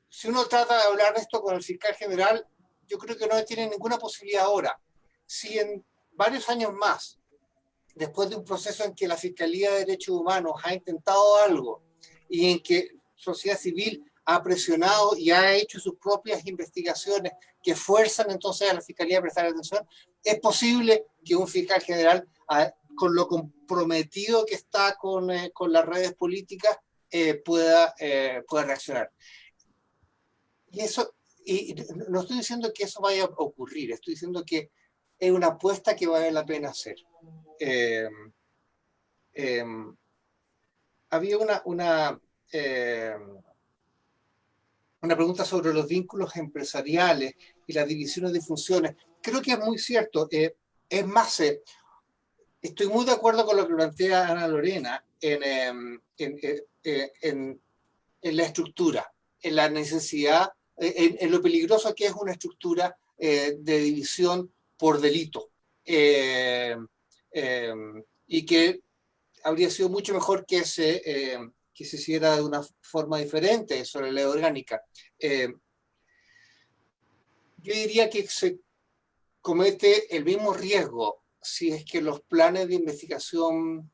[SPEAKER 4] si uno trata de hablar de esto con el fiscal general, yo creo que no tiene ninguna posibilidad ahora. Si en varios años más, después de un proceso en que la Fiscalía de Derechos Humanos ha intentado algo y en que sociedad civil ha presionado y ha hecho sus propias investigaciones que fuerzan entonces a la Fiscalía a prestar atención, es posible que un fiscal general, con lo comprometido que está con, eh, con las redes políticas, eh, pueda, eh, pueda reaccionar. Y eso y no estoy diciendo que eso vaya a ocurrir, estoy diciendo que es una apuesta que vale la pena hacer. Eh, em, había una, una, em, una pregunta sobre los vínculos empresariales y las divisiones de funciones. Creo que es muy cierto. Eh, es más, eh, estoy muy de acuerdo con lo que plantea Ana Lorena en, em, en, en, en la estructura, en la necesidad en, lo peligroso que es una estructura eh, de división por delito. Eh, eh, y que habría sido mucho mejor que se, que se hiciera de una forma diferente sobre la ley orgánica. yo diría que se comete el mismo riesgo si es que los planes de investigación,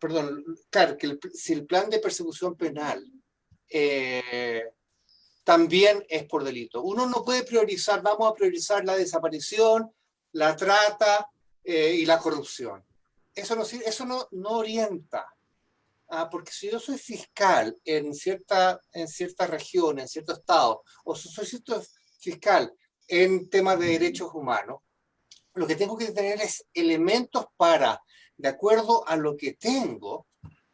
[SPEAKER 4] perdón, claro, que si el plan de persecución penal también es por delito. Uno no puede priorizar, vamos a priorizar la desaparición, la trata eh, y la corrupción. Eso no, eso no, no orienta. Ah, porque si yo soy fiscal en cierta, en cierta región, en cierto estado, o si soy fiscal en temas de derechos humanos, lo que tengo que tener es elementos para, de acuerdo a lo que tengo,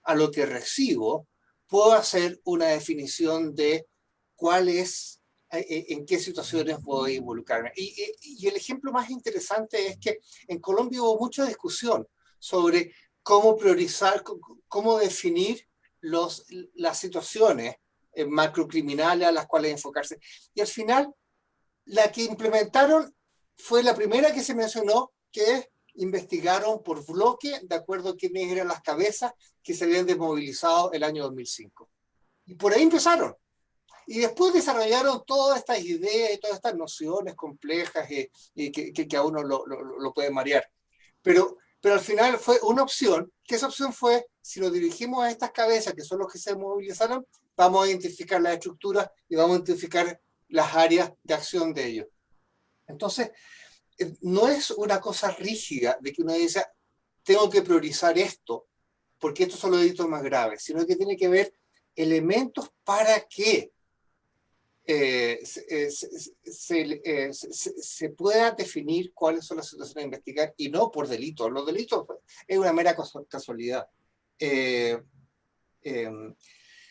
[SPEAKER 4] a lo que recibo, puedo hacer una definición de cuál es, eh, eh, en qué situaciones puedo involucrarme. Y, el ejemplo más interesante es que en Colombia hubo mucha discusión sobre cómo priorizar, cómo definir los, las situaciones eh, macrocriminales a las cuales enfocarse. Y al final, la que implementaron fue la primera que se mencionó, que investigaron por bloque, de acuerdo a quiénes eran las cabezas que se habían desmovilizado el año 2005. Y por ahí empezaron. Y después desarrollaron todas estas ideas y todas estas nociones complejas y, que, que, a uno lo, lo, puede marear. Pero, pero al final fue una opción, que esa opción fue, si lo dirigimos a estas cabezas, que son los que se movilizaron, vamos a identificar las estructuras y vamos a identificar las áreas de acción de ellos. Entonces, eh, no es una cosa rígida de que uno dice, tengo que priorizar esto, porque estos son los delitos más graves, sino que tiene que ver elementos para que eh, eh, se, pueda definir cuáles son las situaciones a investigar y no por delitos. Los delitos pues, es una mera casualidad. Eh, em,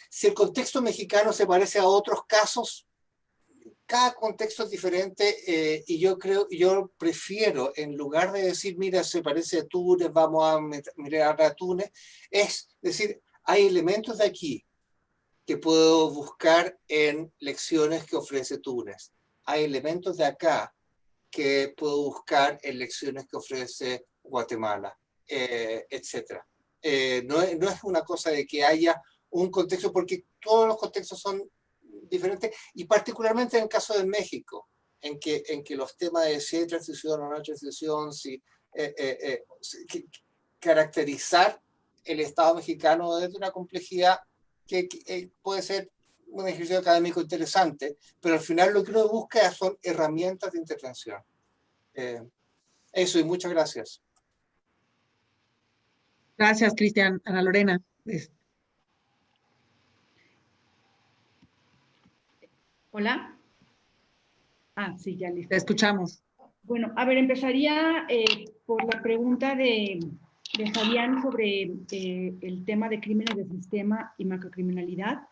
[SPEAKER 4] si el contexto mexicano se parece a otros casos, cada contexto es diferente y yo creo, yo prefiero, en lugar de decir, mira, se parece a Túnez, vamos a mirar a Túnez, es decir, hay elementos de aquí, que puedo buscar en lecciones que ofrece Túnez. Hay elementos de acá que puedo buscar en lecciones que ofrece Guatemala, eh, etc. Eh, no, no es una cosa de que haya un contexto, porque todos los contextos son diferentes, y particularmente en el caso de México, en que, en que los temas de si hay transición o no hay transición, si, eh, caracterizar el Estado mexicano desde una complejidad que, eh, puede ser un ejercicio académico interesante, pero al final lo que uno busca son herramientas de intervención. Eh, eso y muchas gracias.
[SPEAKER 1] Gracias, Cristian. Ana Lorena.
[SPEAKER 5] Hola. Ah, sí, ya listo.
[SPEAKER 1] Te escuchamos.
[SPEAKER 5] Bueno, a ver, empezaría eh, por la pregunta de, de Fabián sobre eh, el tema de crímenes de sistema y macrocriminalidad.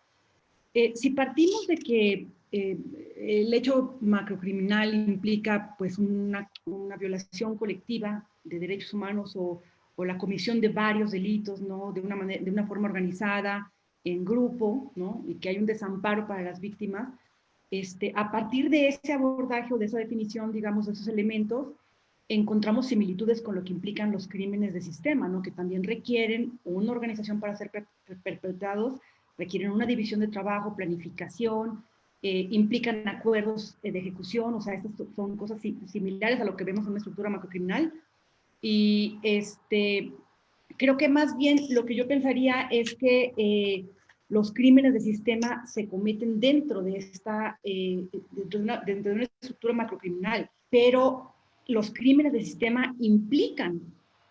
[SPEAKER 5] Eh, si partimos de que eh, el hecho macrocriminal implica pues una, una, violación colectiva de derechos humanos o, o, la comisión de varios delitos, ¿no? De una, manera, de una forma organizada, en grupo, ¿no? Y que hay un desamparo para las víctimas, este, a partir de ese abordaje o de esa definición, digamos, de esos elementos, encontramos similitudes con lo que implican los crímenes de sistema, ¿no? que también requieren una organización para ser perpetrados, requieren una división de trabajo, planificación, eh, implican acuerdos de ejecución, o sea, estas son cosas similares a lo que vemos en una estructura macrocriminal. Y este, creo que más bien lo que yo pensaría es que eh, los crímenes de sistema se cometen dentro de esta, eh, dentro, de una, dentro de una estructura macrocriminal, pero los crímenes de sistema implican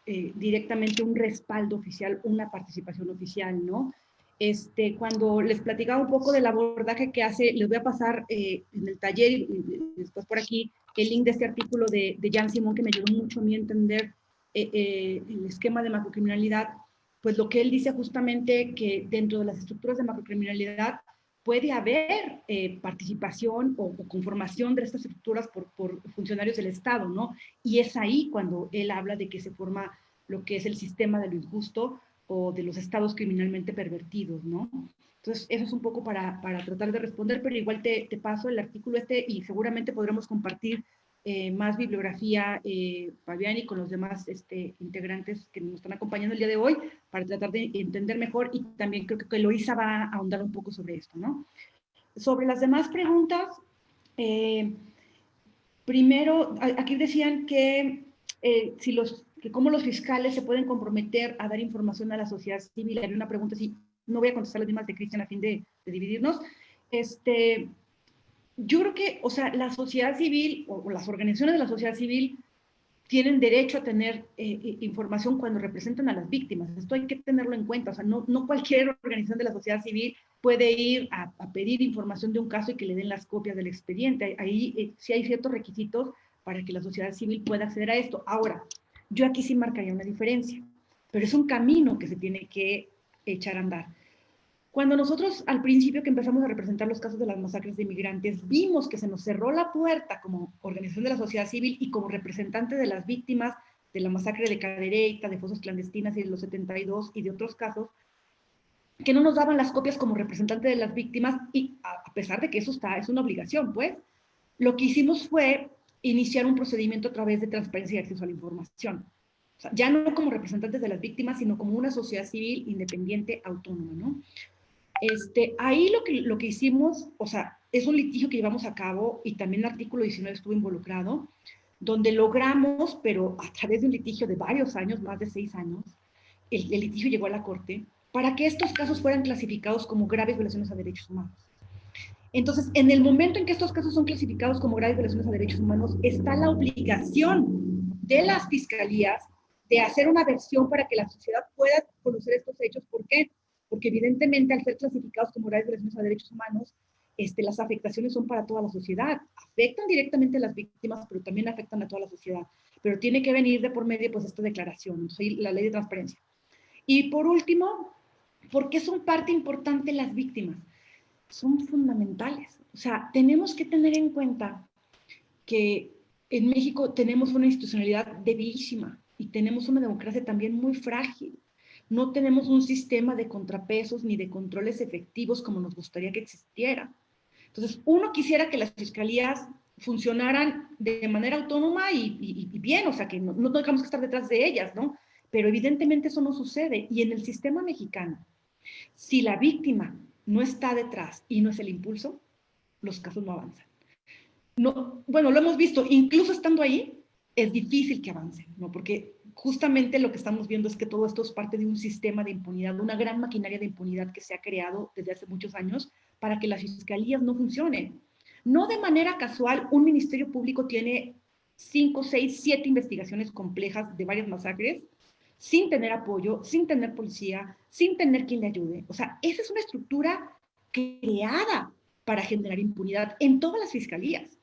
[SPEAKER 5] eh, directamente un respaldo oficial, una participación oficial, ¿no? Este, cuando les platicaba un poco del abordaje que hace, les voy a pasar eh, en el taller y, después por aquí el link de este artículo de, de Jan Simón que me ayudó mucho a mí entender eh, el esquema de macrocriminalidad, pues lo que él dice justamente que dentro de las estructuras de macrocriminalidad puede haber eh, participación o, conformación de estas estructuras por, funcionarios del Estado, ¿no? Y es ahí cuando él habla de que se forma lo que es el sistema de lo injusto o de los estados criminalmente pervertidos, ¿no? Entonces, eso es un poco para, para tratar de responder, pero igual te, te, paso el artículo este y seguramente podremos compartir eh, más bibliografía, eh, Fabián, y con los demás este, integrantes que nos están acompañando el día de hoy para tratar de entender mejor y también creo que Eloisa va a ahondar un poco sobre esto, ¿no? Sobre las demás preguntas, eh, primero, aquí decían que eh, si los que cómo los fiscales se pueden comprometer a dar información a la sociedad civil. Hay una pregunta, si no voy a contestar las mismas de Cristian a fin de, de dividirnos. Este, yo creo que, o sea, la sociedad civil o, las organizaciones de la sociedad civil tienen derecho a tener eh, eh, información cuando representan a las víctimas. Esto hay que tenerlo en cuenta. O sea, no, cualquier organización de la sociedad civil puede ir a, pedir información de un caso y que le den las copias del expediente. Ahí eh, sí hay ciertos requisitos para que la sociedad civil pueda acceder a esto. Ahora, yo aquí sí marcaría una diferencia, pero es un camino que se tiene que echar a andar. Cuando nosotros al principio que empezamos a representar los casos de las masacres de inmigrantes, vimos que se nos cerró la puerta como organización de la sociedad civil y como representante de las víctimas de la masacre de Cadereyta, de fosas clandestinas y de los 72 y de otros casos, que no nos daban las copias como representante de las víctimas y a pesar de que eso está, es una obligación, pues, lo que hicimos fue iniciar un procedimiento a través de transparencia y acceso a la información. O sea, ya no como representantes de las víctimas, sino como una sociedad civil independiente, autónoma, ¿no? Este, ahí lo que, lo que hicimos, o sea, es un litigio que llevamos a cabo y también el artículo 19 estuvo involucrado, donde logramos, pero a través de un litigio de varios años, más de seis años, el, litigio llegó a la corte para que estos casos fueran clasificados como graves violaciones a derechos humanos. Entonces, en el momento en que estos casos son clasificados como graves violaciones a derechos humanos, está la obligación de las fiscalías de hacer una versión para que la sociedad pueda conocer estos hechos. ¿Por qué? Porque evidentemente al ser clasificados como graves violaciones a derechos humanos, este, las afectaciones son para toda la sociedad. Afectan directamente a las víctimas, pero también afectan a toda la sociedad. Pero tiene que venir de por medio pues esta declaración, la ley de transparencia. Y por último, ¿por qué son parte importante las víctimas? Son fundamentales. O sea, tenemos que tener en cuenta que en México tenemos una institucionalidad debilísima y tenemos una democracia también muy frágil. No tenemos un sistema de contrapesos ni de controles efectivos como nos gustaría que existiera. Entonces, uno quisiera que las fiscalías funcionaran de manera autónoma y, bien, o sea, que no, no tengamos que estar detrás de ellas, ¿no? Pero evidentemente eso no sucede. Y en el sistema mexicano, si la víctima no está detrás y no es el impulso, los casos no avanzan. No, bueno, lo hemos visto, incluso estando ahí, es difícil que avancen, ¿no? Porque justamente lo que estamos viendo es que todo esto es parte de un sistema de impunidad, una gran maquinaria de impunidad que se ha creado desde hace muchos años para que las fiscalías no funcionen. No de manera casual, un ministerio público tiene cinco, seis, siete investigaciones complejas de varias masacres sin tener apoyo, sin tener policía, sin tener quien le ayude. O sea, esa es una estructura creada para generar impunidad en todas las fiscalías.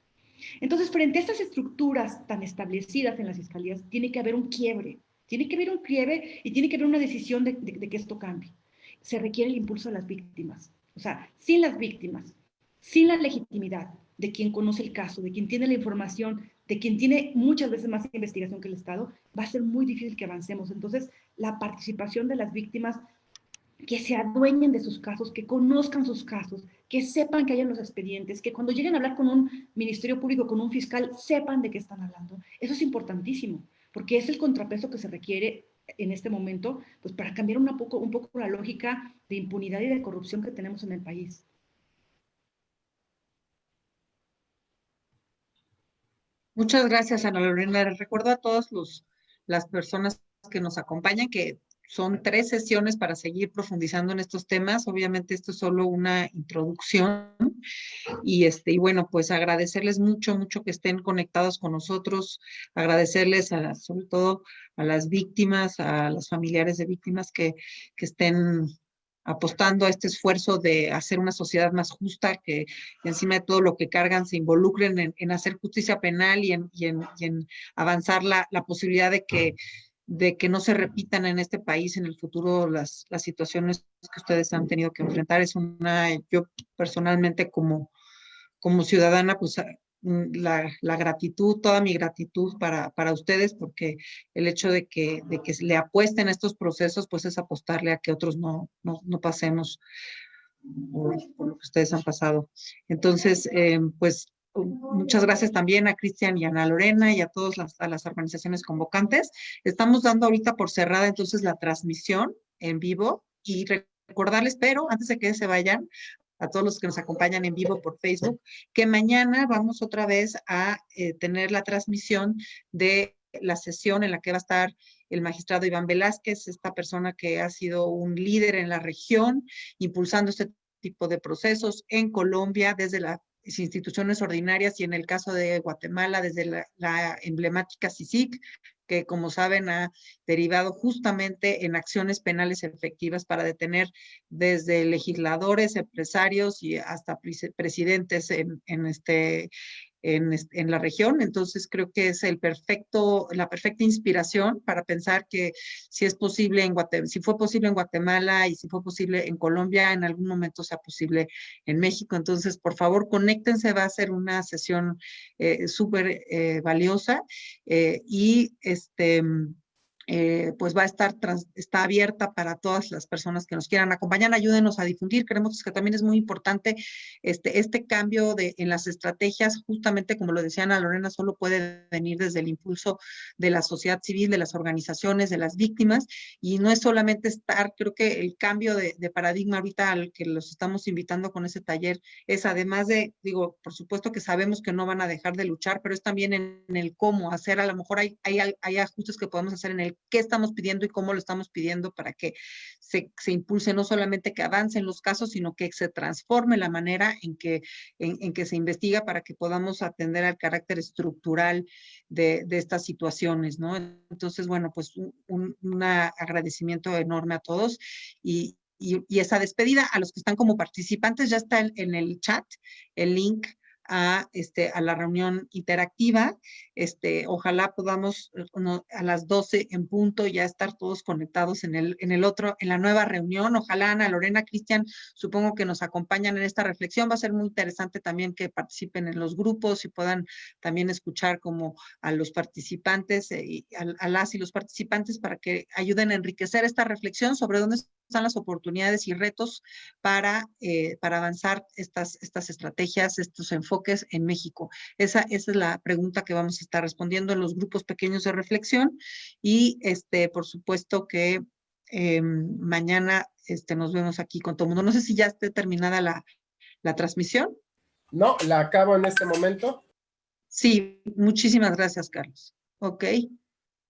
[SPEAKER 5] Entonces, frente a estas estructuras tan establecidas en las fiscalías, tiene que haber un quiebre, tiene que haber un quiebre y tiene que haber una decisión de, que esto cambie. Se requiere el impulso de las víctimas. O sea, sin las víctimas, sin la legitimidad de quien conoce el caso, de quien tiene la información, de quien tiene muchas veces más investigación que el Estado, va a ser muy difícil que avancemos. Entonces, la participación de las víctimas que se adueñen de sus casos, que conozcan sus casos, que sepan que hay en los expedientes, que cuando lleguen a hablar con un ministerio público, con un fiscal, sepan de qué están hablando. Eso es importantísimo, porque es el contrapeso que se requiere en este momento, pues para cambiar un poco, un poco la lógica de impunidad y de corrupción que tenemos en el país.
[SPEAKER 1] Muchas gracias, Ana Lorena. recuerdo a todas las personas que nos acompañan que son tres sesiones para seguir profundizando en estos temas. Obviamente esto es solo una introducción y este y bueno, pues agradecerles mucho, mucho que estén conectados con nosotros, agradecerles a sobre todo a las víctimas, a los familiares de víctimas que, que estén apostando a este esfuerzo de hacer una sociedad más justa, que encima de todo lo que cargan se involucren en, hacer justicia penal y en, y en, avanzar la, la posibilidad de que de que no se repitan en este país en el futuro las, las situaciones que ustedes han tenido que enfrentar. Es una, yo personalmente como, como ciudadana, pues mm, la, la, gratitud, toda mi gratitud para, para ustedes, porque el hecho de que, de que le apuesten a estos procesos, pues es apostarle a que otros no, no, no pasemos por, lo que ustedes han pasado. Entonces, eh, pues muchas gracias también a Cristian y a Ana Lorena y a todas las, organizaciones convocantes. Estamos dando ahorita por cerrada entonces la transmisión en vivo y recordarles, pero antes de que se vayan, a todos los que nos acompañan en vivo por Facebook, que mañana vamos otra vez a eh, tener la transmisión de la sesión en la que va a estar el magistrado Iván Velázquez, esta persona que ha sido un líder en la región, impulsando este tipo de procesos en Colombia desde la instituciones ordinarias y en el caso de Guatemala desde la, emblemática CICIC, que como saben ha derivado justamente en acciones penales efectivas para detener desde legisladores, empresarios y hasta presidentes en, en este, en, la región. Entonces creo que es el perfecto, la perfecta inspiración para pensar que si es posible en Guatemala, si fue posible en Guatemala y si fue posible en Colombia, en algún momento sea posible en México. Entonces, por favor, conéctense, va a ser una sesión eh, súper eh, valiosa eh, y este eh, pues va a estar, está abierta para todas las personas que nos quieran acompañar. Ayúdenos a difundir. Creemos que también es muy importante este, este cambio de, en las estrategias, justamente como lo decía Ana Lorena, solo puede venir desde el impulso de la sociedad civil, de las organizaciones, de las víctimas, y no es solamente estar, creo que el cambio de, paradigma ahorita al que los estamos invitando con ese taller es además de, digo, por supuesto que sabemos que no van a dejar de luchar, pero es también en, el cómo hacer, a lo mejor hay, hay, hay ajustes que podemos hacer en el qué estamos pidiendo y cómo lo estamos pidiendo para que se, se impulse no solamente que avancen los casos, sino que se transforme la manera en que, en, que se investiga para que podamos atender al carácter estructural de, de estas situaciones, ¿no? Entonces, bueno, pues un, un agradecimiento enorme a todos y, y, y, esa despedida a los que están como participantes ya está en, en el chat el link a, este, a la reunión interactiva. Este, ojalá podamos eh, a las 12 en punto ya estar todos conectados en el, en el otro, en la nueva reunión. Ojalá Ana, Lorena, Cristian, supongo que nos acompañan en esta reflexión. Va a ser muy interesante también que participen en los grupos y puedan también escuchar como a los participantes eh, y a, las y los participantes para que ayuden a enriquecer esta reflexión sobre dónde están las oportunidades y retos para, eh, para avanzar estas, estas estrategias, estos enfoques en México. Esa, esa es la pregunta que vamos a estar respondiendo en los grupos pequeños de reflexión y este, por supuesto que eh, mañana este, nos vemos aquí con todo el mundo. No sé si ya esté terminada la, la transmisión.
[SPEAKER 6] No, la acabo en este momento.
[SPEAKER 1] Sí, muchísimas gracias, Carlos. Ok.